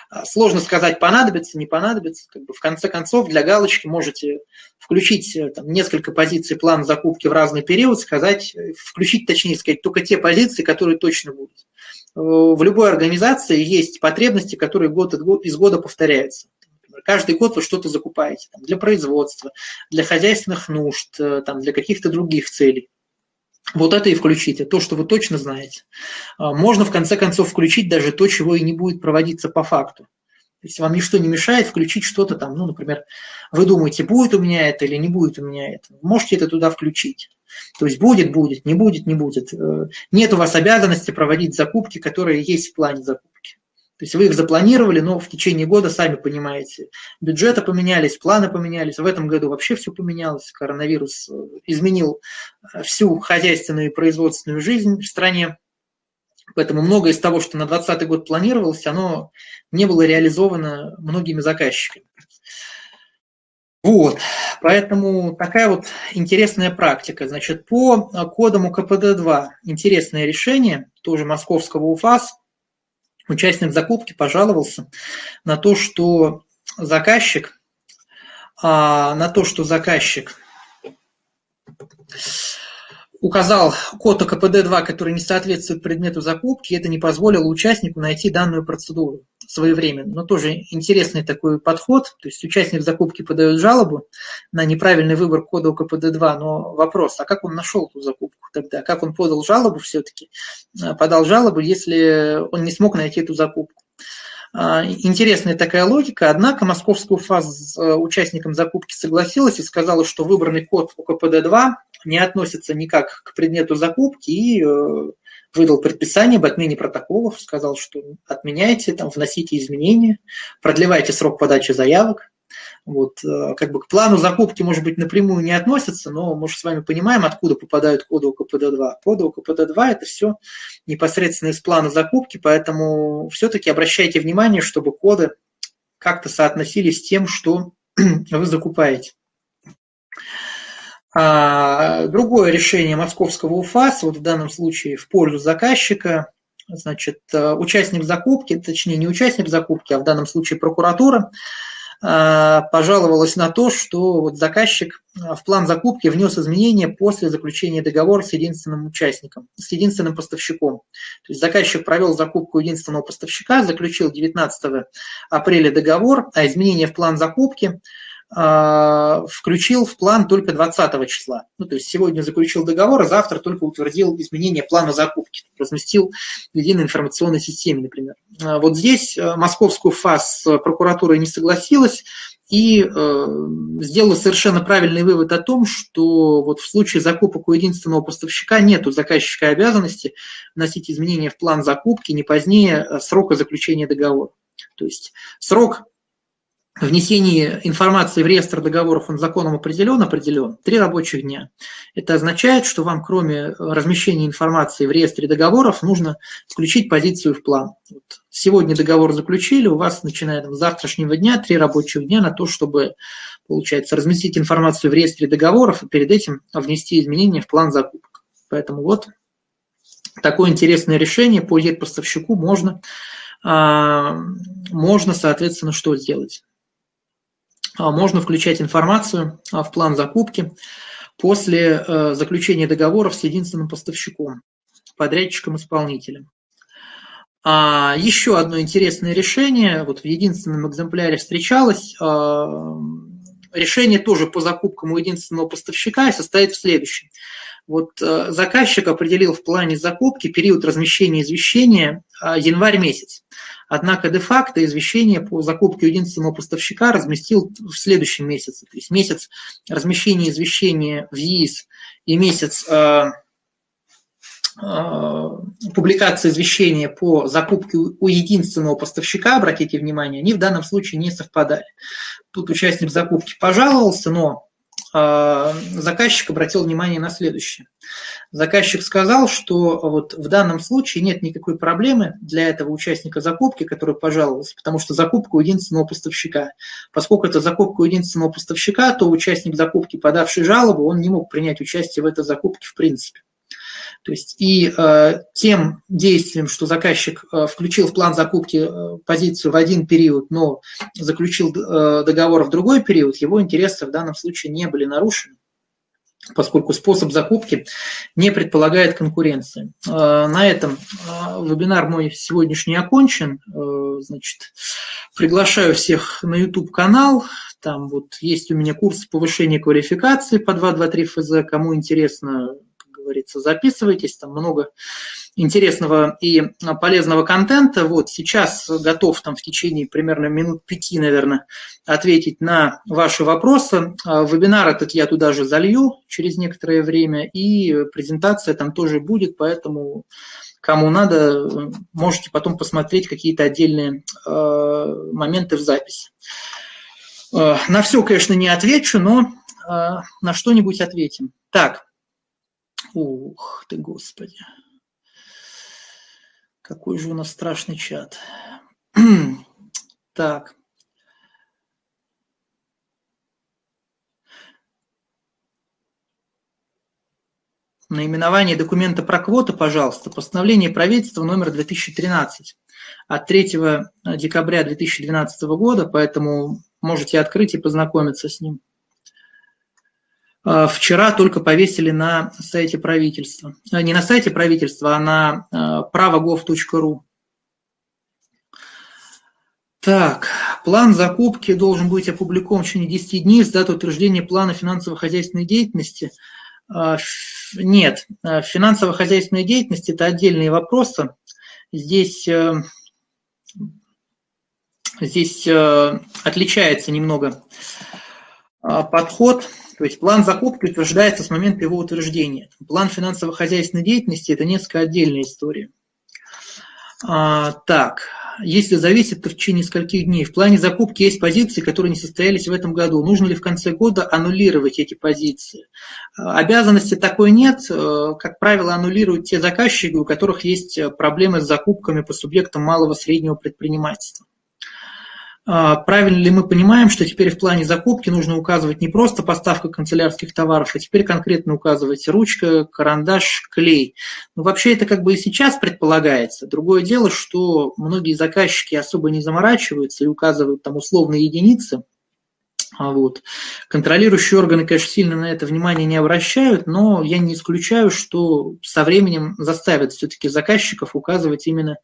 а, сложно сказать, понадобится, не понадобится. Как бы в конце концов, для галочки можете включить э, там, несколько позиций плана закупки в разный период, сказать, э, включить, точнее сказать, только те позиции, которые точно будут. Э, в любой организации есть потребности, которые год из года повторяются каждый год вы что-то закупаете там, для производства, для хозяйственных нужд, э, там, для каких-то других целей. Вот это и включите, то, что вы точно знаете. А, можно, в конце концов, включить даже то, чего и не будет проводиться по факту. То есть вам ничто не мешает включить что-то там, ну, например, вы думаете, будет у меня это или не будет у меня это. Можете это туда включить. То есть будет, будет, не будет, не будет. Э, нет у вас обязанности проводить закупки, которые есть в плане закупки. То есть вы их запланировали, но в течение года, сами понимаете, бюджеты поменялись, планы поменялись. В этом году вообще все поменялось. Коронавирус э, изменил э, всю хозяйственную и производственную жизнь в стране. Поэтому многое из того, что на 2020 год планировалось, оно не было реализовано многими заказчиками. Вот, поэтому такая вот интересная практика. Значит, по кодам КПД-2 интересное решение, тоже московского УФАС, участник закупки пожаловался на то, что заказчик, а, на то, что заказчик указал код КПД-2, который не соответствует предмету закупки, это не позволило участнику найти данную процедуру своевременно. Но тоже интересный такой подход. То есть участник закупки подает жалобу на неправильный выбор кода КПД-2, но вопрос, а как он нашел эту закупку тогда? Как он подал жалобу все-таки? Э, подал жалобу, если он не смог найти эту закупку. А, интересная такая логика, однако московская УФА с э, участником закупки согласилась и сказала, что выбранный код УКПД-2 не относится никак к предмету закупки и э, выдал предписание об отмене протоколов, сказал, что отменяйте, там, вносите изменения, продлевайте срок подачи заявок. Вот, э, как бы к плану закупки, может быть, напрямую не относятся, но мы же с вами понимаем, откуда попадают коды УКПД-2. Коды УКПД-2 – это все непосредственно из плана закупки, поэтому все-таки обращайте внимание, чтобы коды как-то соотносились с тем, что вы закупаете. А другое решение московского УФАС, вот в данном случае в пользу заказчика, значит, э, участник закупки, точнее не участник закупки, а в данном случае прокуратура, э, пожаловалась на то, что вот заказчик э, в план закупки внес изменения после заключения договора с единственным участником, с единственным поставщиком. То есть заказчик провел закупку единственного поставщика, заключил 19 апреля договор, а изменения в план закупки – включил в план только 20 числа. Ну, то есть сегодня заключил договор, а завтра только утвердил изменение плана закупки, разместил в единой информационной системе, например. А вот здесь э, московскую ФАС прокуратура не согласилась и э, сделала совершенно правильный вывод о том, что вот в случае закупок у единственного поставщика нет заказчика обязанности вносить изменения в план закупки не позднее э, срока заключения договора. То есть срок внесение информации в реестр договоров он законом определен, определен, три рабочих дня. Это означает, что вам кроме размещения информации в реестре договоров нужно включить позицию в план. Вот сегодня договор заключили, у вас начиная с завтрашнего дня три рабочих дня на то, чтобы, получается, разместить информацию в реестре договоров и перед этим внести изменения в план закупок. Поэтому вот такое интересное решение по поставщику можно, а, можно, соответственно, что сделать? А, можно включать информацию а, в план закупки после э, заключения договоров с единственным поставщиком, подрядчиком-исполнителем. А еще одно интересное решение, вот в единственном экземпляре встречалось, а, решение тоже по закупкам у единственного поставщика состоит в следующем. Вот э, заказчик определил в плане закупки период размещения извещения январь месяц. Однако де-факто извещение по закупке единственного поставщика разместил в следующем месяце. То есть месяц размещения извещения в ЕИС и месяц э, э, публикации извещения по закупке у единственного поставщика, обратите внимание, они в данном случае не совпадали. Тут участник закупки пожаловался, но заказчик обратил внимание на следующее. Заказчик сказал, что вот в данном случае нет никакой проблемы для этого участника закупки, который пожаловался, потому что закупка у единственного поставщика. Поскольку это закупка у единственного поставщика, то участник закупки, подавший жалобу, он не мог принять участие в этой закупке в принципе. То есть и э, тем действием, что заказчик э, включил в план закупки э, позицию в один период, но заключил э, договор в другой период, его интересы в данном случае не были нарушены поскольку способ закупки не предполагает конкуренции. Э, на этом э, вебинар мой сегодняшний окончен. Э, значит, приглашаю всех на YouTube-канал. Там вот есть у меня курс повышения квалификации по 223 ФЗ. Кому интересно, говорится, записывайтесь, там много интересного и полезного контента. Вот сейчас готов там в течение примерно минут пяти, наверное, ответить на ваши вопросы. А, вебинар этот я туда же залью через некоторое время, и презентация там тоже будет, поэтому Кому надо, можете потом посмотреть какие-то отдельные моменты в записи. На все, конечно, не отвечу, но на что-нибудь ответим. Так. Ух ты, Господи. Какой же у нас страшный чат. так. Наименование документа про квоты, пожалуйста. Постановление правительства номер 2013 от 3 декабря 2012 года, поэтому можете открыть и познакомиться с ним. А, вчера только повесили на сайте правительства. А, не на сайте правительства, а на а, правогов.ру. Так, план закупки должен быть опубликован в течение 10 дней с даты утверждения плана финансово-хозяйственной деятельности. Нет, финансово-хозяйственная деятельность – это отдельные вопросы. Здесь, э, здесь э, отличается немного подход. То есть план закупки утверждается с момента его утверждения. План финансово-хозяйственной деятельности – это несколько отдельная история. А, так, если зависит, то в течение нескольких дней. В плане закупки есть позиции, которые не состоялись в этом году. Нужно ли в конце года аннулировать эти позиции? А, обязанности такой нет. Э, как правило, аннулируют те заказчики, у которых есть проблемы с закупками по субъектам малого среднего предпринимательства. А, правильно ли мы понимаем, что теперь в плане закупки нужно указывать не просто поставка канцелярских товаров, а теперь конкретно указывать ручка, карандаш, клей. Ну, вообще это как бы и сейчас предполагается. Другое дело, что многие заказчики особо не заморачиваются и указывают там условные единицы, а вот. Контролирующие органы, конечно, сильно на это внимание не обращают, но я не исключаю, что со временем заставят все-таки заказчиков указывать именно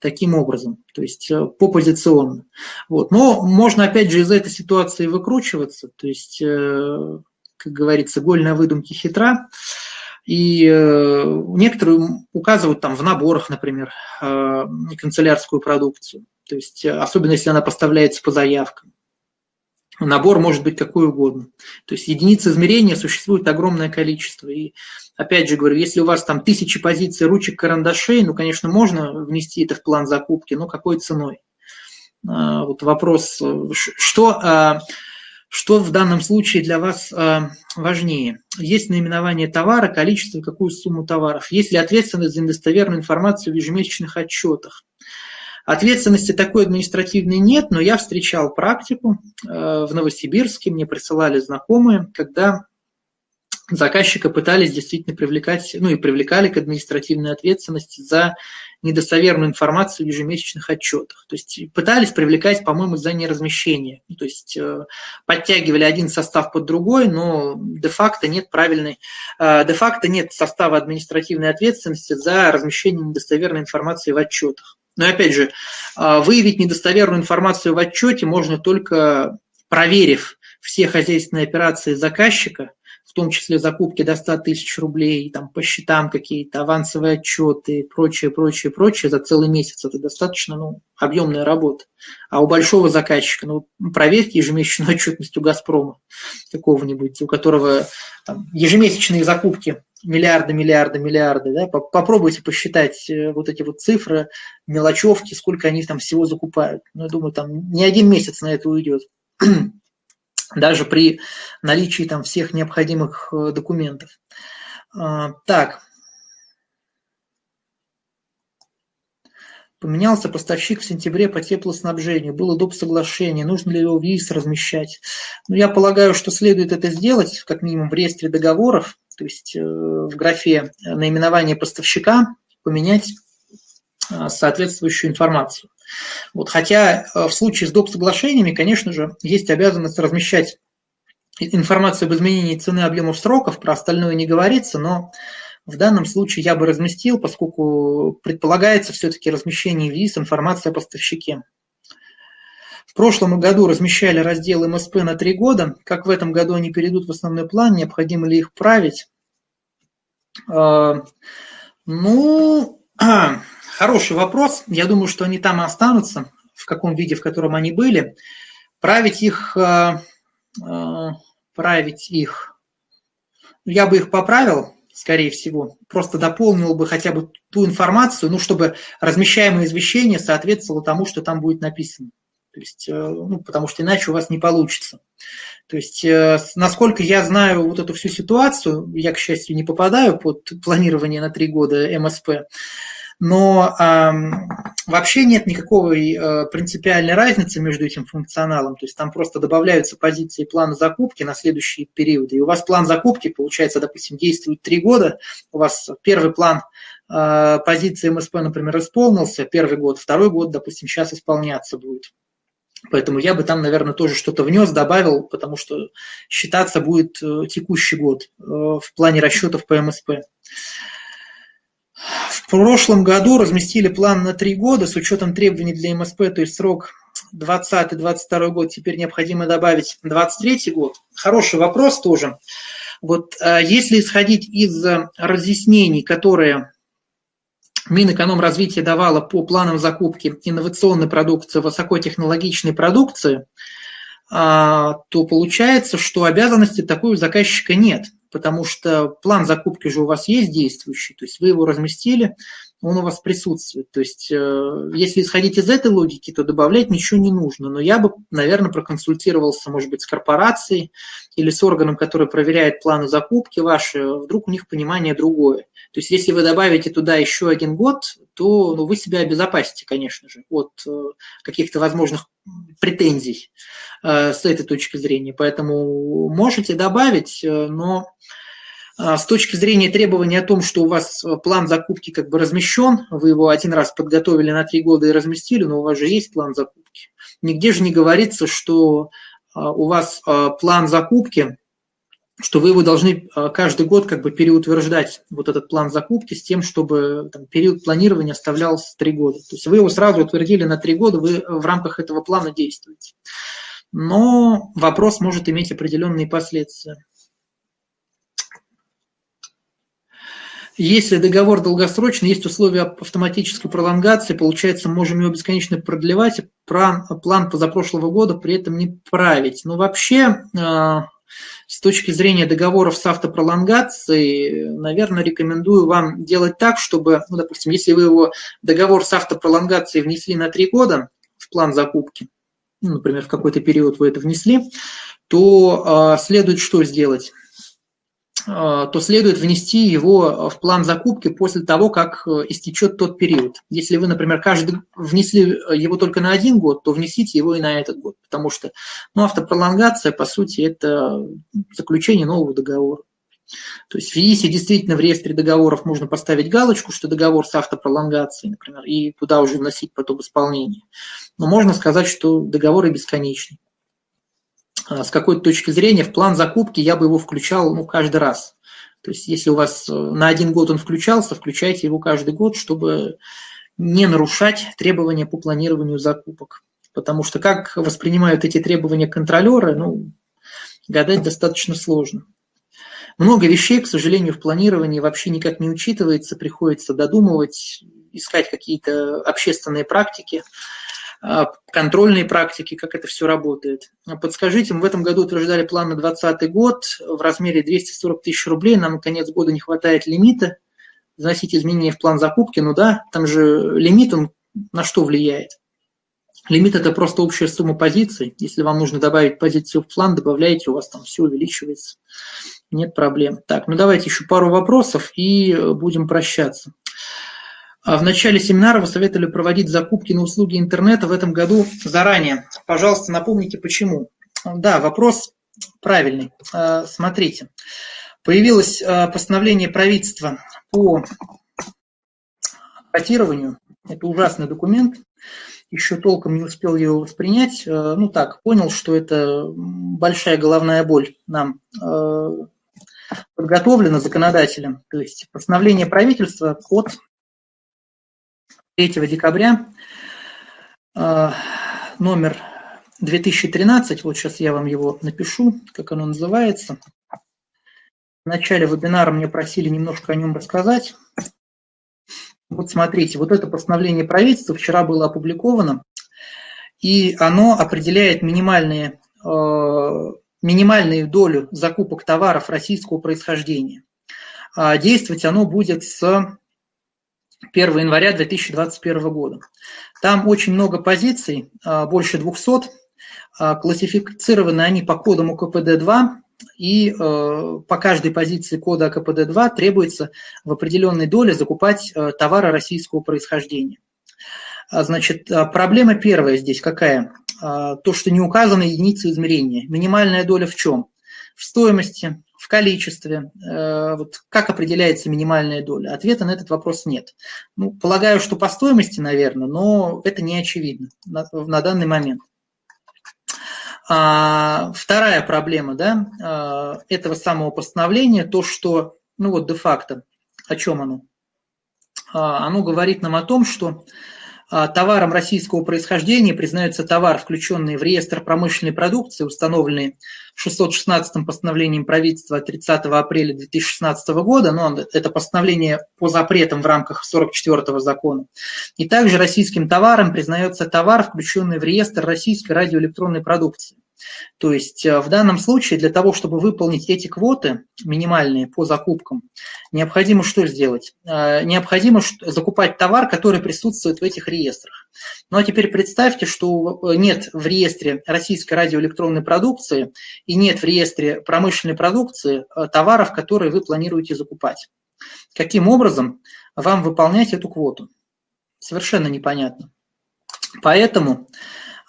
таким образом, то есть э, попозиционно. Вот. Но можно, опять же, из этой ситуации выкручиваться, то есть, э, как говорится, голь на выдумке хитра. И э, некоторые указывают там в наборах, например, канцелярскую продукцию, то есть особенно если она поставляется по заявкам. Набор может быть какой угодно. То есть единиц измерения существует огромное количество. И опять же говорю, если у вас там тысячи позиций ручек, карандашей, ну, конечно, можно внести это в план закупки, но какой ценой? А, вот вопрос, что, а, что в данном случае для вас а, важнее? Есть наименование товара, количество, какую сумму товаров? Есть ли ответственность за недостоверную информацию в ежемесячных отчетах? Ответственности такой административной нет, но я встречал практику э, в Новосибирске, мне присылали знакомые, когда заказчика пытались действительно привлекать, ну и привлекали к административной ответственности за недостоверную информацию в ежемесячных отчетах. То есть пытались привлекать, по-моему, за неразмещение. То есть э, подтягивали один состав под другой, но де-факто нет правильной, э, де-факто нет состава административной ответственности за размещение недостоверной информации в отчетах. Но опять же, а, выявить недостоверную информацию в отчете можно только проверив все хозяйственные операции заказчика, в том числе закупки до 100 тысяч рублей, там, по счетам какие-то, авансовые отчеты, прочее, прочее, прочее, за целый месяц. Это достаточно ну, объемная работа. А у большого заказчика, ну, проверьте ежемесячную отчетность у «Газпрома» какого-нибудь, у которого там, ежемесячные закупки миллиарды, миллиарды, миллиарды, да, попробуйте посчитать э, вот эти вот цифры, мелочевки, сколько они там всего закупают. Ну, я думаю, там не один месяц на это уйдет, даже при наличии там всех необходимых э, документов. А, так. Поменялся поставщик в сентябре по теплоснабжению, было доп. соглашение, нужно ли его в ЕИС размещать. Ну, я полагаю, что следует это сделать, как минимум в реестре договоров, то есть э, в графе наименования поставщика поменять э, соответствующую информацию. Вот, хотя э, в случае с доп. соглашениями, конечно же, есть обязанность размещать информацию об изменении цены объемов сроков, про остальное не говорится, но в данном случае я бы разместил, поскольку предполагается все-таки размещение в ВИС информации о поставщике. В прошлом году размещали раздел МСП на три года. Как в этом году они перейдут в основной план, необходимо ли их править? А, ну, хороший вопрос. Я думаю, что они там и останутся, в каком виде, в котором они были. Править их, а, а, править их, я бы их поправил, скорее всего. Просто дополнил бы хотя бы ту информацию, ну, чтобы размещаемое извещение соответствовало тому, что там будет написано. То есть, э, ну, потому что иначе у вас не получится. То есть, э, насколько я знаю вот эту всю ситуацию, я, к счастью, не попадаю под планирование на три года МСП, но э, вообще нет никакой э, принципиальной разницы между этим функционалом. То есть там просто добавляются позиции плана закупки на следующие периоды. И у вас план закупки, получается, допустим, действует три года. У вас первый план э, позиции МСП, например, исполнился первый год, второй год, допустим, сейчас исполняться будет. Поэтому я бы там, наверное, тоже что-то внес, добавил, потому что считаться будет э, текущий год э, в плане расчетов по МСП. В прошлом году разместили план на три года с учетом требований для МСП, то есть срок 20-22 год, теперь необходимо добавить 23 год. Хороший вопрос тоже. Вот э, если исходить из разъяснений, которые Минэкономразвитие давало по планам закупки инновационной продукции, высокотехнологичной продукции, а, то получается, что обязанности такой у заказчика нет, потому что план закупки же у вас есть действующий, то есть вы его разместили, он у вас присутствует. То есть э, если исходить из этой логики, то добавлять ничего не нужно. Но я бы, наверное, проконсультировался, может быть, с корпорацией или с органом, который проверяет планы закупки ваши, вдруг у них понимание другое. То есть если вы добавите туда еще один год, то ну, вы себя обезопасите, конечно же, от э, каких-то возможных претензий э, с этой точки зрения. Поэтому можете добавить, но с точки зрения требования о том, что у вас план закупки как бы размещен, вы его один раз подготовили на три года и разместили, но у вас же есть план закупки. Нигде же не говорится, что у вас план закупки что вы его должны а, каждый год как бы переутверждать, вот этот план закупки, с тем, чтобы там, период планирования оставлялся три года. То есть вы его сразу утвердили на три года, вы в рамках этого плана действуете. Но вопрос может иметь определенные последствия. Если договор долгосрочный, есть условия автоматической пролонгации, получается, можем его бесконечно продлевать, план, план позапрошлого года при этом не править. Но вообще а, с точки зрения договоров с автопролонгацией, наверное, рекомендую вам делать так, чтобы, ну, допустим, если вы его договор с автопролонгацией внесли на три года в план закупки, ну, например, в какой-то период вы это внесли, то э, следует что сделать? А, то следует внести его в план закупки после того, как э, истечет тот период. Если вы, например, каждый внесли его только на один год, то внесите его и на этот год, потому что ну, автопролонгация, по сути, это заключение нового договора. То есть если действительно в реестре договоров можно поставить галочку, что договор с автопролонгацией, например, и туда уже вносить потом исполнение. Но можно сказать, что договоры бесконечны. А, с какой-то точки зрения в план закупки я бы его включал ну, каждый раз. То есть если у вас э, на один год он включался, включайте его каждый год, чтобы не нарушать требования по планированию закупок. Потому что как воспринимают эти требования контролеры, ну, гадать достаточно сложно. Много вещей, к сожалению, в планировании вообще никак не учитывается, приходится додумывать, искать какие-то общественные практики. А, контрольные практики, как это все работает. Подскажите, мы в этом году утверждали план на 2020 год в размере 240 тысяч рублей, нам на конец года не хватает лимита, вносить изменения в план закупки, ну да, там же лимит, он на что влияет? Лимит – это просто общая сумма позиций. Если вам нужно добавить позицию в план, добавляете, у вас там все увеличивается. Нет проблем. Так, ну давайте еще пару вопросов и будем прощаться. А в начале семинара вы советовали проводить закупки на услуги интернета в этом году заранее. Пожалуйста, напомните, почему. Да, вопрос правильный. А, смотрите, появилось а, постановление правительства по котированию. Это ужасный документ. Еще толком не успел его воспринять. Ну так, понял, что это большая головная боль нам подготовлена законодателем. То есть постановление правительства от 3 декабря а, номер 2013, вот сейчас я вам его напишу, как оно называется. В начале вебинара мне просили немножко о нем рассказать. Вот смотрите, вот это постановление правительства вчера было опубликовано, и оно определяет минимальные, э, минимальную долю закупок товаров российского происхождения. действовать оно будет с 1 января 2021 года. Там очень много позиций, больше 200, классифицированы они по кодам УКПД-2, и э, по каждой позиции кода АКПД-2 требуется в определенной доле закупать товары российского происхождения. А, значит, а, проблема первая здесь какая? А, то, что не указаны единицы измерения. Минимальная доля в чем? В стоимости, в количестве. Э, вот как определяется минимальная доля? Ответа на этот вопрос нет. Ну, полагаю, что по стоимости, наверное, но это не очевидно на, на данный момент. А, вторая проблема да, а, этого самого постановления, то, что, ну вот де-факто, о чем оно? А, оно говорит нам о том, что товаром российского происхождения признается товар, включенный в реестр промышленной продукции, установленный 616 постановлением правительства 30 апреля 2016 года, но это постановление по запретам в рамках 44 закона. И также российским товаром признается товар, включенный в реестр российской радиоэлектронной продукции. То есть э, в данном случае для того, чтобы выполнить эти квоты минимальные по закупкам, необходимо что сделать? Э, необходимо закупать товар, который присутствует в этих реестрах. Ну а теперь представьте, что э, нет в реестре российской радиоэлектронной продукции и нет в реестре промышленной продукции товаров, которые вы планируете закупать. Каким образом вам выполнять эту квоту? Совершенно непонятно. Поэтому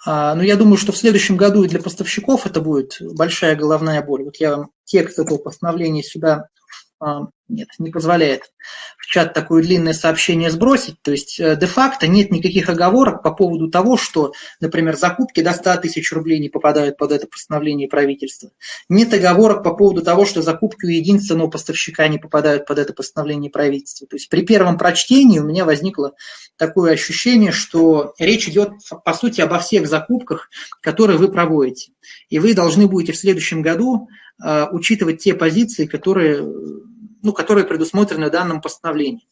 но ну, я думаю, что в следующем году и для поставщиков это будет большая головная боль. Вот я вам текст этого постановления сюда а, нет, не позволяет чат такое длинное сообщение сбросить. То есть э, де-факто нет никаких оговорок по поводу того, что, например, закупки до 100 тысяч рублей не попадают под это постановление правительства. Нет оговорок по поводу того, что закупки у единственного поставщика не попадают под это постановление правительства. То есть при первом прочтении у меня возникло такое ощущение, что речь идет, по сути, обо всех закупках, которые вы проводите. И вы должны будете в следующем году э, учитывать те позиции, которые ну, которые предусмотрены в данном постановлении.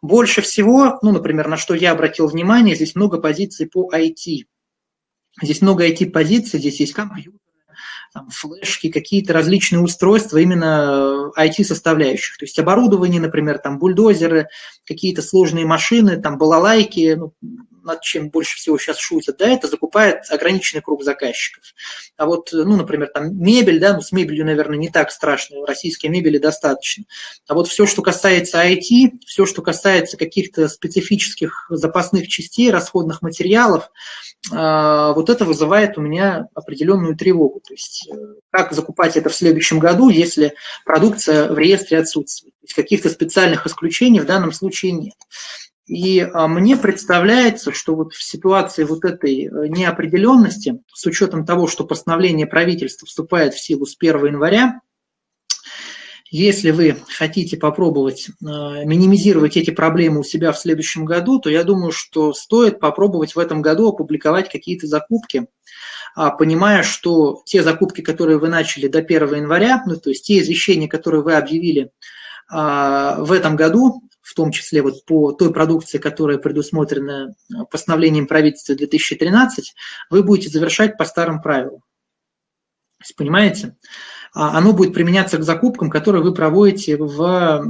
Больше всего, ну, например, на что я обратил внимание, здесь много позиций по IT. Здесь много IT-позиций, здесь есть компьютер, там, флешки, какие-то различные устройства именно IT-составляющих. То есть оборудование, например, там бульдозеры, какие-то сложные машины, там балалайки, ну, над чем больше всего сейчас шутят, да, это закупает ограниченный круг заказчиков. А вот, ну, например, там мебель, да, ну, с мебелью, наверное, не так страшно, российской мебели достаточно. А вот все, что касается IT, все, что касается каких-то специфических запасных частей, расходных материалов, а, вот это вызывает у меня определенную тревогу. То есть э, как закупать это в следующем году, если продукция в реестре отсутствует. Есть каких-то специальных исключений в данном случае нет. И а, мне представляется, что вот в ситуации вот этой э, неопределенности, с учетом того, что постановление правительства вступает в силу с 1 января, если вы хотите попробовать э, минимизировать эти проблемы у себя в следующем году, то я думаю, что стоит попробовать в этом году опубликовать какие-то закупки, а, понимая, что те закупки, которые вы начали до 1 января, ну, то есть те извещения, которые вы объявили в этом году, в том числе вот по той продукции, которая предусмотрена постановлением правительства 2013, вы будете завершать по старым правилам. Понимаете? А оно будет применяться к закупкам, которые вы проводите в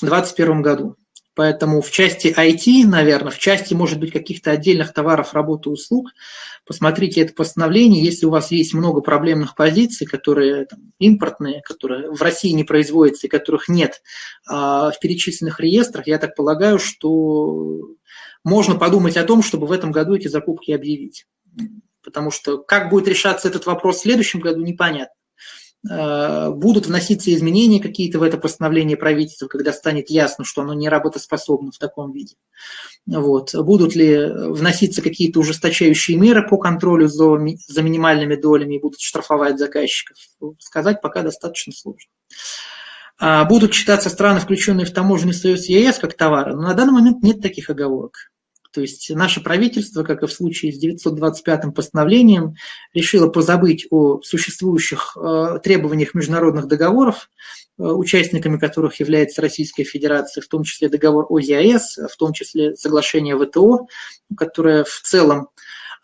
2021 году. Поэтому в части IT, наверное, в части, может быть, каких-то отдельных товаров, работы, услуг, посмотрите это постановление. Если у вас есть много проблемных позиций, которые там, импортные, которые в России не производятся и которых нет а, в перечисленных реестрах, я так полагаю, что можно подумать о том, чтобы в этом году эти закупки объявить. Потому что как будет решаться этот вопрос в следующем году, непонятно. Э, будут вноситься изменения какие-то в это постановление правительства, когда станет ясно, что оно не работоспособно в таком виде. Вот. Будут ли вноситься какие-то ужесточающие меры по контролю за, за минимальными долями и будут штрафовать заказчиков? Сказать пока достаточно сложно. А будут считаться страны, включенные в таможенный союз ЕС, как товары, но на данный момент нет таких оговорок. То есть наше правительство, как и в случае с 925-м постановлением, решило позабыть о существующих э, требованиях международных договоров, э, участниками которых является Российская Федерация, в том числе договор ОЗИАС, в том числе соглашение ВТО, которое в целом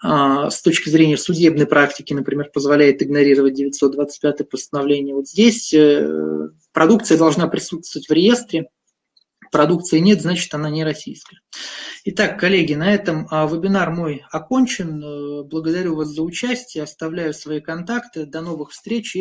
а, с точки зрения судебной практики, например, позволяет игнорировать 925 постановление. Вот здесь э, продукция должна присутствовать в реестре, продукции нет, значит она не российская. Итак, коллеги, на этом а, вебинар мой окончен. Э, благодарю вас за участие, оставляю свои контакты. До новых встреч